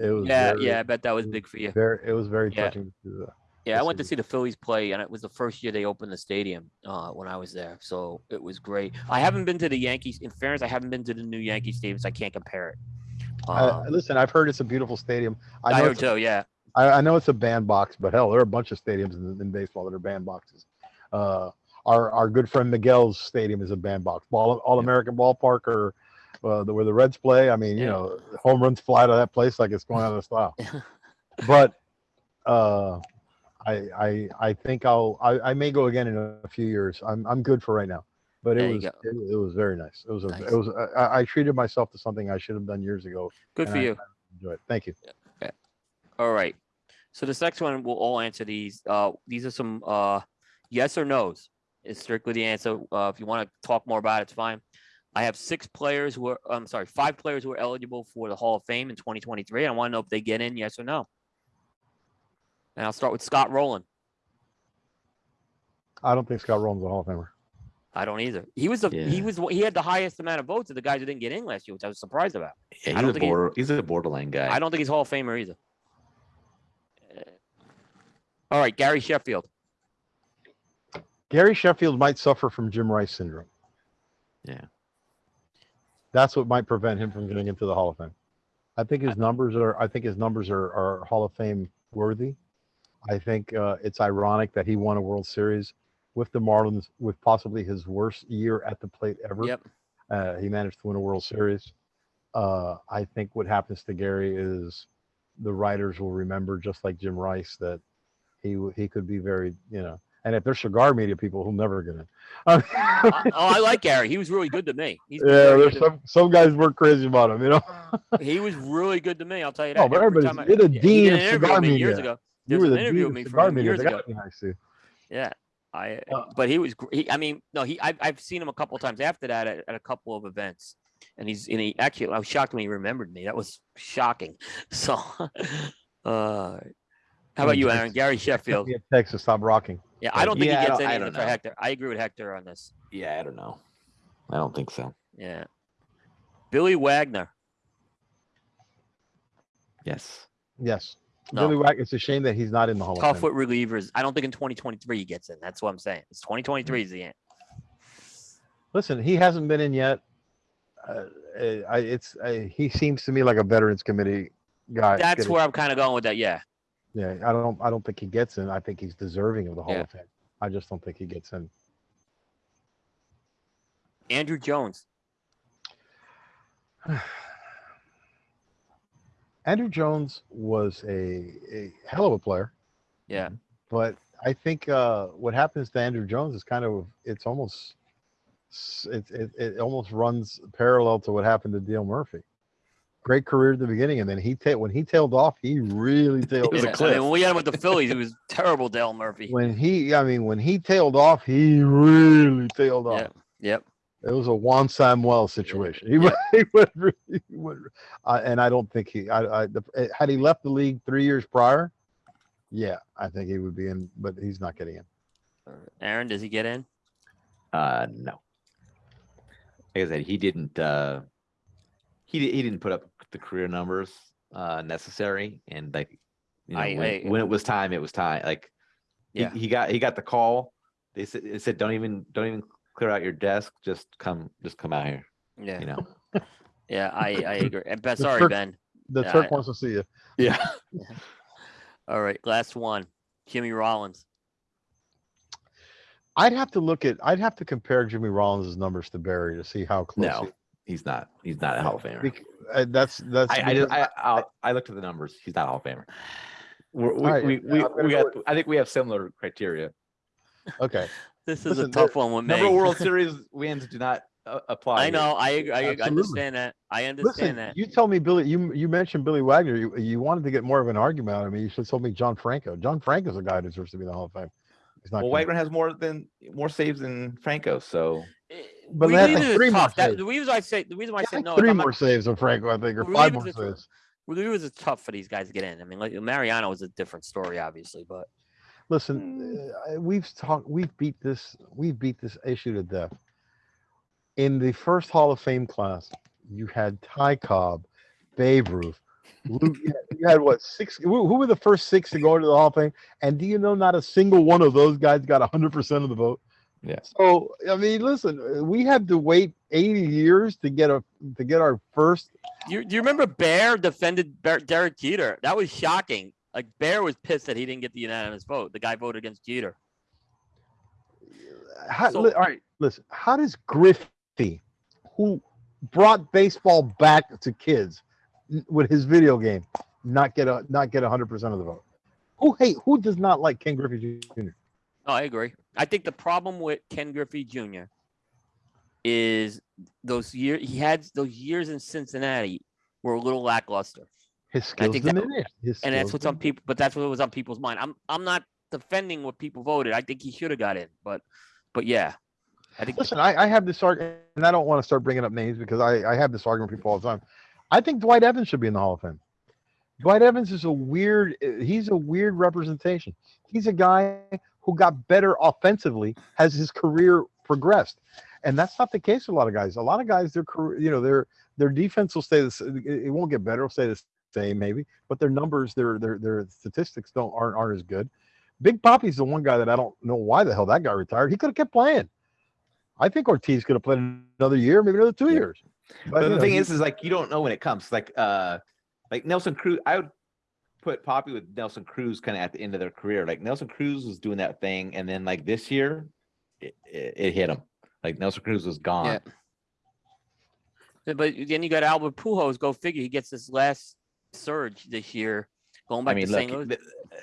It was yeah, very, yeah. I bet that was big for you. very, it was very Yeah. touching. To. Yeah, I went to see the Phillies play, and it was the first year they opened the stadium uh, when I was there. So it was great. I haven't been to the Yankees. In fairness, I haven't been to the new Yankee stadium, so I can't compare it. Um, listen, I've heard it's a beautiful stadium. I I, know heard it's a too. Yeah, I, I know it's a bandbox, but hell, there are a bunch of stadiums in, in baseball that are bandboxes. Uh, our our good friend Miguel's stadium is a bandbox. Ball All American Ballpark or uh, where the Reds play. I mean, you Yeah. know, home runs fly to that place like it's going out of style. [laughs] but uh, I I I think I'll I, I may go again in a few years. I'm I'm good for right now. But it was it, it was very nice. It was a, Nice. it was I, I treated myself to something I should have done years ago. good for I- you. Enjoy it. Thank you. All right. So this next one, we'll all answer these. Uh, these are some uh, yes or nos. It's strictly the answer. Uh, if you want to talk more about it, it's fine. I have six players who are, I'm sorry, five players who are eligible for the Hall of Fame in 2023. I want to know if they get in, yes or no. And I'll start with Scott Rolen. I don't think Scott Rolen's a Hall of Famer. I don't either. He was the he was he had the highest amount of votes of the guys who didn't get in last year, which I was surprised about. Yeah, I he's don't a think border. He's a borderline guy. I don't think he's Hall of Famer either. All right, Gary Sheffield. Gary Sheffield might suffer from Jim Rice syndrome. Yeah. That's what might prevent him from getting into the Hall of Fame. I think his numbers are. I think his numbers are, are Hall of Fame worthy. I think uh, it's ironic that he won a World Series with the Marlins with possibly his worst year at the plate ever. Yep. Uh, he managed to win a World Series. Uh, I think what happens to Gary is the writers will remember, just like Jim Rice, that he he could be very, you know. And if they're cigar media people, who'll never get in. Uh, [laughs] oh, I like Gary. He was really good to me. He's yeah, there's some some guys work crazy about him, you know. [laughs] he was really good to me. I'll tell you that. Oh, but Every everybody's- time I- you're the dean of cigar with me years media. ago. You were the interview dean of me cigar media. years ago. me. Yeah, I. Uh, but he was. He, I mean, no, he. I've, I've seen him a couple times after that at, at a couple of events, and he's. And he actually, I was shocked when he remembered me. That was shocking. [laughs] So, uh, how about you, Aaron? Gary Sheffield. Send me a text stop rocking. Yeah, I don't think Yeah, he gets don't- anything for know. Hector. I agree with Hector on this. Yeah, I don't know. I don't think so. Yeah. Billy Wagner. Yes. Yes. No. Billy Wack. It's a shame that he's not in the Hall of Tough Fame. foot relievers. I don't think in 2023 he gets in. That's what I'm saying. It's 2023 is the end. Listen, he hasn't been in yet. Uh, uh, I, it's uh, he seems to me like a Veterans Committee guy. That's where I'm kind of going with that. Yeah. Yeah, I don't. I don't think he gets in. I think he's deserving of the Hall Yeah. of Fame. I just don't think he gets in. Andruw Jones. [sighs] Andruw Jones was a, a hell of a player, Yeah. but I think uh, what happens to Andruw Jones is kind of it's almost it, it, it almost runs parallel to what happened to Dale Murphy. Great career at the beginning, and then he ta- when he tailed off, he really [laughs] tailed was a Yeah, off. I mean, when we had him with the Phillies, it was terrible, Dale Murphy. When he, I mean, when he tailed off, he really tailed off. Yep. Yep. It was a Juan Samuel situation. He Yeah. [laughs] went, he went, really, he went uh, and I don't think he, I, I, the, eh, had he left the league three years prior, yeah, I think he would be in, but he's not getting in. Aaron, does he get in? Uh, no. Like I said, he didn't. Uh, he di- he didn't put up the career numbers uh, necessary, and like you know, I- when, I- when it was time, it was time. Like he, Yeah. he got he got the call. They said they said don't even don't even clear out your desk. Just come just come out here. Yeah. You know. [laughs] Yeah. I, I [laughs] agree. And Ben, sorry, Turk- Ben. The Yeah, Turk I- wants to see you. Yeah. [laughs] All right. Last one. Jimmy Rollins. I'd have to look at, I'd have to compare Jimmy Rollins' numbers to Barry to see how close. No, he's not. He's not a Hall of he, Famer. bec- uh, that's that's. I I, just, because- I, I I looked at the numbers. He's not a Hall of Famer. We're, we, Alright, we, yeah, we, I'm we go got, I think we have similar criteria. okay. This is Listen, a tough one with. Number of World [laughs] Series wins do not uh, apply. I here. know. I, I Absolutely. understand that. I understand Listen, that. you told me, Billy. You you mentioned Billy Wagner. You, you wanted to get more of an argument out of me. You should have told me John Franco. John Franco's a guy who deserves to be in the Hall of Fame. He's not. Well, Wagner has more than more saves than Franco, so But they had, like, three more tough. That, the reason I say the reason why I say had no. three more not, saves than Franco, I think, or five more saves. relievers is tough for these guys to get in. I mean, like Mariano was a different story, obviously, but Listen, uh, we've talked, we've beat this, we've beat this issue to death. In the first Hall of Fame class, you had Ty Cobb, Babe Ruth. Lou, you had- you had what six? Who, who were the first six to go into the Hall of Fame? And do you know not a single one of those guys got hundred percent of the vote? Yeah. So I mean, listen, we had to wait eighty years to get a to get our first. you do you remember Bear defended Bear, Derek Jeter? That was shocking. Like Bear was pissed that he didn't get the unanimous vote. The guy voted against Jeter. How, So- li- all right, listen. How does Griffey, who brought baseball back to kids with his video game, not get a not get hundred percent of the vote? Who hate? Who does not like Ken Griffey Jr.? Oh, I agree. I think the problem with Ken Griffey Jr. is those years he had those years in Cincinnati were a little lackluster. His I skills think that- diminished. His and that's what's on people but that's what was on people's mind i'm i'm not defending what people voted i think he should have got in but but yeah i think Listen, I, I have this argument, and I don't want to start bringing up names because I, I have this argument with people all the time. I think Dwight Evans should be in the Hall of Fame. Dwight Evans is a weird. He's a weird representation. He's a guy who got better offensively as his career progressed, and that's not the case with a lot of guys. A lot of guys, their career, you know, their their defense will stay the. s- It it won't get better. It'll stay the same maybe, but their numbers, their their their statistics don't aren't aren't as good. Big Poppy's the one guy that I don't know why the hell that guy retired. He could have kept playing. I think Ortiz could have played another year, maybe another two Yeah. years. But you the know, thing he- is, is like you don't know when it comes. Like uh, like Nelson Cruz. I would put Poppy with Nelson Cruz kind of at the end of their career. Like Nelson Cruz was doing that thing, and then like this year, it, it, it hit him. Like Nelson Cruz was gone. Yeah. but then you got albert pujols go figure he gets this last surge this year, going back I back mean, to look, St. Louis. th- uh,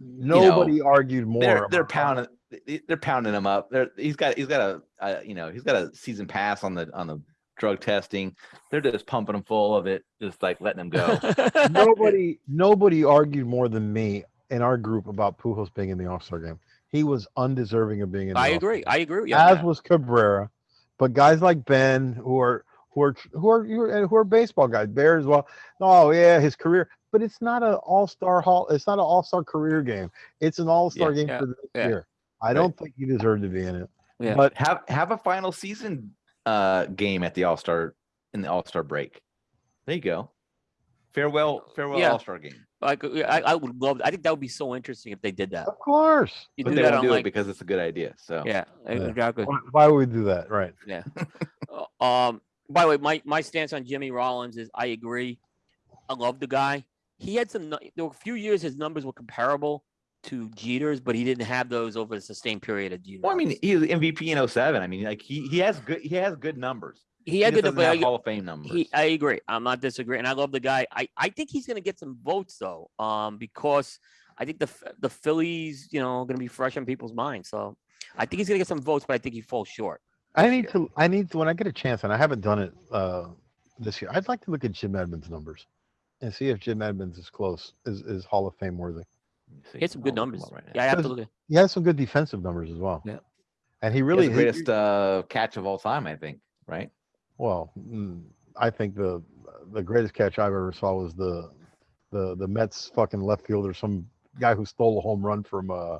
Nobody argued more. they're they're pounding they- they're pounding him up. They're he's got he's got a, a you know he's got a season pass on the on the drug testing. They're just pumping them full of it, just like letting them go. [laughs] nobody nobody argued more than me in our group about Pujols being in the All Star game. He was undeserving of being in. The I agree. game, I agree with you. As that. was Cabrera, but guys like Ben who are who are who are who are, who are baseball guys, Bear as well. Oh yeah, his career, but it's not an All Star hall. It's not an All Star career game. It's an All Star Yeah, game yeah, for this yeah. year. I don't think he deserved to be in it. Yeah. But have have a final season uh game at the All Star in the All Star break. There you go. Farewell, farewell Yeah. All Star game. Like, uh, I, I would love. I think that would be so interesting if they did that. of course, You But do they that won't do like, it because it's a good idea. So yeah, Yeah. exactly. why, why would we do that? Right. Yeah. [laughs] Um, by the way, my, my stance on Jimmy Rollins is I agree. I love the guy. He had some. There were a few years his numbers were comparable to Jeter's, but he didn't have those over a sustained period of Jeter. well, I mean, he was MVP in 07. I mean, like he he has good he has good numbers. he had just good. doesn't have Hall of Fame numbers. he, I agree. I'm not disagreeing. I love the guy. I, I think he's going to get some votes though, um, because I think the the Phillies, you know, going to be fresh on people's minds. So I think he's going to get some votes, but I think he falls short. I need year. to. I need to when I get a chance, and I haven't done it uh, this year. I'd like to look at Jim Edmonds' numbers and see if Jim Edmonds is close, is is Hall of Fame worthy. Let me see. He had some good I'll look him numbers. right now. yeah, I have to Because- look at. He has some good defensive numbers as well. Yeah. and he He really has the he- greatest uh, catch of all time, I think. Right? well, mm, I think the the greatest catch I've ever saw was the the the Mets fucking left fielder, some guy who stole a home run from uh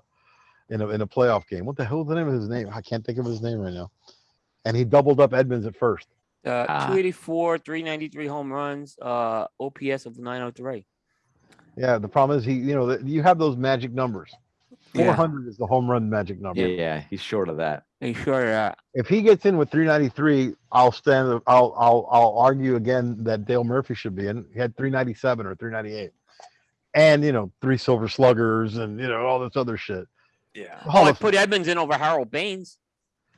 in a in a playoff game. What the hell is the name of his name? I can't think of his name right now. And he doubled up Edmonds at first. Uh, Ah. 284, 393 home runs, uh, OPS of 903. Yeah, the problem is he, you know, you have those magic numbers. Yeah. 400 is the home run magic number. Yeah, yeah. He's short of that. Are you sure of that? If he gets in with 393, I'll stand. I'll I'll I'll argue again that Dale Murphy should be in. He had 397 or 398, and you know three silver sluggers and you know all this other shit. Yeah. Oh, Hall I put Edmonds in over Harold Baines.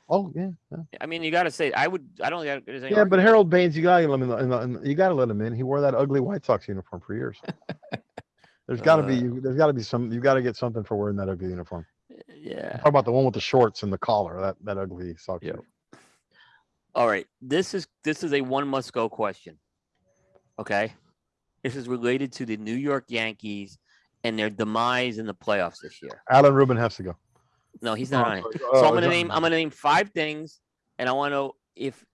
oh yeah, yeah, I mean, you got to say, I would, I don't think there's any yeah. But. Harold Baines, you gotta let him. In, the- in the- you gotta let him in. He wore that ugly White Sox uniform for years. [laughs] There's got to be. Uh. You, there's got to be some. You got to get something for wearing that ugly uniform. yeah. Talk about the one with the shorts and the collar. That that ugly Sox. Yep. All right. This is, this is a one must go question. Okay. This is related to the New York Yankees and their demise in the playoffs this year. Alan Rubin has to go. No, he's Oh, not on it. So Oh, I'm gonna he's name. I'm gonna name five things, and I want to know if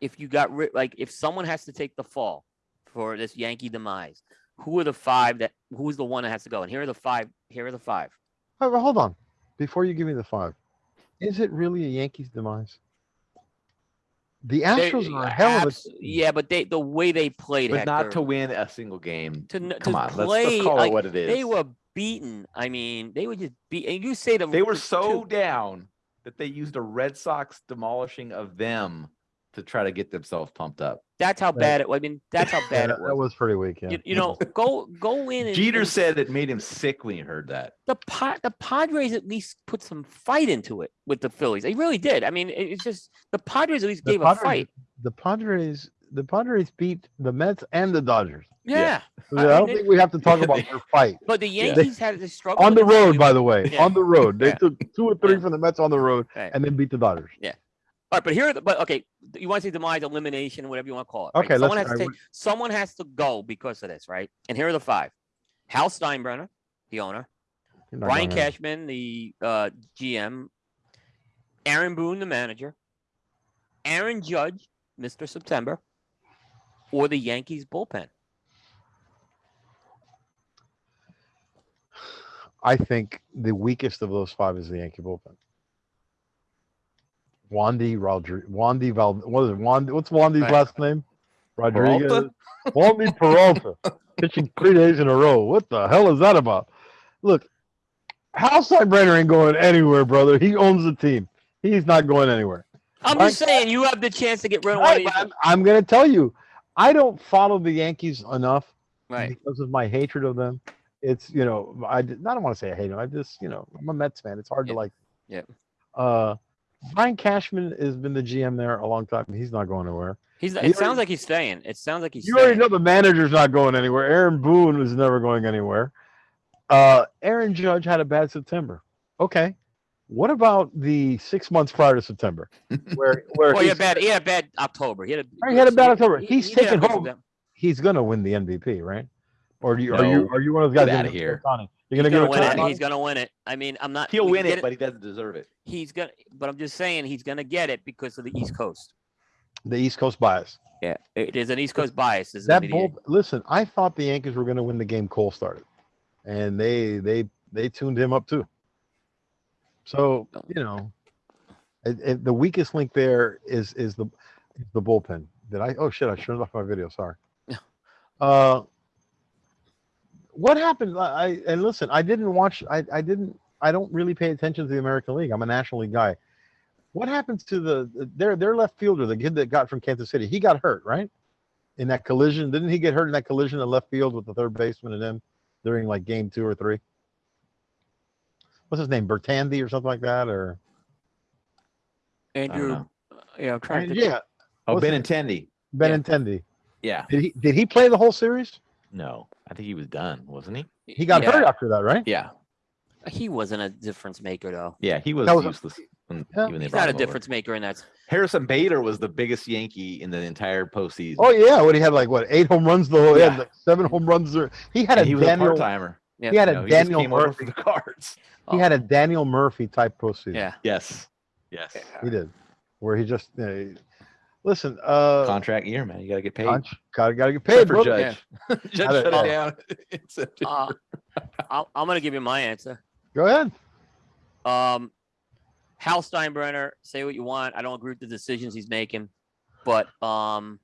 if you got rid. Like if someone has to take the fall for this Yankee demise, who are the five that? Who's the one that has to go? And here are the five. Here are the five. Oh, well, hold on. Before you give me the five, is it really a Yankees demise? The They- Astros are a hell of a abs- yeah, but they the way they played, it. But not to win a single game. to, n- Come to on, let's, play. let's call like, it what it is. They were beaten. I mean, they were just beat. And you say the They were so two- down that they used a Red Sox demolishing of them to try to get themselves pumped up. That's how bad it. I mean, that's how [laughs] bad that, it that was. was pretty weak. Yeah. You, you know, [laughs] go go in. And, Jeter and said it made him sick when he heard that. the Pa- the Padres at least put some fight into it with the Phillies. They really did. I mean, it's just the Padres at least The gave a fight. the Padres, the Padres beat the Mets and the Dodgers. Yeah, Yeah. So I I, don't mean, think we have to talk about [laughs] their fight but the Yeah. Yankees had to struggle All right, but here, are the, but okay, you want to say demise, elimination, whatever you want to call it. right? Okay, someone has to take, someone has to go because of this, right? And here are the five: Hal Steinbrenner, the owner; Brian. Cashman, the uh, GM; Aaron Boone, the manager; Aaron Judge, Mister September, or the Yankees bullpen. I think the weakest of those five is the Yankee bullpen. Wandy Rodriguez. Wandy Val. What is it? Wandy. What's Wandy's last name? Rodriguez. Peralta? [laughs] Wandy Peralta pitching three days in a row. What the hell is that about? Look, Hal Steinbrenner ain't going anywhere, brother. He owns the team. He's not going anywhere. I'm just saying, you have the chance to get rid of one Right, of these. I'm, I'm going to tell you, I don't follow the Yankees enough Right. because of my hatred of them. It's you know I, I don't want to say I hate them. I just you know I'm a Mets fan. It's hard Yeah. to like. Yeah. Uh, Brian Cashman has been the GM there a long time. He's not going anywhere. He's. It already- sounds like he's staying. It sounds like he's. You already know the manager's not going anywhere. Aaron Boone was never going anywhere. Uh, Aaron Judge had a bad September. Okay. What about the six months prior to September, [laughs] where where Well, he had bad. He had a bad October. He had a. Right, he had a bad October. He's he did taken home- he's gonna win the MVP, right? Or do you, are you are you one of those guys? Get gonna here. Ohtani? You're He's gonna, gonna give win it. Ohtani? He's gonna win it. I mean, I'm not. He'll win get it, but he doesn't deserve it. he's gonna. But I'm just saying he's gonna get it because of the East Coast. the East Coast bias. Yeah, it- there's an East Coast bias. Is That be bull, listen, I thought the Yankees were going to win the game Cole started, and they they they tuned him up too. So you know, it, it- the weakest link there is is the is the bullpen. Did I? Oh shit! I turned off my video. Sorry. Yeah. [laughs] Uh, what happened? I I- and listen, I didn't watch. I I didn't. I don't really pay attention to the American League. I'm a National League guy. What happens to the their their left fielder, the kid that got from Kansas City? He got hurt, right? In that collision, didn't he get hurt in that collision in left field with the third baseman and him during like game two or three? What's his name, Bertandi or something like that, or Andrew. uh, Yeah, I'm trying to. yeah, Oh, What's Benintendi. Benintendi. Yeah. Did he did he play the whole series? No, I think he was done, wasn't he? He got yeah, hurt after that, right? Yeah. He wasn't a difference maker though. Yeah, he was, That was a- useless. When, Yeah. He's not a him over. difference maker in that. Harrison Bader was the biggest Yankee in the entire postseason. Oh yeah, what he had like what eight home runs the whole. He had Yeah. like seven home runs. Or, he had And a he was a Daniel. part timer. Yeah. He had a know, he just Daniel Murphy. the cards. He had a Daniel Murphy type postseason. Yeah. Yes. Yes. he did, where he just you know, listen. Uh, Contract year, man. You got to get paid. Conch, gotta gotta get paid, for bro. Judge. [laughs] Judge shut it down. [laughs] Uh, I'll, I'm gonna give you my answer. Go ahead. Um, Hal Steinbrenner, say what you want. I don't agree with the decisions he's making, but um,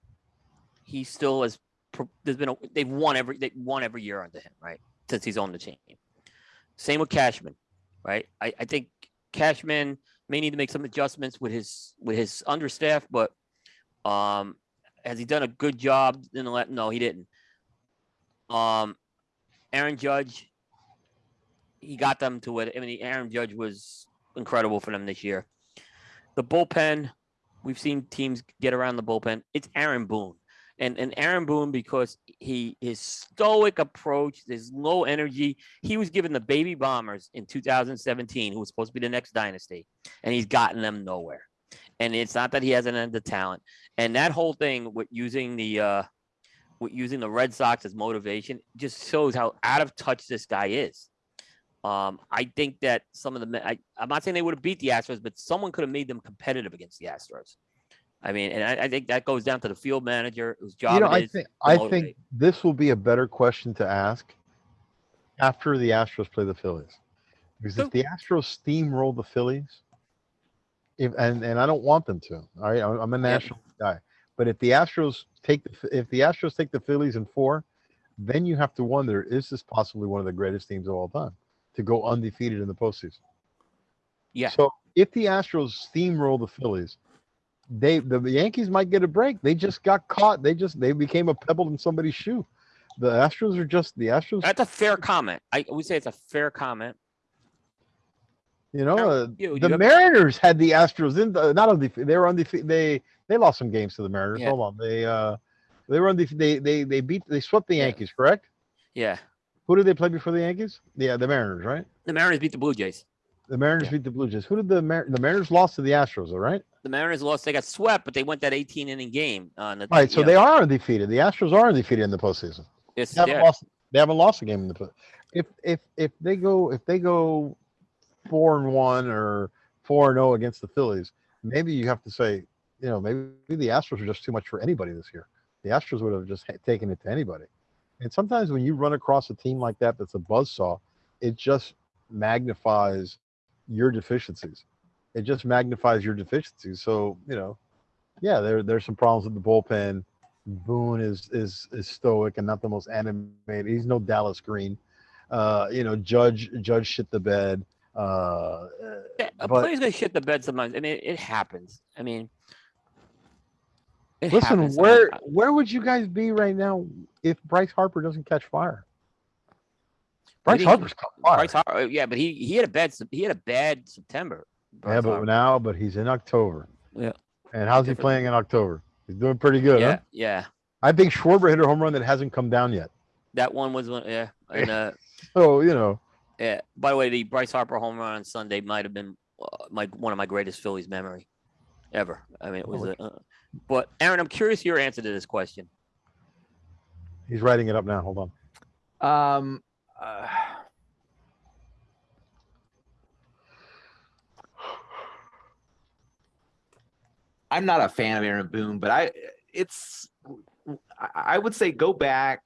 he still has. pro- There's been a, they've won every they won every year under him, right? Since he's on the team. Same with Cashman, right? I, I think Cashman may need to make some adjustments with his with his understaff, but um, has he done a good job in the let? No, he didn't. Um, Aaron Judge, he got them to it. I mean, Aaron Judge was incredible for them this year. The bullpen, we've seen teams get around the bullpen. It's Aaron Boone. And, and Aaron Boone, because he his stoic approach, his low energy, he was given the baby bombers in 2017, who was supposed to be the next dynasty, and he's gotten them nowhere. And it's not that he hasn't had the talent. And that whole thing with using the uh with using the Red Sox as motivation just shows how out of touch this guy is. Um, I think that some of the men- I, I'm not saying they would have beat the Astros, but someone could have made them competitive against the Astros. I mean, and I, I think that goes down to the field manager whose job you know, it I is think I motivate. think this will be a better question to ask after the Astros play the Phillies, because if the Astros steamroll the Phillies, if and and I don't want them to. All right, I'm a national guy, but if the Astros take the if the Astros take the Phillies in four, then you have to wonder: is this possibly one of the greatest teams of all time to go undefeated in the postseason? Yeah. So if the Astros steamroll the Phillies, they the Yankees might get a break. They just got caught. They just they became a pebble in somebody's shoe. The Astros are just the Astros. That's a fair comment. I would say it's a fair comment. You know, Sure. uh, You- the Mariners had the Astros in the, not undefeated. They were undefeated. They they lost some games to the Mariners. Yeah. Hold on, they uh they were undefeated. They they they beat they swept the. Yankees. Correct? Yeah. Who did they play before the Yankees? Yeah, the Mariners, right? The Mariners beat the Blue Jays. The Mariners Yeah. beat the Blue Jays. Who did the Mar- the Mariners lost to the Astros? All right. The Mariners lost. They got swept, but they went that 18 inning game. On the, All right. So you they know, are undefeated. The Astros are undefeated in the postseason. it's, They haven't yeah, lost. They haven't lost a game in the. If if if they go if they go four and one or four and zero against the Phillies, maybe you have to say, you know, maybe the Astros are just too much for anybody this year. The Astros would have just taken it to anybody. And sometimes when you run across a team like that, that's a buzzsaw, it just magnifies your deficiencies. It just magnifies your deficiencies. So you know, yeah, there there's some problems with the bullpen. Boone is is is stoic and not the most animated. He's no Dallas Green. Uh, you know, Judge Judge shit the bed. Uh, a but- player's gonna shit the bed sometimes. I mean, it happens. I mean, it listen, happens. Where where would you guys be right now if Bryce Harper doesn't catch fire? Bryce Harper's caught fire. Bryce Har- uh, yeah, but he he had a bad he had a bad September. Yeah, but Harper. now, but he's in October. Yeah. And how's he playing in October? He's doing pretty good. yeah, Huh? yeah. I think Schwarber hit a home run that hasn't come down yet. That one was one. Yeah, and [laughs] uh, So you know, yeah. By the way, the Bryce Harper home run on Sunday might have been uh, my one of my greatest Phillies memory ever. I mean, it was. Holy A, uh, but Aaron, I'm curious your answer to this question. he's writing it up now. Hold on. Um, uh, I'm not a fan of Aaron Boone, but I it's I, I would say go back.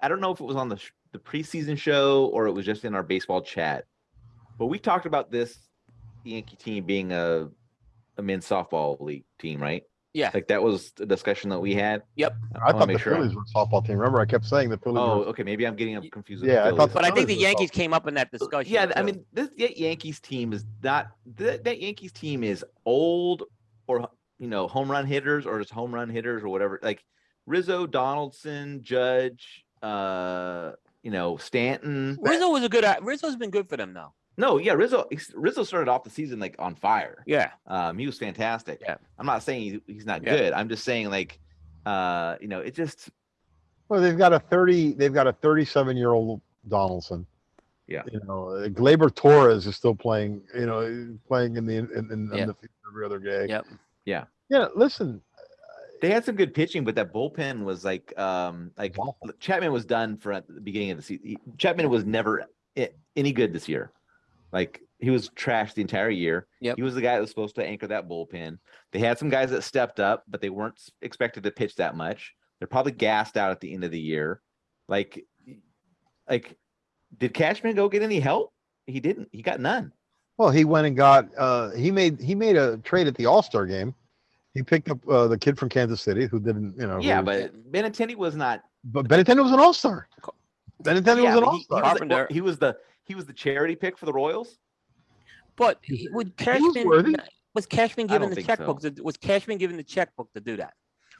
I don't know if it was on the sh- the preseason show or it was just in our baseball chat, but we talked about this Yankee team being a a men's softball league team, right? Yeah. Like that was the discussion that we had. Yep. I I wanna thought make the sure I'm- Phillies were a softball team. Remember, I kept saying the Phillies. Oh, were, okay. Maybe I'm getting up confused. with Yeah, the I thought Phillies. But I think the Phillies were Yankees came up in that discussion. Yeah, I mean, this that Yankees team is not that, that Yankees team is old or you know home run hitters or just home run hitters or whatever. Like Rizzo, Donaldson, Judge, uh, you know Stanton. Rizzo was a good. Rizzo's been good for them though. no, yeah, Rizzo. Rizzo started off the season like on fire. Yeah. Um, he was fantastic. Yeah. I'm not saying he's not Yeah. good. I'm just saying like, uh, you know, it just well, they've got a thirty. They've got a thirty-seven-year-old Donaldson. Yeah. You know, uh, Gleyber Torres is still playing. You know, playing in the in, in, in Yeah. the field every other day. Yep. Yeah. Yeah. Listen, they had some good pitching, but that bullpen was like, um, like Awful. look, Chapman was done for at the beginning of the season. Chapman was never any good this year. Like he was trashed the entire year. Yep. He was the guy that was supposed to anchor that bullpen. They had some guys that stepped up, but they weren't expected to pitch that much. They're probably gassed out at the end of the year. Like, like, did Cashman go get any help? He didn't. He got none. well, he went and got. uh He made he made a trade at the All Star game. He picked up uh, the kid from Kansas City who didn't. You know. Yeah, but Benintendi was not. but Benintendi was an All Star. Co- Benintendi yeah, was an but All he, he Star. was the, well, Carpenter. he was the he was the charity pick for the Royals. But He- he- would was Cashman was Cashman given the think checkbook? To, was Cashman given the checkbook to do that,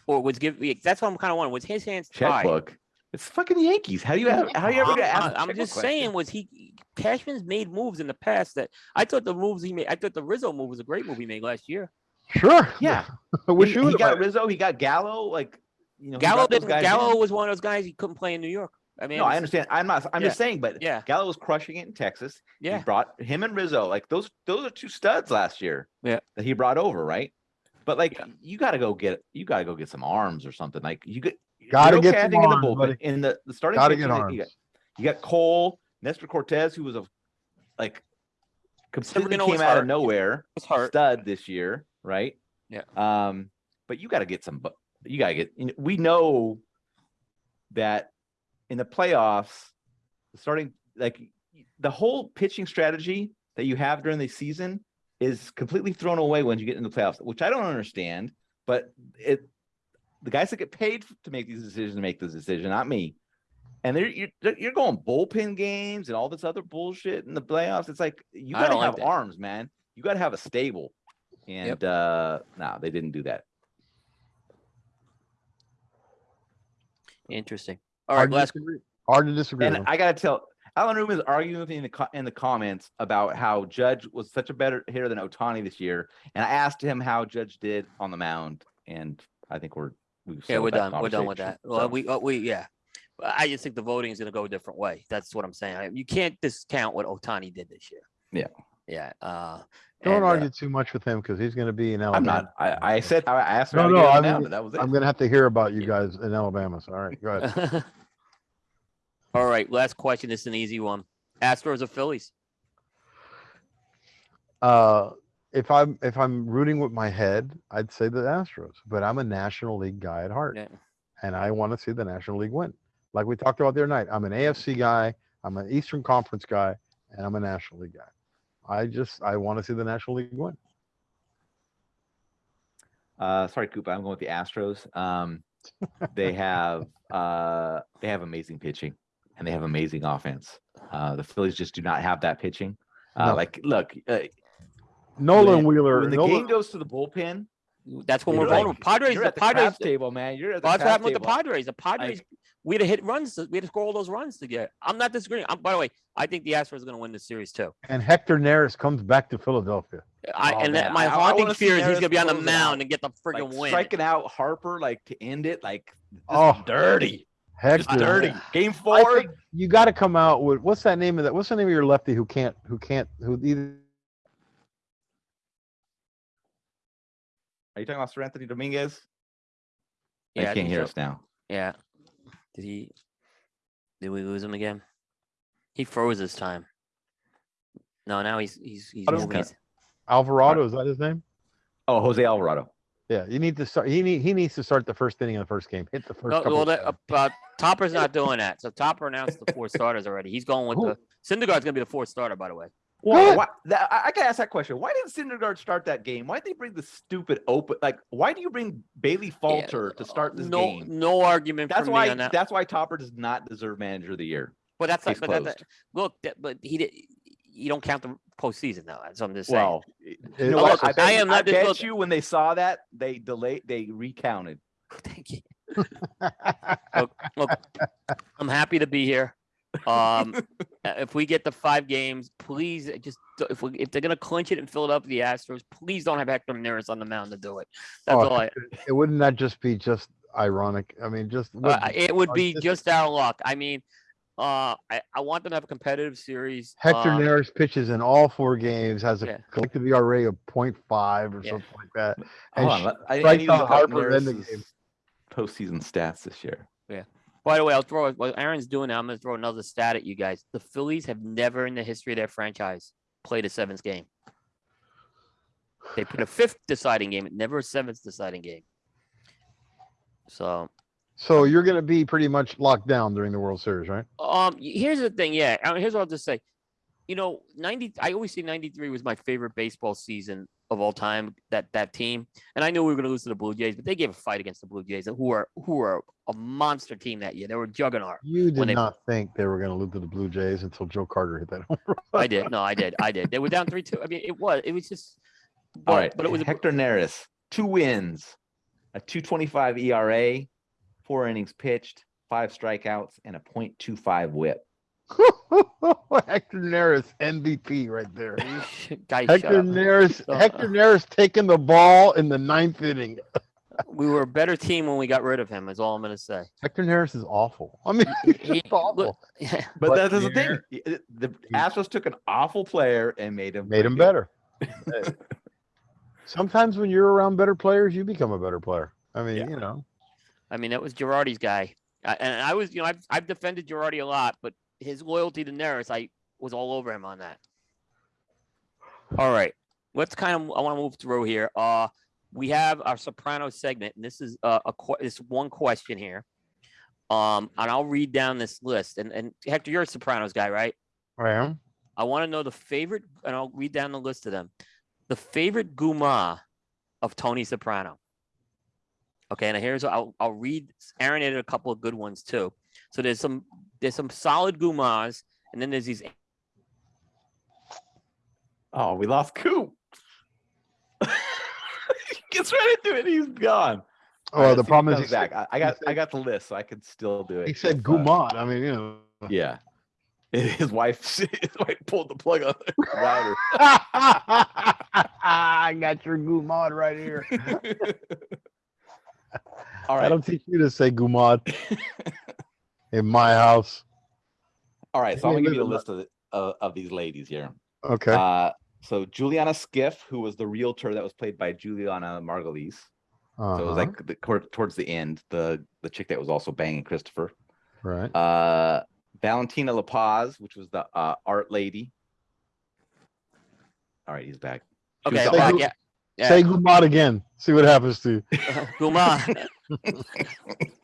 or was give? That's what I'm kind of wondering. Was his hands tied? checkbook. It's fucking Yankees. How do you have? How do you ever I'm, get asked? I'm- a I'm just question? saying, was he Cashman's made moves in the past that I thought the moves he made. I thought the Rizzo move was a great move he made last year. Sure. Yeah, [laughs] I wish he, you he got have. Rizzo. He got Gallo. Like you know, Gallo didn't. Gallo in. was one of those guys he couldn't play in New York. I mean, No, it I understand. I'm not. I'm Yeah. just saying. But Yeah, Gallo was crushing it in Texas. yeah. He brought him and Rizzo. Like those. Those are two studs last year. Yeah. That he brought over, right? But like, Yeah. you got to go get. You got to go get some arms or something. Like you get. Gotta get okay, some think, in the arms, bullpen. buddy. In the the starting. Gotta pitching, get you arms. got- You got Cole, Nestor Cortes, who was a like completely Severino came out hurt. of nowhere, It's stud this year, right? Yeah. Um, but you got to get some. You got to get. We know that in the playoffs, starting like the whole pitching strategy that you have during the season is completely thrown away when you get into the playoffs, which I don't understand. But it, the guys that get paid to make these decisions make this decision, not me. And they're you're, you're going bullpen games and all this other bullshit in the playoffs. It's like you got to don't like have arms, man. You got to have a stable. And uh no, they didn't do that. Interesting. All right, Hard to last. disagree. Hard to disagree. And with. I gotta tell, Alan Rubin is arguing with me in the in the comments about how Judge was such a better hitter than Ohtani this year, and I asked him how Judge did on the mound, and I think we're we've yeah, we're done. We're done with conversation. that. Well, So, we, uh, we, yeah. I just think the voting is going to go a different way. That's what I'm saying. You can't discount what Ohtani did this year. Yeah. Yeah. Uh, Don't and, uh, argue too much with him because he's going to be in I'm Alabama. not. I, I said I asked No, how to no, get on I the mound, mean, and that was it. I'm going to have to hear about you guys in Alabama. So, all right, go ahead. [laughs] All right. Last question. This is an easy one. Astros or Phillies? Uh, if I'm if I'm rooting with my head, I'd say the Astros. But I'm a National League guy at heart, Yeah. and I want to see the National League win. Like we talked about the other night, I'm an AFC guy, I'm an Eastern Conference guy, and I'm a National League guy. I just I want to see the National League win. Uh, sorry, Koopa. I'm going with the Astros. Um, [laughs] they have uh, they have amazing pitching, and they have amazing offense. Uh, the Phillies just do not have that pitching. Uh, No. Like, look, uh, Nolan when, Wheeler. when the Nolan- game goes to the bullpen, That's when You're we're like- vulnerable. Padres, you're the at the Padres, craps table, man. You're at the Well, that's what craps happened with the. Padres. The Padres, we'd have hit runs. to- We'd have scored all those runs to get. I'm not disagreeing. I'm, by the way, I think the Astros are going to win the series too. And Hector Neris comes back to Philadelphia. I, Oh, and that, my I- I haunting wanna fear is he's going to be on the mound out. and get the Like freaking win. striking out Harper like to end it, like Oh, dirty, just Hector. dirty. Game I four. think you got to come out with what's that name of that? What's the name of your lefty who can't who can't who either Are you talking about Seranthony Dominguez? Yeah, I I can't think hear so. us now. Yeah. Did he? Did we lose him again? He froze this time. No, now he's he's he's I don't moving Alvarado? Is that his name? Oh, Jose Alvarado. Yeah, you need to start. He need he needs to start the first inning of the first game. Hit the first. No, couple well, of that, times. uh, uh, Topper's not doing that. So Topper announced the four starters already. He's going with Who- the Syndergaard's going to be the fourth starter, by the way. Well, why, that, I, I gotta ask that question. Why didn't Syndergaard start that game? Why did they bring the stupid open? Like, why do you bring Bailey Falter to start this no, game? No argument That's why. me on that. That's why Topper does not deserve Manager of the Year. but that's Case like, but that, that- look, that, but he did. You don't count the postseason though. That's what I'm just saying. Well, It- you know Look, what? I, I bet, am not just- bet look- you when they saw that they delayed, they recounted. [laughs] Thank you. look, look, I'm happy to be here. Um, uh, if we get the five games, please uh, just if we if they're gonna clinch it and fill it up with the Astros, please don't have Hector Neris on the mound to do it. That's Oh, all I. it wouldn't that just be just ironic? I mean, just Uh, it would be this- just our luck. I mean, uh, I, I want them to have a competitive series. Hector um, Neris pitches in all four games, has a Yeah. collective ERA of 0.5 or Yeah. something like that. And Hold on, let- I, I strikes need to out look up Harper in the Neris's game. postseason stats this year. By the way, I'll throw what Aaron's doing now. I'm gonna throw another stat at you guys. The Phillies have never in the history of their franchise played a seventh game. They put a fifth deciding game, never a seventh deciding game. So So you're going to be pretty much locked down during the World Series, right? Um, here's the thing. Yeah, I mean, here's what I'll just say. You know, ninety. I always say '93 was my favorite baseball season of all time. That that team, and I knew we were going to lose to the Blue Jays, but they gave a fight against the Blue Jays, who are who are a monster team that year. They were a juggernaut. You did they- not think they were going to lose to the Blue Jays until Joe Carter hit that [laughs] home run. I did. No, I did. I did. They were down three two. I mean, it was. It was just. But, All right, but it was. a- Hector Neris, two wins, a 225 ERA, four innings pitched, five strikeouts, and a .25 whip. [laughs] Hector Neris MVP right there. [laughs] Guy, Hector up. Neris, Hector Neris taking the ball in the ninth inning. [laughs] We were a better team when we got rid of him. Is all I'm going to say. Hector Neris is awful. I mean, He- he's he- awful. look, yeah. But, But that is the thing. here- y- it- The Astros took an awful player and made him Made him pretty better. Sometimes when you're around better players, you become a better player. I mean, Yeah. you know. I mean, that was Girardi's guy, I, and I was, you know, I've, I've defended Girardi a lot, but his loyalty to Neris, I was all over him on that. All right, let's kind of, I want to move through here. Uh, we have our Soprano segment, and this is uh, a this one question here. Um, and I'll read down this list. And and Hector, you're a Sopranos guy, right? I am. I want to know the favorite, and I'll read down the list of them. The favorite Guma of Tony Soprano. Okay, and here's I'll I'll read. Aaron added a couple of good ones too. So there's some there's some solid Gumas, and then there's these. Oh, we lost Coop. he [laughs] gets right into it. He's gone. Oh, All right, the let's see if he problem is comes he back. I, I got said- I got the list, so I can still do it. he said if, Gumad. I mean, you know. Yeah. [laughs] His wife, [laughs] his wife pulled the plug on the router. I got your Gumad right here. All I don't teach you to say Gumad in my house. All right. So I'm gonna give you a list of, the, uh, of these ladies here. Okay. Uh, so Julianna Skiff, who was the realtor that was played by Julianna Margulies. So it was Uh-huh, like the, toward- towards the end, the the chick that was also banging Christopher. right. Uh, Valentina La Paz, which was the uh, art lady. All right, he's back. She was Okay, the Say uh, who- yeah, yeah. Say Gumad again. See what happens to you. [laughs] Guma. [laughs]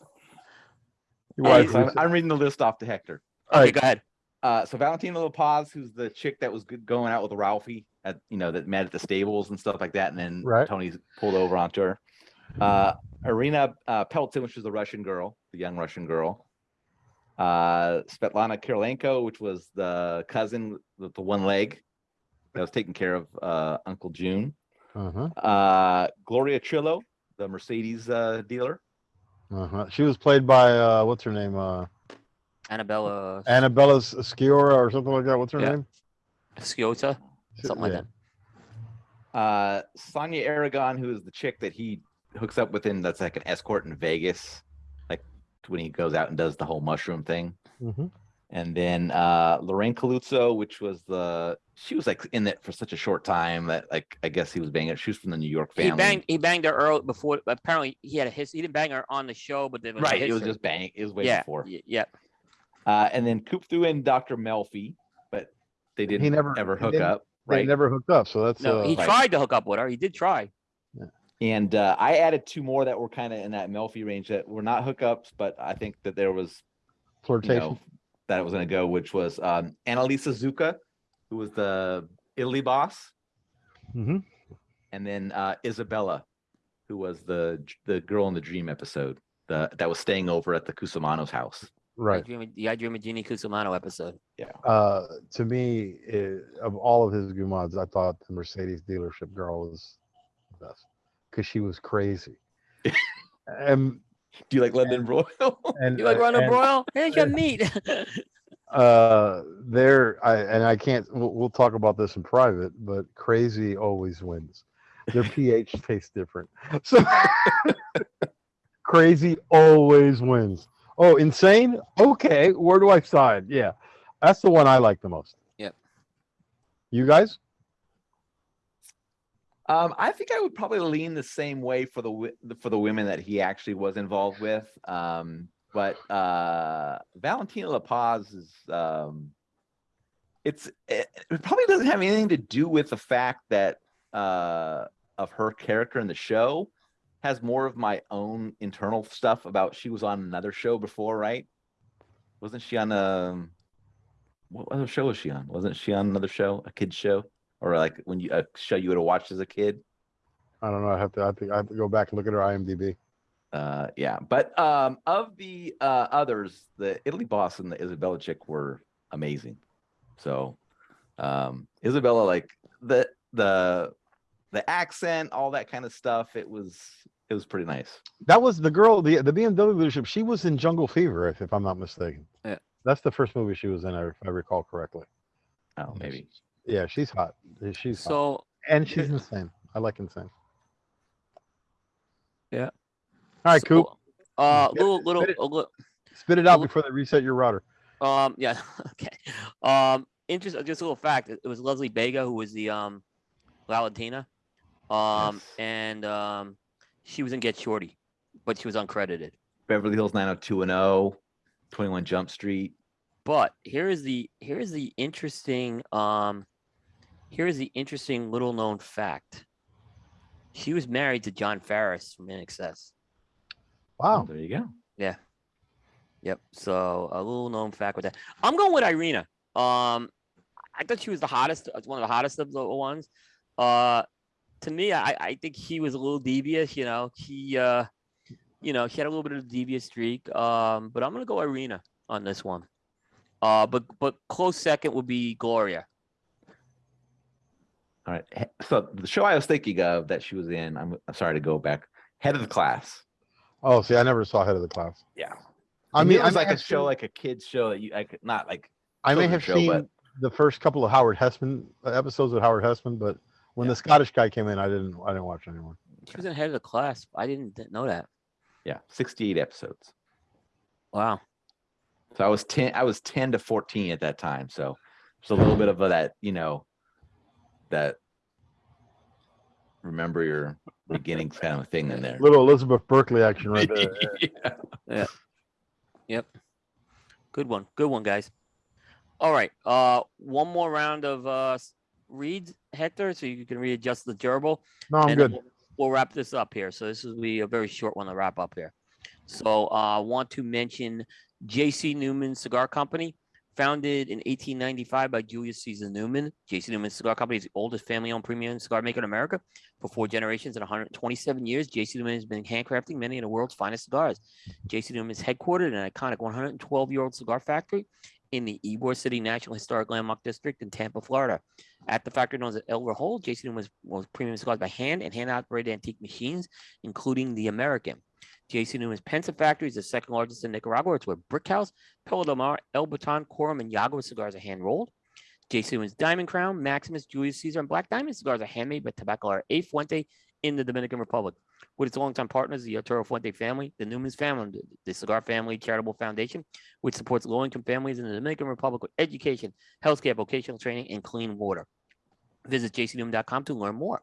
Your All right, wife so I'm, I'm reading the list off to Hector. All okay, right. go ahead. Uh, so Valentina La Paz, who's the chick that was good, going out with Ralphie at you know that met at the stables and stuff like that, and then Right. Tony's pulled over onto her. Uh, Irina uh, Peltsin, which was the Russian girl, the young Russian girl. Uh, Svetlana Kirilenko, which was the cousin with the one leg that was taking care of uh, Uncle June. Uh-huh. Uh, Gloria Trillo, the Mercedes uh. Uh-huh. She was played by uh, what's her name? Uh, Annabella Annabella Sciorra or something like that. What's her Yeah. name? Sciota, something like that. Uh, Sonya Aragon, who is the chick that he hooks up with in that's like an escort in Vegas, like when he goes out and does the whole mushroom thing. Mhm. And then uh Lorraine Calluzzo, which was the she was like in it for such a short time that like I guess he was banging. She was from the New York family. He banged he banged her early before. Apparently, he had a history. He didn't bang her on the show, but there was right. It was just bang. It was way yeah, before. y- yeah. Uh, and then Coop threw in Dr. Melfi, but they didn't He never- ever he hook didn't- up. They Right. never hooked up, so that's No, uh, he right. tried to hook up with her. He did try. And uh, I added two more that were kind of in that Melfi range that were not hookups, but I think that there was you flirtation. know that it was going to go, which was um, Annalisa Zucca, who was the Italy boss, hmm and then uh, Isabella, who was the the girl in the dream episode, the that was staying over at the Cusimano's house. I Right. dream, the I dream of Jeannie Cusimano episode. Uh, to me, eh, of all of his Gumads, I thought the Mercedes dealership girl was the best because she was crazy. [laughs] and [laughs] Do you like London Broil? [laughs] and You like uh, Ronald and, Broil? Here's your meat. [laughs] uh there i and i can't we'll, we'll talk about this in private but crazy always wins. Their ph tastes different. So crazy always wins. Oh insane? Okay where do i side? Yeah that's the one i like the most. Yep. you guys Um, I think I would probably lean the same way for the for the women that he actually was involved with. Um, but [sighs] uh, Valentina La Paz is um, it's it, it probably doesn't have anything to do with the fact that uh, of her character in the show has more of my own internal stuff about she was on another show before, right? Wasn't she on a what other show was she on? Wasn't she on another show, a kid's show? Or like when you a show you would have watched as a kid? i don't know i have to i think i have to go back and look at her imdb Uh, yeah, but um, of the uh, others, the Italy boss and the Isabella chick were amazing. So, um, Isabella, like the the the accent, all that kind of stuff, it was it was pretty nice. that was the girl the the bmw leadership she was in jungle fever if, if i'm not mistaken Yeah. that's the first movie she was in if i recall correctly Oh, maybe. Yeah, she's hot. She's hot. so And she's insane. I like insane. Yeah. All right, so, Coop. Uh, Spit little it- little spit it. a little Spit it out Well- before they reset your router. Um, yeah, [laughs] okay. Um, interest, just a little fact. It it was Leslie Bega who was the um, Valentina, um, Yes. and um, she was in Get Shorty, but she was uncredited. Beverly Hills 90210, 21 Jump Street. But here is the here is the interesting um, here is the interesting little known fact. She was married to Jon Farriss from INXS. Wow. There you go. Yeah. Yep. So a little known fact with that. I'm going with Irina. Um, I thought she was the hottest, uh, one of the hottest of the ones. Uh, to me, I, I think he was a little devious. You know, he, uh, you know, he had a little bit of a devious streak. Um, but I'm gonna go Irina on this one. Uh, but but close second would be Gloria. All right. So the show I was thinking of that she was in, I'm, I'm sorry to go back. Head of the class. Oh, see, I never saw Head of the Class. Yeah. I And mean, it was may like a show, seen- like a kid's show that you, like, not like I may have show, seen but- the first couple of Howard Hesseman uh, episodes of Howard Hesseman, but when Yeah. the Scottish guy came in, I didn't. I didn't watch anymore. She was in head of the class. I didn't th- know that. yeah, 68 episodes. Wow. So I was 10, I was 10 to 14 at that time. So it's a little bit of a, that, you know, that remember your beginnings [laughs] kind of thing in there. Little Elizabeth Berkley action right there. [laughs] Yeah. Yep. Good one. Good one, guys. All right. Uh, one more round of uh s- reads, Hector, so you can readjust the gerbil. No, I'm and good. We'll, we'll wrap this up here. So this will be a very short one to wrap up here. So uh, I want to mention J.C. Newman Cigar Company, founded in 1895 by Julius Caesar Newman. J.C. Newman Cigar Company is the oldest family-owned premium cigar maker in America. For four generations and 127 years, J.C. Newman has been handcrafting many of the world's finest cigars. J.C. Newman is headquartered in an iconic 112-year-old cigar factory in the Ybor City National Historic Landmark District in Tampa, Florida. At the factory known as El Reloj, J.C. Newman was, was premium cigars by hand and hand-operated antique machines, including the American. JC Newman's Pensa factory is the second largest in Nicaragua. It's where Brickhouse, Perla del Mar, El Baton, Quorum, and Yagua cigars are hand rolled. JC Newman's Diamond Crown, Maximus, Julius Caesar, and Black Diamond cigars are handmade by Tabacalera A Fuente in the Dominican Republic. With its longtime partners, the Arturo Fuente family, the Newman's family, the Cigar Family Charitable Foundation, which supports low-income families in the Dominican Republic with education, healthcare, vocational training, and clean water. Visit jcnewman.com to learn more.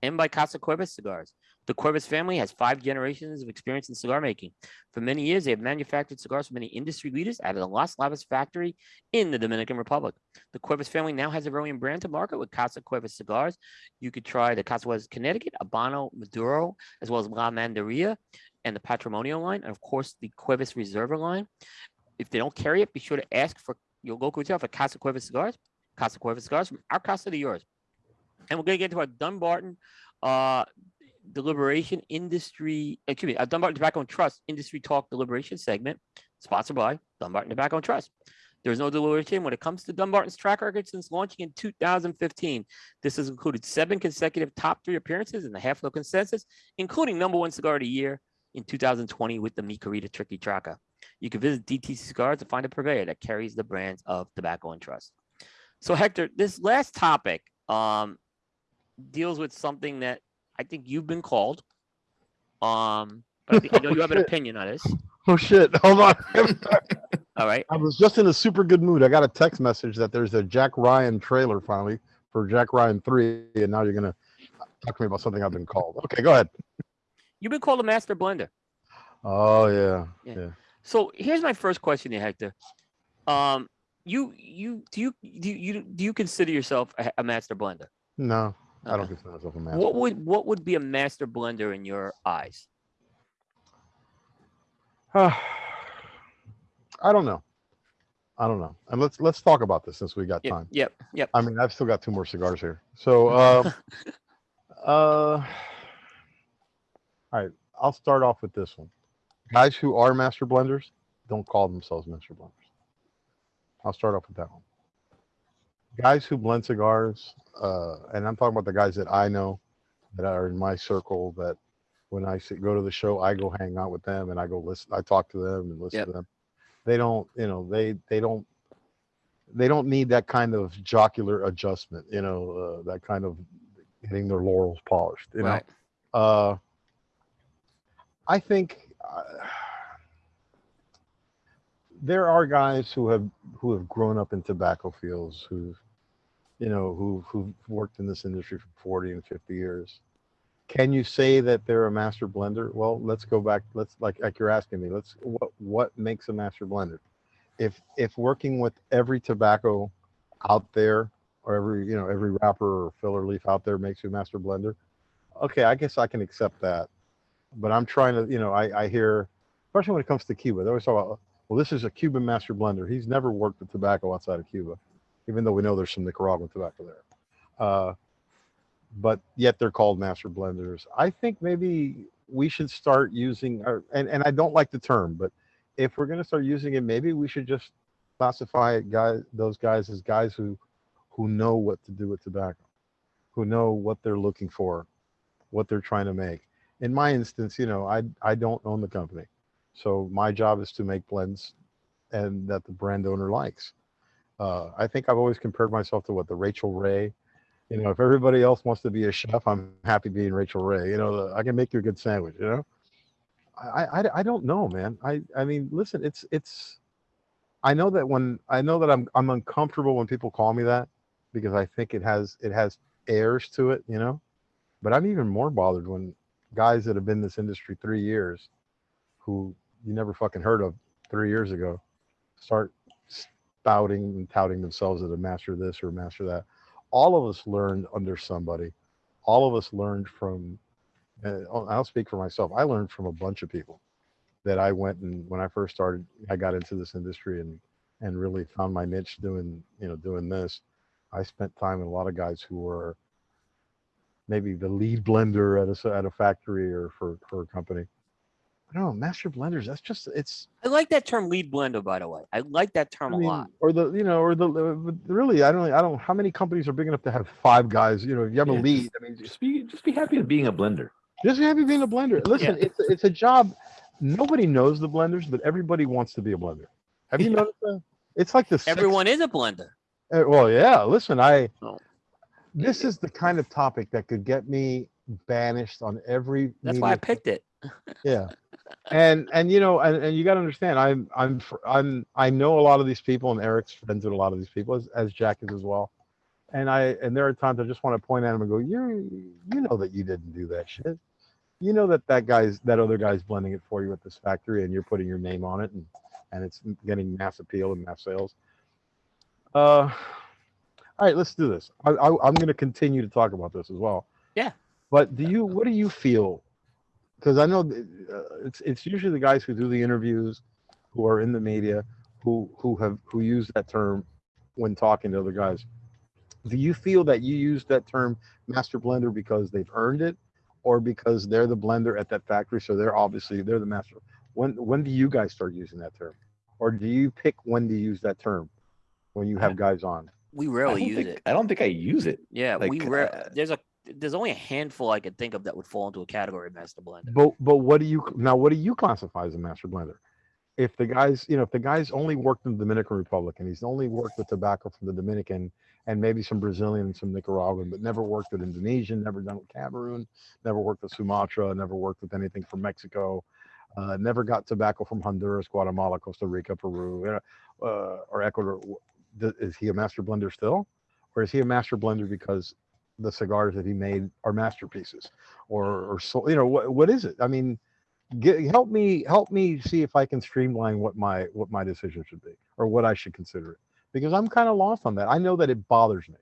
And by Casa Cuevas Cigars. The Cuevas family has five generations of experience in cigar making. For many years, they have manufactured cigars for many industry leaders out of the Las Lavas factory in the Dominican Republic. The Cuevas family now has their own brand to market with Casa Cuevas cigars. You could try the Casa Cuevas Connecticut, Habano Maduro, as well as La Mandaria and the Patrimonio line, and of course the Cuevas Reserva line. If they don't carry it, be sure to ask for your local retail for Casa Cuevas cigars. Casa Cuevas cigars from our casa to yours. And we're gonna get into our Dunbarton uh deliberation industry, excuse me, a Dunbarton Tobacco and Trust industry talk deliberation segment, sponsored by Dunbarton Tobacco and Trust. There's no deliberation when it comes to Dunbarton's track record since launching in 2015. This has included seven consecutive top three appearances in the halfwheel consensus, including number one cigar of the year in 2020 with the Mi Querida Triqui Traca. You can visit DTC Cigars to find a purveyor that carries the brands of Tobacco and Trust. So Hector, this last topic um, deals with something that I think you've been called. Um, but I, think, I know you have an [laughs] Shit. opinion on this. Oh shit! Hold on. [laughs] All right. I was just in a super good mood. I got a text message that there's a Jack Ryan trailer finally for Jack Ryan three, and now you're gonna talk to me about something I've been called. Okay, go ahead. You've been called a master blender. Oh yeah, Yeah. yeah. So here's my first question to Hector. Um, you you do you do you do you consider yourself a, a master blender? No, I don't consider myself a master. What would what would be a master blender in your eyes? [sighs] I don't know. I don't know. And let's let's talk about this since we got Yep, time. yep, yep. I mean, I've still got two more cigars here. So, uh, [laughs] uh, all right, I'll start off with this one. Guys who are master blenders don't call themselves master blenders. I'll start off with that one. Guys who blend cigars, uh, and I'm talking about the guys that I know that are in my circle that when I go to the show, I go hang out with them and I go listen, I talk to them and listen Yep. to them. They don't, you know, they, they don't they don't need that kind of jocular adjustment, you know, uh, that kind of getting their laurels polished, you know. Uh, I think uh, there are guys who have who have grown up in tobacco fields who've you know who who've worked in this industry for 40 and 50 years. Can you say that they're a master blender? Well let's go back let's like like you're asking me let's what what makes a master blender? If if working with every tobacco out there or every you know every wrapper or filler leaf out there makes you a master blender okay i guess i can accept that. But i'm trying to you know i i hear especially when it comes to cuba they always talk about well this is a cuban master blender. He's never worked with tobacco outside of cuba even though we know there's some nicaraguan tobacco there. Uh, but yet they're called master blenders. I think maybe we should start using or, and, and i don't like the term but if we're going to start using it maybe we should just classify guys those guys as guys who who know what to do with tobacco who know what they're looking for what they're trying to make. In my instance you know i i don't own the company. So my job is to make blends and that the brand owner likes uh, i think i've always compared myself to what the rachael ray. You know if everybody else wants to be a chef i'm happy being rachael ray. You know i can make you a good sandwich you know? I, I i don't know man. I i mean listen it's it's I know that when I know that I'm I'm uncomfortable when people call me that because I think it has it has airs to it, you know. But I'm even more bothered when guys that have been in this industry three years, who you never fucking heard of three years ago, start spouting and touting themselves as a master this or master that. All of us learned under somebody. All of us learned from. Uh, I'll speak for myself. I learned from a bunch of people that I went and when I first started, I got into this industry and and really found my niche doing you know doing this. I spent time with a lot of guys who were maybe the lead blender at a at a factory or for for a company. I don't know, master blenders. That's just it's. I like that term lead blender, by the way. I like that term I a mean, lot. or the you know or the really I don't I don't how many companies are big enough to have five guys. You know, if you have Yeah, a lead. I mean, Just be just be happy with being a blender. Just be happy being a blender. Listen, it's a- it's a job. Nobody knows the blenders, but everybody wants to be a blender. Have you Yeah. noticed that? It's like this. Everyone is a blender. Uh, well, yeah. Listen, I. Oh. This is the kind of topic that could get me banished on every. That's why I picked it. Yeah, and and you know, and, and you got to understand, I'm I'm I'm I know a lot of these people, and Eric's friends with a lot of these people, as, as Jack is as well. And I and there are times I just want to point at him and go, you you know that you didn't do that shit. You know that that guy's that other guy's blending it for you at this factory, and you're putting your name on it, and and it's getting mass appeal and mass sales. Uh, all right, let's do this. I, I I'm going to continue to talk about this as well. Yeah. But do you? What do you feel? Because I know uh, it's it's usually the guys who do the interviews, who are in the media, who who have who use that term when talking to other guys. Do you feel that you use that term master blender because they've earned it, or because they're the blender at that factory, so they're obviously they're the master? When when do you guys start using that term, or do you pick when to use that term when you have guys on? We rarely use think- it. I don't think I use it. Yeah, we like, rare. uh, There's a there's only a handful I could think of that would fall into a category of master blender. But but what do you now? What do you classify as a master blender? If the guys, you know, if the guy's only worked in the Dominican Republic and he's only worked with tobacco from the Dominican and maybe some Brazilian and some Nicaraguan, but never worked with Indonesian, never done with Cameroon, never worked with Sumatra, never worked with anything from Mexico, uh, never got tobacco from Honduras, Guatemala, Costa Rica, Peru, uh, or Ecuador. Is he a master blender still, or is he a master blender because the cigars that he made are masterpieces? or or so you know what what is it i mean get, help me help me see if i can streamline what my what my decision should be or what i should consider it because i'm kind of lost on that i know that it bothers me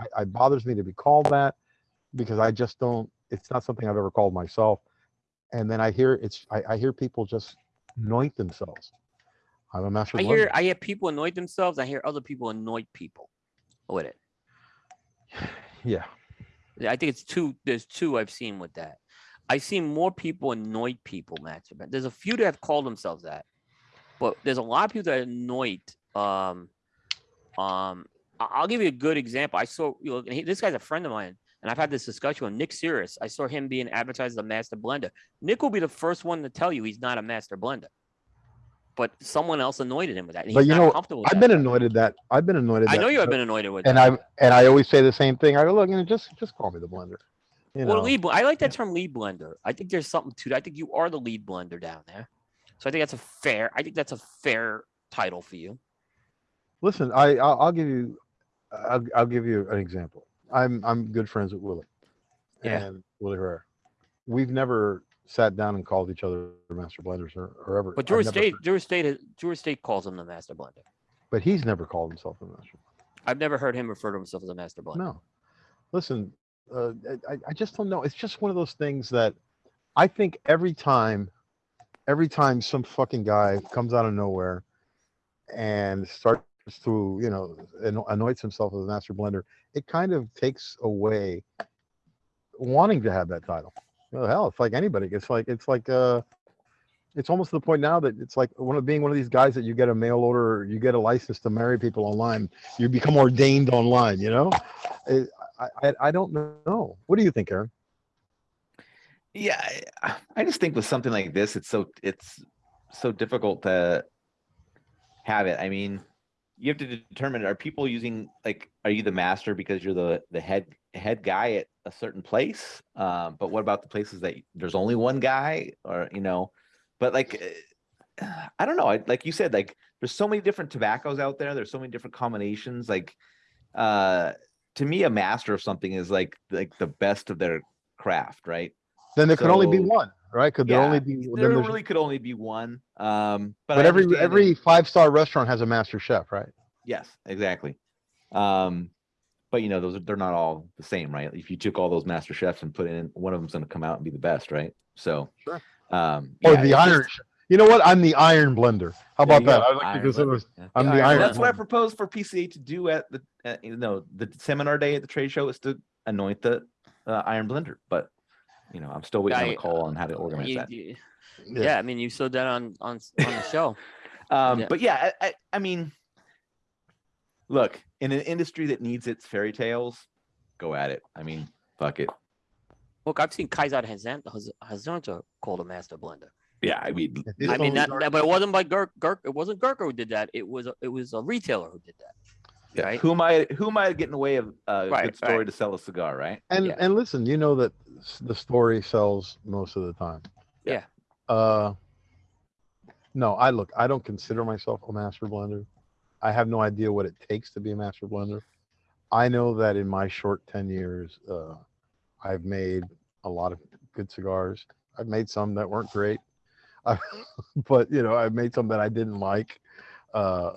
I, it bothers me to be called that because i just don't it's not something i've ever called myself and then i hear it's i, I hear people just anoint themselves i'm a master I hear I hear people annoy themselves. I hear other people annoy people with it. Yeah I think it's two. There's two I've seen with that. I've seen more people annoy people, blender. There's a few that have called themselves that, but there's a lot of people that annoyed. Um, um, I'll give you a good example. I saw you know, this guy's a friend of mine, and I've had this discussion with Nick Cirrus. I saw him being advertised as a master blender. Nick will be the first one to tell you he's not a master blender, but someone else annoyed him with that. But you not know, comfortable with i've that. been anointed that i've been anointed I that know you have been annoyed with and that. i and i always say the same thing i go look you know just just call me the blender you know Well, lead. I like that term, lead blender. I think there's something to that. I think you are the lead blender down there. So I think that's a fair. I think that's a fair title for you. Listen, I I'll, I'll give you I'll, I'll give you an example. I'm I'm good friends with Willie Yeah. and Willie Herrera. We've never sat down and called each other master blenders or, or ever. But Drew Estate, Drew Estate, State calls him the master blender. but he's never called himself a master. I've never heard him refer to himself as a master blender. No, listen, uh, I I just don't know. It's just one of those things that I think every time, every time some fucking guy comes out of nowhere and starts to you know anoints himself as a master blender, it kind of takes away wanting to have that title. Well, hell, it's like anybody. It's like it's like uh, it's almost to the point now that it's like one of being one of these guys that you get a mail order, or you get a license to marry people online. You become ordained online. You know, I I, I don't know. What do you think, Aaron? Yeah, I- I just think with something like this, it's so it's so difficult to have it. I mean, you have to determine are people using like are you the master because you're the the head head guy at a certain place? Um, but what about the places that there's only one guy or you know, but like uh, I don't know. I, like you said, like there's so many different tobaccos out there. There's so many different combinations. Like uh to me, a master of something is like like the best of their craft, right? Then there could only be one, right? Could there Yeah, only be? there really could only be one. Um, but, but every every five star restaurant has a master chef, right? yes, exactly. Um, but you know, those are, they're not all the same, right? If you took all those master chefs and put in, one of them's going to come out and be the best, right? So, Sure. um, Or yeah, the it's iron just, you know what? I'm the iron blender. How about that? I like to consider yeah. I'm Yeah, the iron iron. blender. That's what I blender. proposed for PCA to do at the, uh, you know, the seminar day at the trade show is to anoint the uh, iron blender. But you know, I'm still waiting on I- a call on how to organize You- that. you- Yeah. yeah. I mean, you saw that on on on the show. [laughs] Um, Yeah. But yeah, I, I, I mean, look, in an industry that needs its fairy tales, go at it. I mean, fuck it. Look, I've seen Kaizad Hansotia called a master blender. Yeah, I mean, I mean, that, that- but it wasn't by Gurk. Gurk. It wasn't Gurkha who did that. It was a, it was a retailer who did that. yeah, right? who am I? Who am I getting away of a Right, good story right. to sell a cigar, right? And Yeah. and listen, you know that the story sells most of the time. Yeah. Uh no, I look, I don't consider myself a master blender. I have no idea what it takes to be a master blender. I know that in my short 10 years, uh I've made a lot of good cigars. I've made some that weren't great. I, [laughs] but you know, I've made some that I didn't like. Uh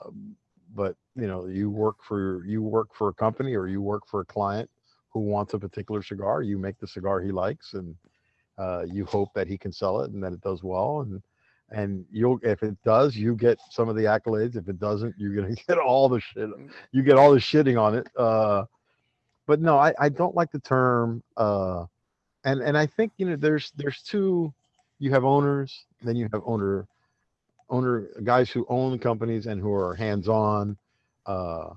but you know, you work for you work for a company or you work for a client who wants a particular cigar. You make the cigar he likes, and uh, you hope that he can sell it and that it does well. And and you'll if it does, you get some of the accolades. If it doesn't, you're gonna [laughs] get all the shit. You get all the shitting on it. Uh, but no, I, I don't like the term. Uh, and and I think you know there's there's two. You have owners, then you have owner owner guys who own companies and who are hands on. Uh,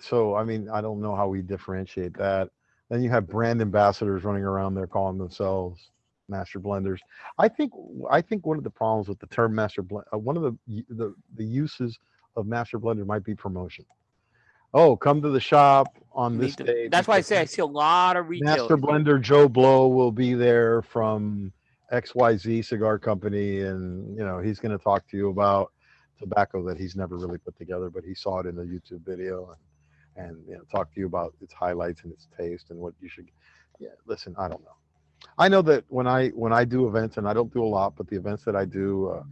so I mean, I don't know how we differentiate that. Then you have brand ambassadors running around there calling themselves master blenders. I think I think one of the problems with the term master blend, uh, one of the the the uses of master blender might be promotion. Oh, come to the shop on this day. That's why I say I see a lot of retailers. Master Blender Joe Blow will be there from XYZ Cigar Company, and you know he's going to talk to you about tobacco that he's never really put together, but he saw it in the YouTube video, and and you know talk to you about its highlights and its taste and what you should. Yeah, listen, I don't know. I know that when I when I do events, and I don't do a lot, but the events that I do. Uh,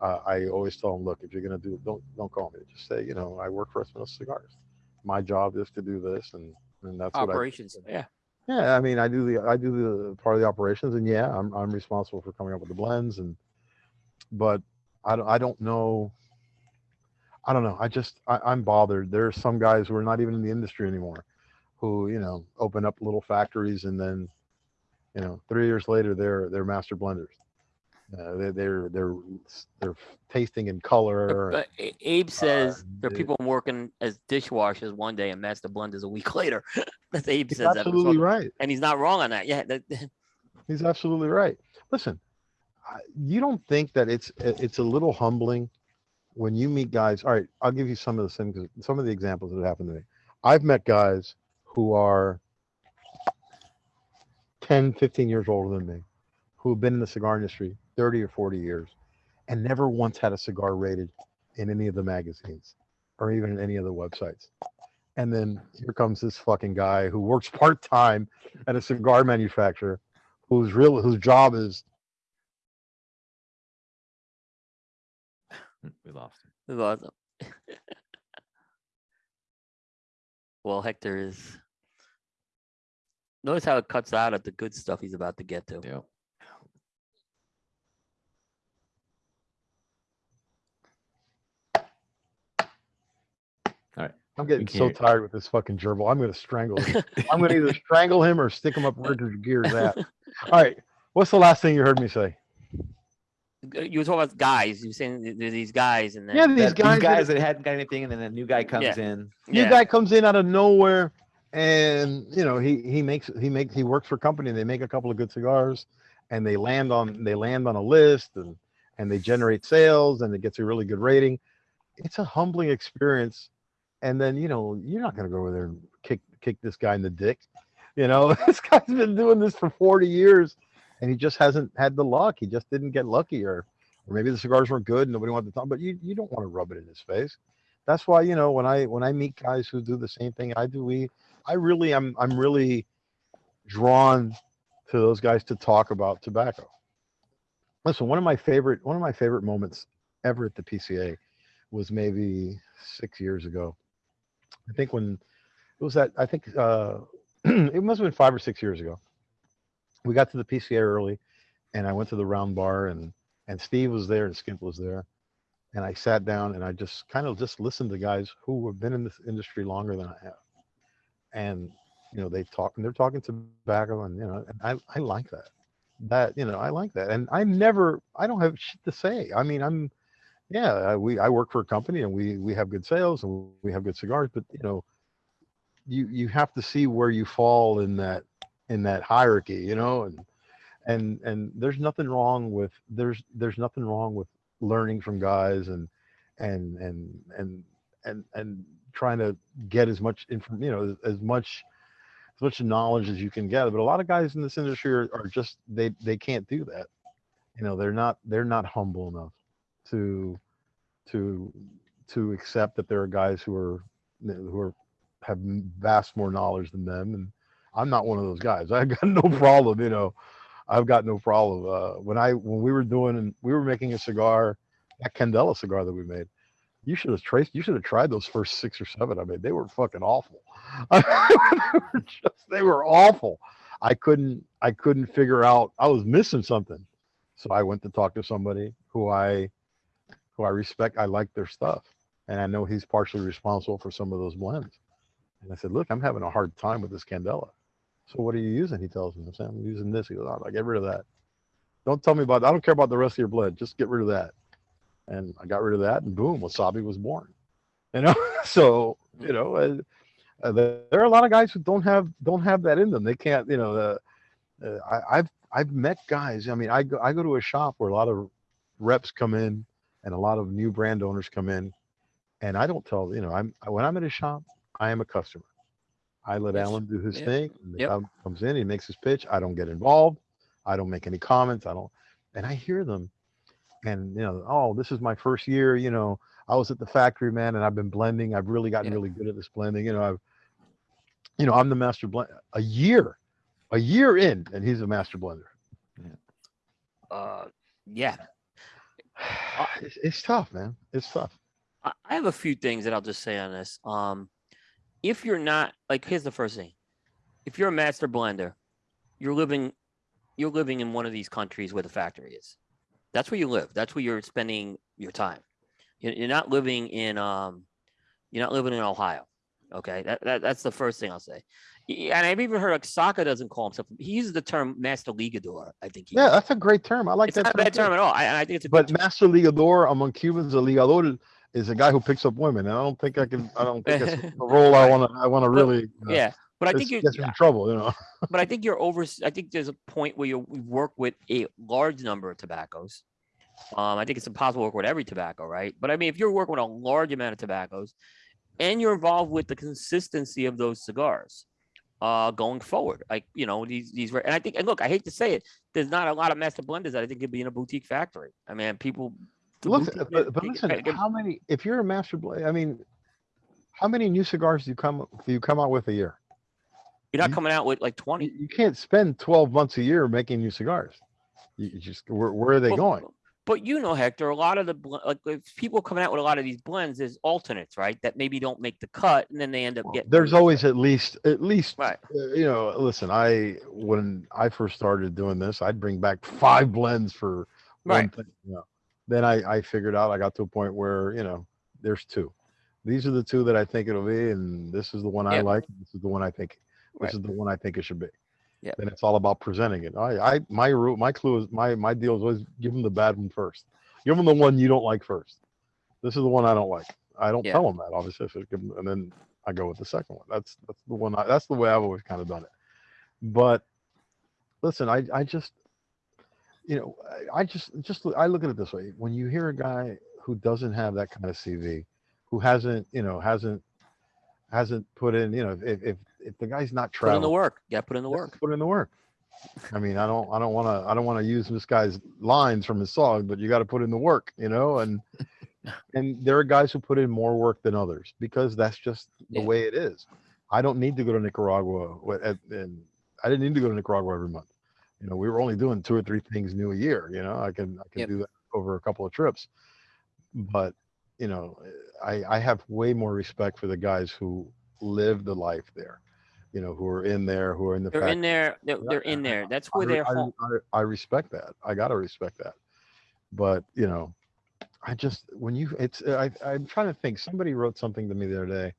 uh, I always tell them, look, if you're gonna do, don't don't call me. Just say, you know, I work for Espinosa Cigars. My job is to do this, and and that's what I operations. Yeah. yeah, I mean, I do the I do the part of the operations, and yeah, I'm I'm responsible for coming up with the blends, and but I don't I don't know. I don't know. I just I, I'm bothered. There are some guys who are not even in the industry anymore, who you know open up little factories, and then you know three years later they're they're master blenders. Uh, they, they're they're they're tasting in color. But Abe says there are people working as dishwashers one day and master blenders a week [laughs] later. That's Abe He's says that, absolutely right. and he's not wrong on that. Yeah, that, [laughs] He's absolutely right. Listen, you don't think that it's it's a little humbling when you meet guys. All right, I'll give you some of the things, some of the examples that happened to me. I've met guys who are 10, 15 years older than me, who have been in the cigar industry 30 or 40 years and never once had a cigar rated in any of the magazines or even in any of the websites. And then here comes this fucking guy who works part time at a cigar manufacturer whose real whose job is We lost him. We lost him. [laughs] well, Hector is. Notice how it cuts out at the good stuff he's about to get to. Yeah. I'm getting so tired with this fucking gerbil. I'm gonna strangle him. [laughs] I'm gonna either strangle him or stick him up where the gear's at. All right. What's the last thing you heard me say? Uh, You were talking about guys. You were saying there's these guys, and then Yeah, these That- guys, these guys that hadn't got anything, and then a new guy comes Yeah. in. new yeah, guy comes in out of nowhere and you know he he makes he makes he works for a company they make a couple of good cigars and they land on they land on a list and and they generate sales and it gets a really good rating. It's a humbling experience. And then you know you're not going to go over there and kick kick this guy in the dick. You know [laughs] this guy's been doing this for 40 years and he just hasn't had the luck. He just didn't get lucky or or maybe the cigars weren't good and nobody wanted to talk but you you don't want to rub it in his face. That's why you know when i when i meet guys who do the same thing i do we i really am i'm really drawn to those guys to talk about tobacco. Listen one of my favorite one of my favorite moments ever at the pca was maybe six years ago. I think when it was that i think uh [clears throat] it must have been five or six years ago. We got to the pca early and i went to the round bar and and steve was there and skimp was there. And I sat down and I just kind of just listened to guys who have been in this industry longer than I have. And you know, they talk and they're talking tobacco and you know, and I, I like that. That, you know, I like that. And I never I don't have shit to say. I mean, I'm yeah, I, we I work for a company and we we have good sales and we have good cigars, but you know, you you have to see where you fall in that in that hierarchy, you know, and and and there's nothing wrong with there's there's nothing wrong with learning from guys and and and and and and trying to get as much inform you know as much as much knowledge as you can gather but a lot of guys in this industry are, are just they they can't do that. You know they're not they're not humble enough to to to accept that there are guys who are who are have vast more knowledge than them and i'm not one of those guys. [laughs] I got no problem you know. I've got no problem. Uh when i when we were doing and we were making a cigar that candela cigar that we made you should have traced you should have tried those first six or seven i mean they were fucking awful. They, were just, they were awful. I couldn't i couldn't figure out i was missing something. So i went to talk to somebody who i who i respect i like their stuff and i know he's partially responsible for some of those blends. And i said look i'm having a hard time with this candela. So what are you using? He tells me i'm using this. He goes oh, get rid of that. Don't tell me about i don't care about the rest of your blend. Just get rid of that and I got rid of that, and boom, wasabi was born. You know, [laughs] so you know, uh, uh, there are a lot of guys who don't have don't have that in them. They can't, you know. Uh, uh, I, I've I've met guys. I mean, I go I go to a shop where a lot of reps come in, and a lot of new brand owners come in, and I don't tell you know I'm when I'm at a shop, I am a customer. I let Yes. Alan do his Yeah. thing. Yep. comes in, he makes his pitch. I don't get involved. I don't make any comments. I don't, and I hear them, and you know, oh, this is my first year. You know, I was at the factory, man, and I've been blending. I've really gotten Yeah. really good at this blending. You know, I've, you know, I'm the master blend. A year, a year in, and he's a master blender. Uh, yeah, Uh, [sighs] It's, it's tough, man. It's tough. I I have a few things that I'll just say on this. Um, if you're not like, here's the first thing: if you're a master blender, you're living, you're living in one of these countries where the factory is. That's where you live. That's where you're spending your time. You're, not living in, um, you're not living in Ohio. Okay, that, that that's the first thing I'll say. And I've even heard like Saka doesn't call himself. He uses the term master ligador. I think. He Yeah, uses. that's a great term. I like it's that. not a bad term at all. I, I think it's a good But master ligador among Cubans, a ligador is a guy who picks up women, and I don't think I can. I don't think that's [laughs] a role I want to. I want to really. uh, yeah, but I think you're in trouble, you know. [laughs] but I think you're over. I think there's a point where you work with a large number of tobaccos. Um, I think it's impossible to work with every tobacco, right? But I mean, if you're working with a large amount of tobaccos, and you're involved with the consistency of those cigars, uh, going forward, like you know these these. And I think, and look, I hate to say it, there's not a lot of master blenders that I think could be in a boutique factory. I mean, people. Look, boutique- but, but listen, I how many? If you're a master blade, I mean, how many new cigars do you come do you come out with a year? You're not you- coming out with like 20. you can't spend 12 months a year making new cigars. You, just where, where are they But- going? But you know, Hector, a lot of the like if people coming out with a lot of these blends, is alternates, right? That maybe don't make the cut, and then they end up getting. There's always at least at least Right. uh, you know. Listen, I when I first started doing this, I'd bring back five blends for one thing. You know. Then I I figured out I got to a point where you know there's two. These are the two that I think it'll be, and this is the one I like. This is the one I think. This Right. is the one I think it should be. Yeah. Then it's all about presenting it. I, I my rule, my clue is my my deal is always give them the bad one first. Give them the one you don't like first. This is the one I don't like. I don't Yeah. tell them that obviously, so give 'em- and then I go with the second one. That's that's the one. I, that's the way I've always kind of done it. But listen, I I just you know I, I just just I look at it this way. When you hear a guy who doesn't have that kind of CV, who hasn't you know hasn't hasn't put in you know if if if the guy's not traveling, put in the work. Yeah, put in the work. Put in the work. I mean, I don't, I don't want to, I don't want to use this guy's lines from his song, but you got to put in the work, you know. And [laughs] and there are guys who put in more work than others because that's just the Yeah. way it is. I don't need to go to Nicaragua, and I didn't need to go to Nicaragua every month. You know, we were only doing two or three things new a year. You know, I can, I can Yep. do that over a couple of trips. But you know, I, I have way more respect for the guys who live the life there. You know, who are in there, who are in the They're factory. in there. They're, they're in there. That's where I, they're I-. I, I respect that. I gotta respect that. But you know, I just when you it's I I'm trying to think. Somebody wrote something to me the other day.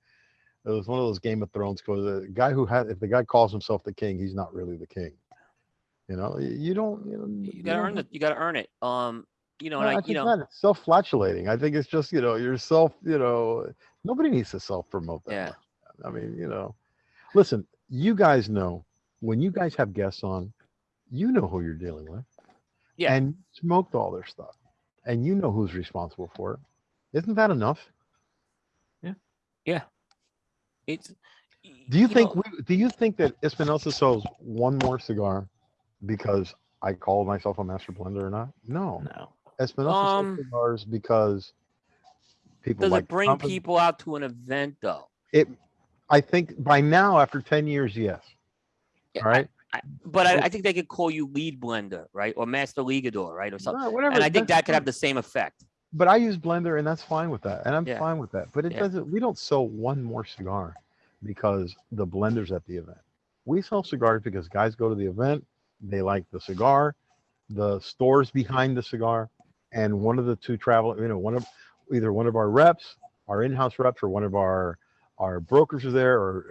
It was one of those Game of Thrones quotes. The guy who had if the guy calls himself the king, he's not really the king. You know, you don't. You, know, You gotta don't earn it. You gotta earn it. Um, you know, no, and I I, you know. It's self-flatulating. I think it's just you know yourself. You know, nobody needs to self-promote that. Yeah. much. I mean, you know, listen. You guys know when you guys have guests on, you know who you're dealing with. Yeah. And smoked all their stuff. And you know who's responsible for it. Isn't that enough? Yeah. Yeah. It's. Do you, think know, we, do you think that Espinosa sells one more cigar because I call myself a master blender or not? No. No. Espinosa Um, sells cigars because people does like it bring company- people out to an event though? It I think by now after 10 years, yes. Yeah, All right. I, but I, I think they could call you lead blender, right, or master ligador, right, or something. No, whatever. And I think that could have the same effect. But I use Blender and that's fine with that. And I'm Yeah. fine with that. But it Yeah. doesn't, we don't sell one more cigar because the blender's at the event. We sell cigars because guys go to the event, they like the cigar, the stores behind the cigar, and one of the two travel, you know, one of either one of our reps, our in-house reps, or one of our our brokers are there, or,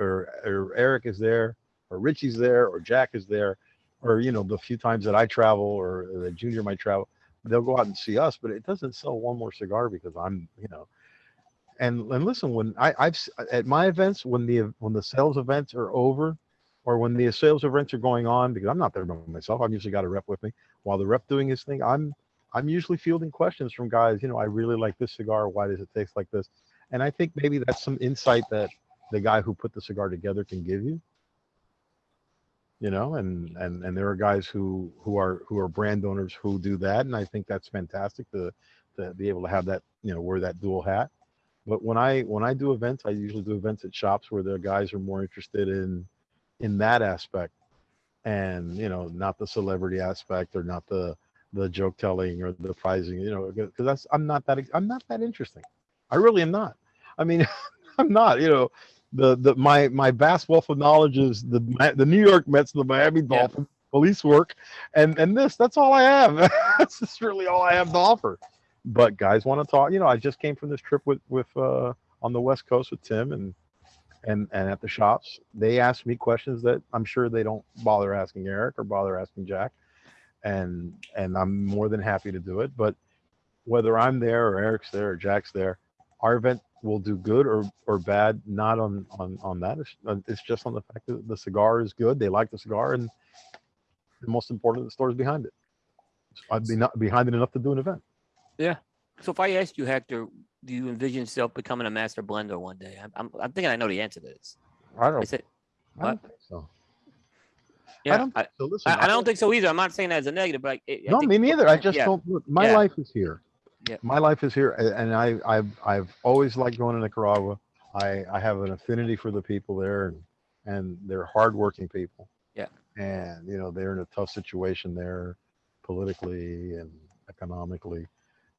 or or Eric is there, or Richie's there, or Jack is there, or you know, the few times that I travel or the junior might travel, they'll go out and see us, but it doesn't sell one more cigar because I'm, you know. And and listen, when I I've at my events when the when the sales events are over, or when the sales events are going on, because I'm not there by myself, I've usually got a rep with me. While the rep doing his thing, I'm I'm usually fielding questions from guys. You know, I really like this cigar. Why does it taste like this? And I think maybe that's some insight that the guy who put the cigar together can give you. You know, and and and there are guys who who are who are brand owners who do that, and I think that's fantastic to to be able to have that you know wear that dual hat. But when I when I do events, I usually do events at shops where the guys are more interested in in that aspect, and you know not the celebrity aspect or not the the joke telling or the prizing. You know, because that's I'm not that I'm not that interesting. I really am not. I mean, [laughs] I'm not. You know, the the my my vast wealth of knowledge is the the New York Mets, the Miami Yeah. Police work, and and this. That's all I have. [laughs] that's just really all I have to offer. But guys want to talk. You know, I just came from this trip with with uh, on the West Coast with Tim and and and at the shops. They asked me questions that I'm sure they don't bother asking Eric or bother asking Jack, and and I'm more than happy to do it. But whether I'm there or Eric's there or Jack's there, our event will do good or or bad. Not on on on that. It's, uh, it's just on the fact that the cigar is good. They like the cigar, and the most important, the store is behind it. I'd be not behind it enough to do an event. Yeah so if I asked you, Hector, do you envision yourself becoming a master blender one day? I'm, I'm, I'm thinking I know the answer to this. I I don't. I said, I don't think so. yeah, I, don't I, think so. Listen, I don't think so either. I'm not saying that as a negative, but I, I no, think, me neither. I just yeah. don't. Look, my Yeah. life is here. Yeah. My life is here, and I, I've, I've always liked going to Nicaragua. I, I have an affinity for the people there, and, and they're hardworking people. Yeah. And you know they're in a tough situation there, politically and economically.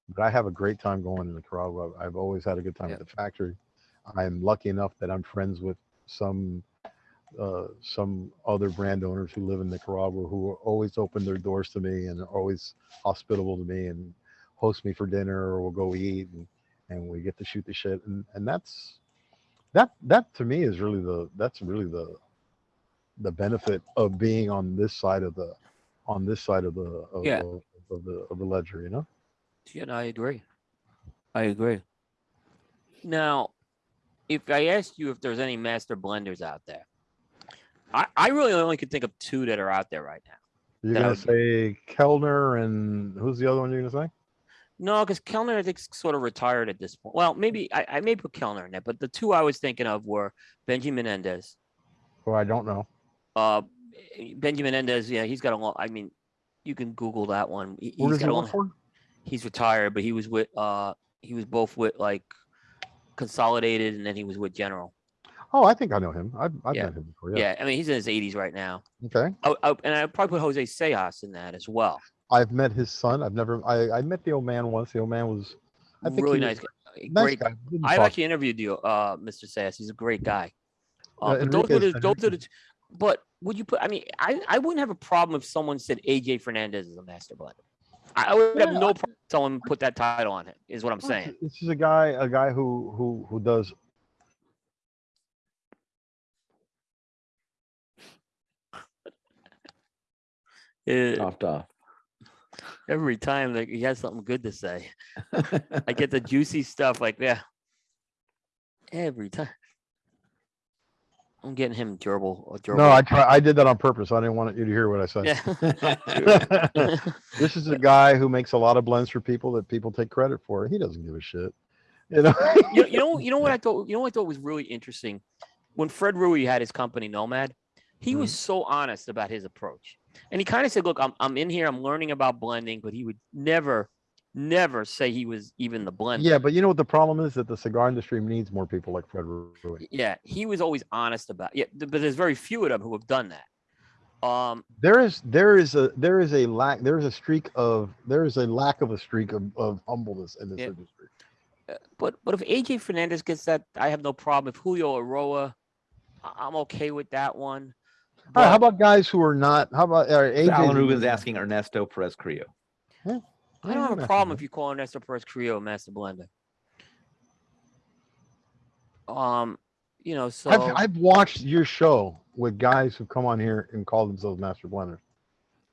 But I have a great time going to Nicaragua. I've always had a good time Yeah. at the factory. I'm lucky enough that I'm friends with some uh, some other brand owners who live in Nicaragua who always open their doors to me and are always hospitable to me and host me for dinner or we'll go eat and, and we get to shoot the shit and, and that's that that to me is really the that's really the the benefit of being on this side of the on this side of the of, Yeah. of, of the of the ledger you know Yeah, no, I agree. I agree. Now, if I asked you if there's any master blenders out there, I, I really only could think of two that are out there right now. you're gonna would say Kelner and who's the other one you're gonna say No, because Kelner I think sort of retired at this point. Well, maybe I, I may put Kelner in there, but the two I was thinking of were Benjamin Menendez. who I don't know Uh, Benjamin Menendez, yeah, he's got a long. I mean, you can Google that one. He, who has he got a long, for he's retired, but he was with uh he was both with like Consolidated and then he was with General. oh I think I know him I've, I've Yeah. met him before Yeah. yeah, I mean he's in his 80s right now. okay Oh, oh, and I probably put Jose Seijas in that as well. I've met his son I've never I I met the old man once the old man was I think really nice, was guy. nice great. guy. I've talk actually interviewed you, uh, Mr. Seijas. He's a great guy. Uh, Uh, but those were Enriquez- the, those are the. But would you put? I mean, I, I wouldn't have a problem if someone said AJ Fernandez is a master blender. I, I would have Yeah, no problem if someone put that title on him. Is what I'm saying. This is a guy, a guy who who who does. Uh, Off off. Every time like, he has something good to say, I get the [laughs] juicy stuff. Like yeah, every time. I'm getting him durable. A gerbil. No, I try. I did that on purpose. I didn't want you to hear what I said. Yeah. [laughs] this is a guy who makes a lot of blends for people that people take credit for. He doesn't give a shit. You know. you, know- you know, you know what [laughs] I thought. You know what I thought was really interesting when Fred Rewey had his company Nomad. He was so honest about his approach, and he kind of said, "Look, I'm I'm in here. I'm learning about blending," but he would never, never say he was even the blender. yeah, but you know what the problem is that the cigar industry needs more people like Fred Rewey. Yeah, he was always honest about. Yeah, but there's very few of them who have done that. Um, There is there is a there is a lack there is a streak of there is a lack of a streak of, of humbleness in this Yeah. industry. uh, but but if AJ Fernandez gets that, I have no problem. If Julio Eiroa, I- I'm okay with that one. All right, how about guys who are not? How about uh, AJ? Alan Rubin's asking Ernesto Perez-Carrillo. I don't have a problem if you call Ernesto Perez-Carrillo a master blender. Um, you know, so I've I've watched your show with guys who come on here and call themselves master blenders,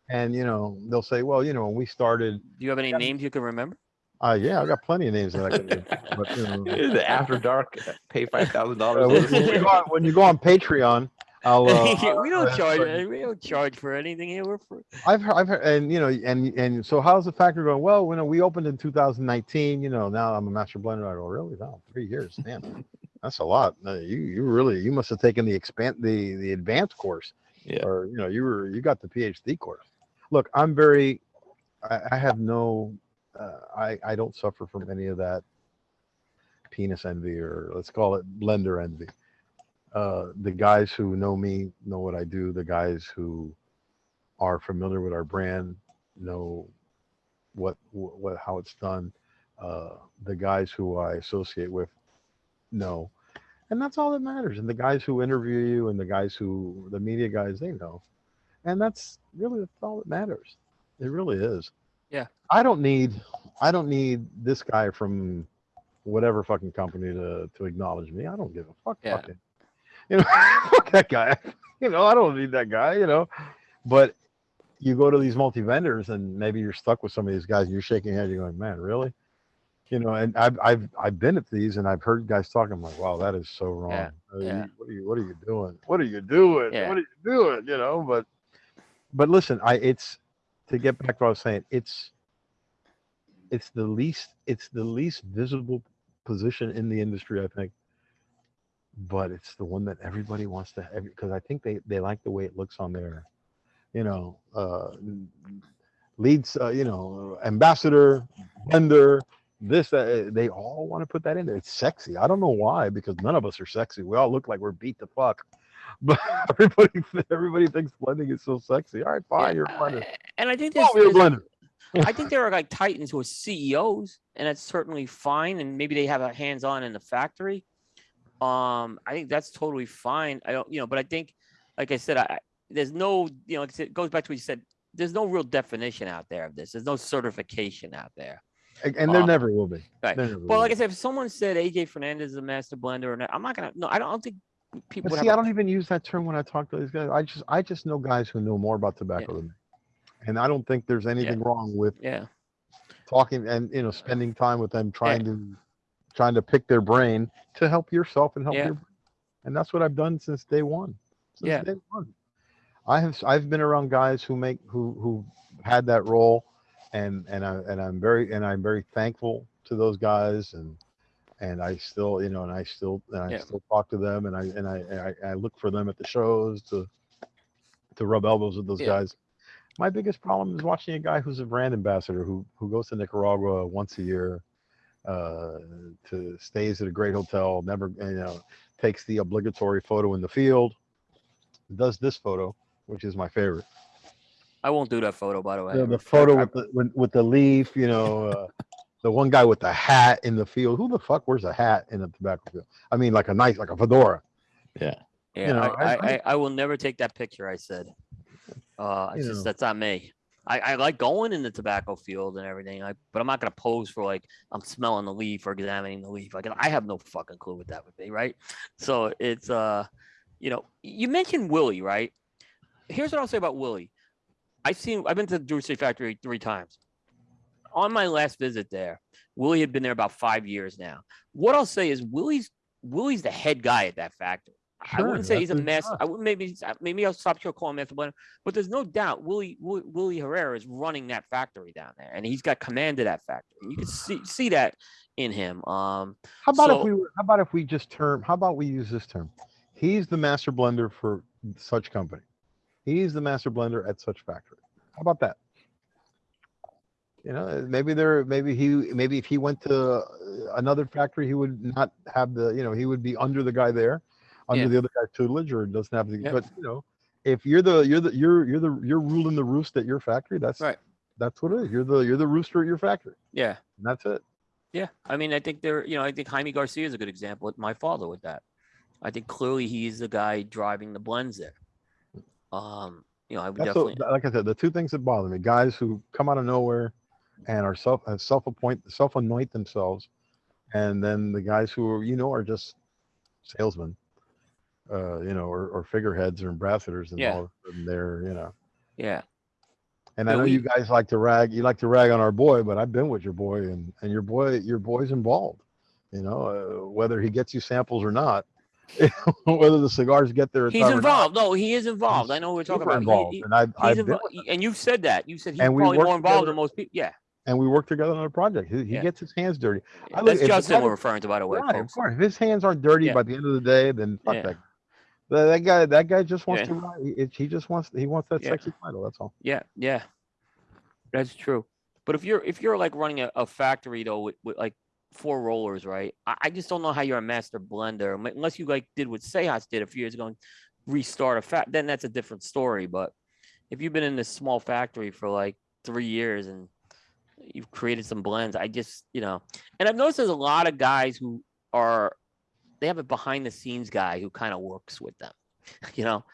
and you know they'll say, well, you know, when we started, do you have any yeah. names you can remember? uh, yeah, I got plenty of names that I can do. [laughs] But, you know, [laughs] The After dark, uh, pay five thousand uh, dollars. when you go on, when you go on Patreon, I'll. [laughs] Uh, we don't charge. We don't charge for anything here. We're for, I've heard, I've heard, and you know, and and so how's the factor going? Well, when we opened in 2019, you know, now I'm a master blender. I go, really? No, three years, man, that's a lot. No, you you really you must have taken the expand the the advanced course, Yeah. or you know, you were you got the PhD course. Look, I'm very, I, I have no, uh, I I don't suffer from any of that penis envy or let's call it blender envy. Uh, the guys who know me know what I do. The guys who are familiar with our brand know what what how it's done. Uh, the guys who I associate with know, and that's all that matters. And the guys who interview you and the guys who the media guys they know, and that's really that's all that matters. It really is. Yeah. I don't need I don't need this guy from whatever fucking company to to acknowledge me. I don't give a fuck. Yeah. Fuck it. You know, [laughs] fuck that guy. You know, I don't need that guy. You know, but you go to these multi vendors and maybe you're stuck with some of these guys. And you're shaking your head. You're going, man, really? You know, and I've I've I've been at these and I've heard guys talking. I'm like, wow, that is so wrong. Yeah, Uh, you- yeah. What are you What are you doing? What are you doing? Yeah. What are you doing? You know, but but listen, I it's to get back to what I was saying. It's it's the least it's the least visible position in the industry, I think. But it's the one that everybody wants to have because I think they they like the way it looks on their, You know, uh, leads, uh, you know, ambassador, vendor, this, uh, they all want to put that in there. It's sexy. I don't know why, because none of us are sexy. We all look like we're beat the fuck. [laughs] But everybody, everybody thinks blending is so sexy. All right, fine, you're a blender. and I think there's, Oh, there's- blender. I think there are like titans who are CEOs, and that's certainly fine. And maybe they have a hands-on in the factory. Um, I think that's totally fine. I don't, you know, but I think, like I said, I, there's no, you know, like I said, it goes back to what you said. There's no real definition out there of this. There's no certification out there. And- there Um, never will be. right. Never Well, like I said, if someone said AJ Fernandez is a master blender, and I'm not gonna, no, I don't, I don't think people. Would see, I don't even use that term when I talk to these guys. I just, I just know guys who know more about tobacco than me, and I don't think there's anything wrong with Yeah, talking and you know spending time with them, trying to, trying to pick their brain to help yourself and help Yeah. your, and that's what I've done since day one. Since Yeah. day one. I have, I've been around guys who make, who, who had that role, and and I and I'm very and I'm very thankful to those guys and. And I still, you know, and I still, and I Yeah. still talk to them, and I and I, and I I look for them at the shows to to rub elbows with those Yeah. guys. My biggest problem is watching a guy who's a brand ambassador who who goes to Nicaragua once a year, uh, to stays at a great hotel, never you know takes the obligatory photo in the field, does this photo, which is my favorite. I won't do that photo, by the way. The, the photo I- with the with, with the leaf, you know, uh, [laughs] the one guy with the hat in the field. Who the fuck wears a hat in a tobacco field? I mean, like a nice, like a fedora. Yeah, know, I, I- I, I, I will never take that picture. I said, uh, it's just know. that's not me. I, I like going in the tobacco field and everything, I, but I'm not gonna pose for like I'm smelling the leaf or examining the leaf. Like I have no fucking clue what that would be, right? So it's uh, you know, you mentioned Willie, right? Here's what I'll say about Willie. I've seen, I've been to the Drew Estate Factory three times. On my last visit there, Willie had been there about five years now. What I'll say is Willie's Willie's the head guy at that factory. I wouldn't say he's a mess. job. I would maybe maybe I'll stop your calling him master blender, but there's no doubt Willie Willie, Herrera is running that factory down there, and he's got command of that factory. You can see see that in him. Um, How about So- if we were, how about if we just term, how about we use this term? He's the master blender for such company. He's the master blender at such factory. How about that? You know, maybe there, maybe he, maybe if he went to uh, another factory, he would not have the, you know, he would be under the guy there, under Yeah. the other guy's tutelage or doesn't have the, Yeah. but you know, if you're the, you're the, you're, you're the, you're ruling the roost at your factory, that's, Right. that's what it is. You're the, you're the rooster at your factory. yeah, And that's it. yeah. I mean, I think there. You know, I think Jaime Garcia is a good example. With my father with that. I think clearly he's the guy driving the blends there. Um, you know, I would That's definitely. what, like I said, the two things that bother me: guys who come out of nowhere and are self uh, self appoint self anoint themselves, and then the guys who are you know are just salesmen, uh, you know, or, or figureheads or ambassadors, and Yeah. all of a sudden they're you know. yeah, And I know we- you guys like to rag, you like to rag on our boy, but I've been with your boy, and and your boy, your boy's involved. You know, uh, whether he gets you samples or not, [laughs] whether the cigars get there. he's time or not, involved. No, he is involved. I know we're talking about. Involved, he- and I've, he's I've been and you've said that. You said he's And probably more involved together- than most people. Yeah, and we work together on a project. He, he Yeah. gets his hands dirty. I that's if Justin we're referring to, by the way, Right, of course. If his hands aren't dirty Yeah. by the end of the day, then fuck Yeah. that. That, guy, that guy just wants Yeah. to ride. He, he just wants, he wants that Yeah. sexy title. That's all. Yeah, yeah, that's true. But if you're if you're like running a, a factory though with, with like four rollers, right? I, I just don't know how you're a master blender um, unless you like did what Seijas did a few years ago and restart a fact. Then that's a different story. But if you've been in this small factory for like three years and you've created some blends, I just you know, and I've noticed there's a lot of guys who are they have a behind the scenes guy who kind of works with them. [laughs] You know,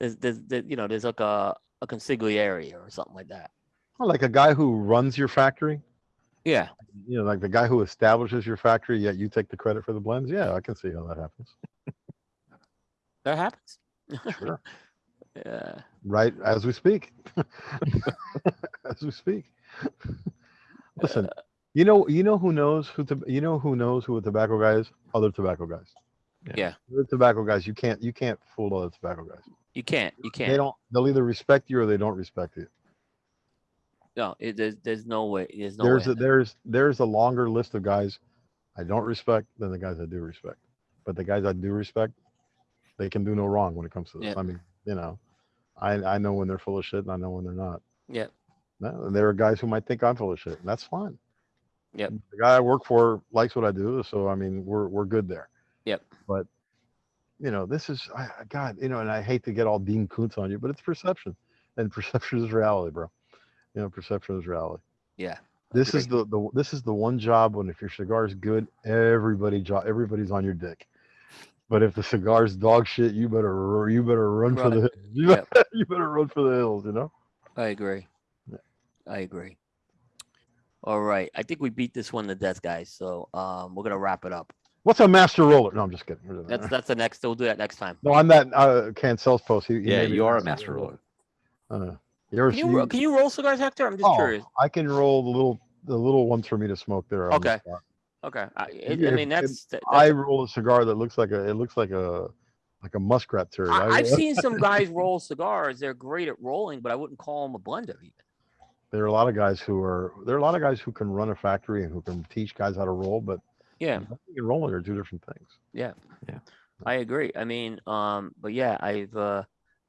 there's there's there, you know there's like a a consigliere or something like that. Well, like a guy who runs your factory, Yeah, you know, like the guy who establishes your factory, yet you take the credit for the blends. Yeah, I can see how that happens. [laughs] that happens. Sure. [laughs] Yeah, right as we speak. as we speak. Listen, uh, you know, you know who knows who, to, you know who knows who a tobacco guy is? Other tobacco guys. Yeah. Other tobacco guys, you can't, you can't fool other tobacco guys. you can't. You They can't. They don't. They'll either respect you or they don't respect you. No, it, there's there's no way. There's no there's way. a, there's there's a longer list of guys I don't respect than the guys I do respect. But the guys I do respect, they can do no wrong when it comes to this. Yeah. I mean, you know, I I know when they're full of shit and I know when they're not. Yeah. No, and there are guys who might think I'm full of shit, and that's fine. Yep. The guy I work for likes what I do, so I mean, we're we're good there. Yep. But you know, this is I, God, you know, and I hate to get all Dean Koontz on you, but it's perception, and [laughs] perception is reality, bro. You know, perception is reality. Yeah. This is the, the this is the one job when if your cigar is good, everybody jo- everybody's on your dick. But if the cigar's dog shit, you better you better run for the hills. [laughs] You, Yep. better, you better run for the hills. You know. I agree. Yeah. I agree. All right. I think we beat this one to death, guys. So um, we're gonna wrap it up. What's a master roller? No, I'm just kidding. That's that's the next. We'll do that next time. no, I'm that uh, Cancel's post. He, he Yeah, you are a master master roller. Uh, you're, Can you, ro- can you roll cigars, Hector? I'm just oh, curious. I can roll the little the little ones for me to smoke there. on the Okay. Okay. I, it, Yeah, I mean, if- that's. I roll a cigar that looks like a it looks like a like a muskrat turd. I, I- I've seen [laughs] some guys roll cigars. They're great at rolling, but I wouldn't call them a blender. Even. There are a lot of guys who are there are a lot of guys who can run a factory and who can teach guys how to roll, but Yeah. running and rolling are two different things. Yeah, yeah, I agree. I mean, um, but yeah, I've uh,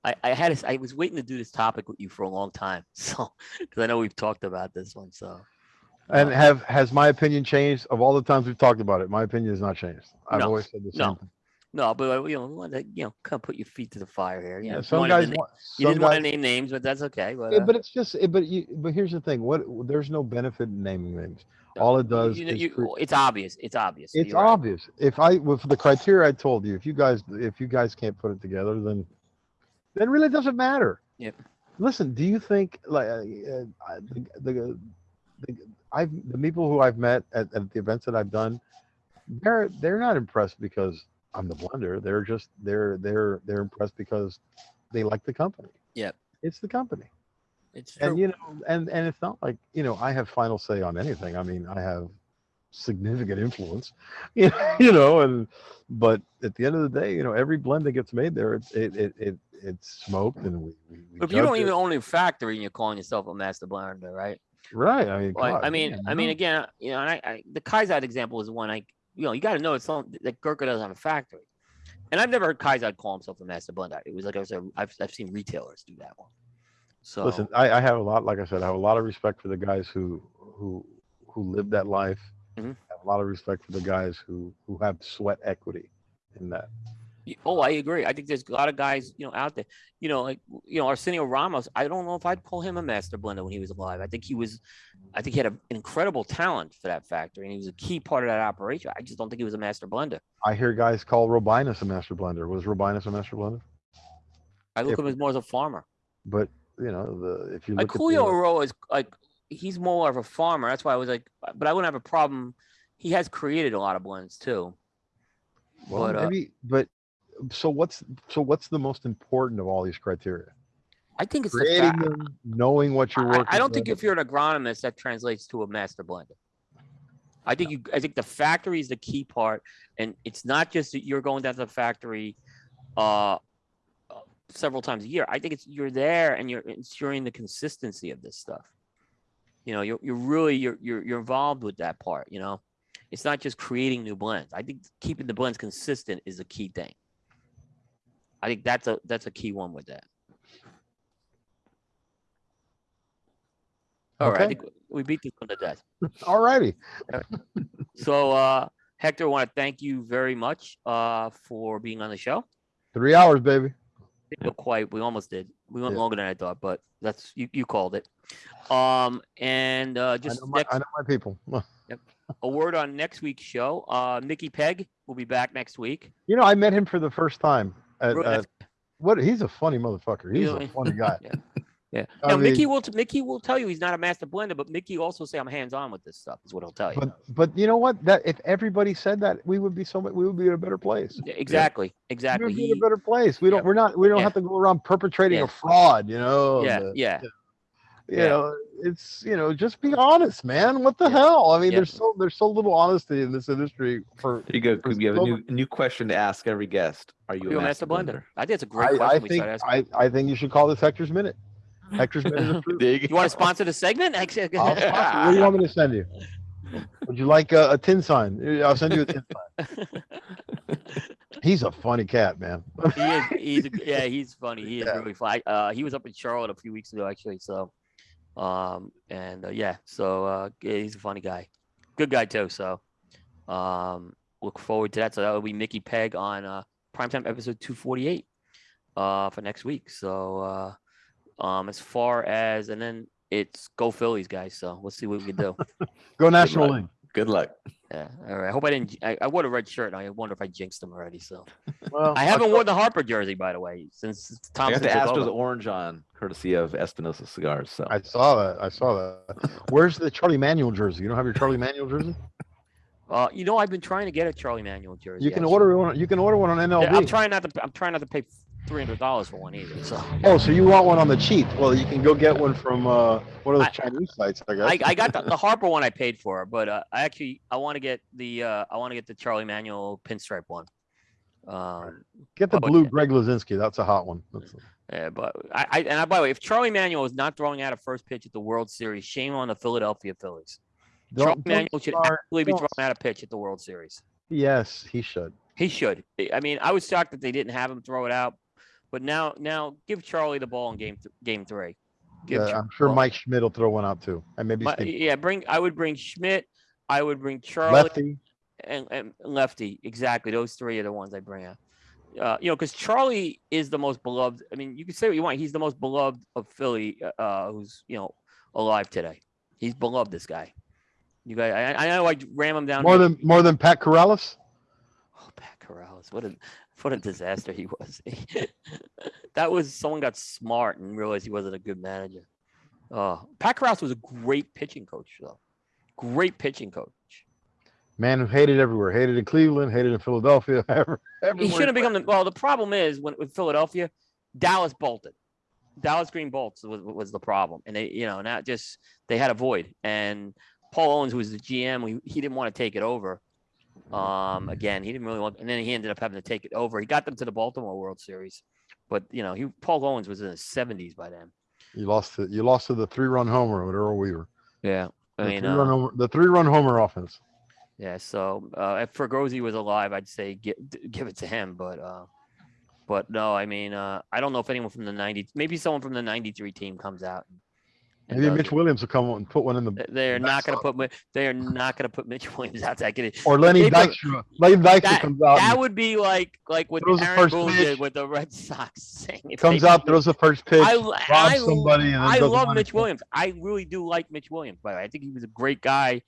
I I had this, I was waiting to do this topic with you for a long time, [laughs] so because I know we've talked about this one. So And uh, have has my opinion changed of all the times we've talked about it? My opinion has not changed. I've No, always said the same no. thing. No, but uh, you know, we want to you know kind of put your feet to the fire here. Yeah, Yeah, some guys want. you some didn't want to name names, but that's okay. But, Yeah, uh, but it's just, it- but you, but here's the thing. What there's no benefit in naming names. All it does you know, is you, it's obvious. It's obvious. it's You're right. obvious. If I with the criteria I told you, if you guys if you guys can't put it together, then then really doesn't matter. Yep. Listen, do you think like uh, uh, I- the, the, the I've the people who I've met at, at the events that I've done, they're they're not impressed because I'm the blender. They're just they're they're they're impressed because they like the company. Yep. It's the company It's true. and you know and and it's not like you know i have final say on anything i mean i have significant influence. [laughs] You know, and but at the end of the day, you know, every blend that gets made there, it's it it, it it's smoked and we. we, you don't judge even own a factory and you're calling yourself a master blender, right? right, I mean, Well, I mean, I mean, again, you know, and I, I the Kaizad example is one I, you know, you got to know it's something that Gurkha doesn't have a factory, and I've never heard Kaizad call himself a master blender. It was like I was, a, I've, I've seen retailers do that one. So Listen, I, I have a lot, like I said, I have a lot of respect for the guys who who who live that life. Mhm. I have a lot of respect for the guys who who have sweat equity in that. Oh, I agree. I think there's a lot of guys, you know, out there. You know, like you know, Arsenio Ramos. I don't know if I'd call him a master blender when he was alive. I think he was, I think he had a, an incredible talent for that factory, and he was a key part of that operation. I just don't think he was a master blender. I hear guys call Robinus a master blender. Was Robinus a master blender? I look If- at him as more as a farmer. But you know, the if you Like look at Julio the, Eiroa is like he's more of a farmer. That's why I was like, but I wouldn't have a problem. He has created a lot of blends too. well, but, uh, maybe, but so what's so what's the most important of all these criteria? I think it's the Creating fact. them, knowing what you're I, working. I don't think with. if you're an agronomist that translates to a master blender. I think you. I think the factory is the key part, and it's not just that you're going down to the factory, uh, uh, several times a year. I think it's you're there and you're ensuring the consistency of this stuff. You know, you're you're really you're you're you're involved with that part. You know, it's not just creating new blends. I think keeping the blends consistent is a key thing. I think that's a that's a key one with that. All right, I Okay. think we beat this one to death. [laughs] All righty. [laughs] So, uh, Hector, I want to thank you very much uh, for being on the show. Three hours, baby. Not quite, we almost did. We went Yeah. longer than I thought, but that's you, you called it. Um, and uh, I just know, my, next, I know my people. [laughs] yep. a word on next week's show. Uh, Mickey Peg will be back next week. You know, I met him for the first time. Uh, at, at, uh, what? He's a funny motherfucker. He's Really? a funny guy. [laughs] Yeah. I Now, Mickey mean- will t- Mickey will tell you he's not a master blender, but Mickey also say I'm hands on with this stuff. Is what he'll tell you. But but you know what? That if everybody said that, we would be so much. We would be in a better place. Yeah, exactly, We exactly. would be in a better place. We don't. We're not. We don't Yeah. have to go around perpetrating Yeah. a fraud. You know. yeah, the- yeah. You Yeah. know it's you know just be honest man what the hell i mean Yeah. there's so there's so little honesty in this industry for There you go. For We have a so new a new question to ask every guest. Are you, Are you a master blender? I think it's a great I, question. I we think asking. I, I think you should call this hector's minute hector's minute is [laughs] You want to sponsor the segment? I'll sponsor what do you want me to send you would you like a, a tin sign i'll send you a tin sign [laughs] he's a funny cat man he is. He's a, yeah. He's funny. He is Yeah. really funny. Uh, he was up in Charlotte a few weeks ago, actually. So, um, and uh, yeah. So uh, yeah, he's a funny guy. Good guy too. So, um, look forward to that. So that will be Mickey Peg on uh, primetime episode two forty eight, uh, for next week. So, uh, um, as far as and then it's go Phillies, guys. So we'll see what we can do. [laughs] go national luck. league Good luck. Yeah. All right. I hope I didn't. I, I wore a red shirt. And I wonder if I jinxed them already. So [laughs] well I haven't worn the Harper jersey, by the way, since I got Thomson the took Astros orange on, courtesy of Espinosa Cigars. So i saw that i saw that where's the charlie manuel jersey you don't have your charlie manuel jersey [laughs] Uh, you know, I've been trying to get a Charlie Manuel jersey. you can actually. order one you can order one on MLB. Yeah, I'm trying not to. I'm trying not to pay three hundred dollars for one either. So Oh, so you want one on the cheap? Well, you can go get one from uh, one of those I- Chinese sites, I guess. I, I got the, the Harper one I paid for, but uh, I actually I want to get the uh, I want to get the Charlie Manuel pinstripe one. Um, get the blue. Greg Luzinski. That's a hot one. That's- yeah, but I, I and I, by the way, if Charlie Manuel is not throwing out a first pitch at the World Series, shame on the Philadelphia Phillies. Charlie Don't, don't Manuel should start- absolutely be throwing out a pitch at the World Series. Yes, he should. He should. I mean, I was shocked that they didn't have him throw it out, but now now give Charlie the ball in game th- game three. Give Yeah, Char- I'm sure Mike Schmidt will throw one out too, and maybe My, yeah, bring. I would bring Schmidt. I would bring Charlie Lefty. and, and Lefty. Exactly, those three are the ones I bring out. Uh, you know, because Charlie is the most beloved. I mean, you can say what you want. He's the most beloved of Philly, uh, uh, who's you know alive today. He's beloved. This guy. You guys, I, I know I ram him down. More here. than more than Pat Corrales. Oh, Pat Corrales, what a what a disaster he was. [laughs] that was someone got smart and realized he wasn't a good manager. Uh, Pat Corrales was a great pitching coach, though. Great pitching coach. Man who hated everywhere. Hated in Cleveland. Hated in Philadelphia. [laughs] He should have become the well. The problem is when with Philadelphia, Dallas bolted. Dallas Green bolts was, was the problem, and they you know now just they had a void, and Paul Owens, who was the GM, he, he didn't want to take it over. Um, again, he didn't really want, and then he ended up having to take it over. He got them to the Baltimore World Series, but you know, he Paul Owens was in his seventies by then. You lost to you lost to the three run homer with Earl Weaver. Yeah, I The mean, three uh, run homer, the three run homer offense. yeah. So uh, if Fregosi was alive, I'd say give give it to him, but uh, but no, I mean, uh, I don't know if anyone from the '90s, maybe someone from the '93 team comes out. and Maybe Mitch. Williams will come and put one in the They- are not going to put. They are not going to put Mitch Williams out there. Get it? or Lenny Dykstra. Lenny Dykstra That- comes out, That would be like like what Aaron Boone pitch. did with the Red Sox. [laughs] saying if comes out, throws the first pitch, I, robs I, somebody, I love Mitch. Williams. I really do like Mitch Williams. By the way, I think he was a great guy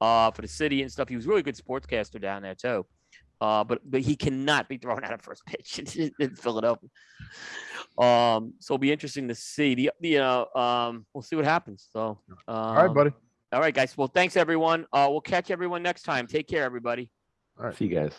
uh, for the city and stuff. He was a really good sportscaster down there too. Uh, but but he cannot be thrown [laughs] out of first pitch in, in Philadelphia. Um, so it'll be interesting to see. The the, you know um, we'll see what happens. So um, All right, buddy. All right, guys. Well, thanks everyone. Uh, we'll catch everyone next time. Take care, everybody. All right. See you guys.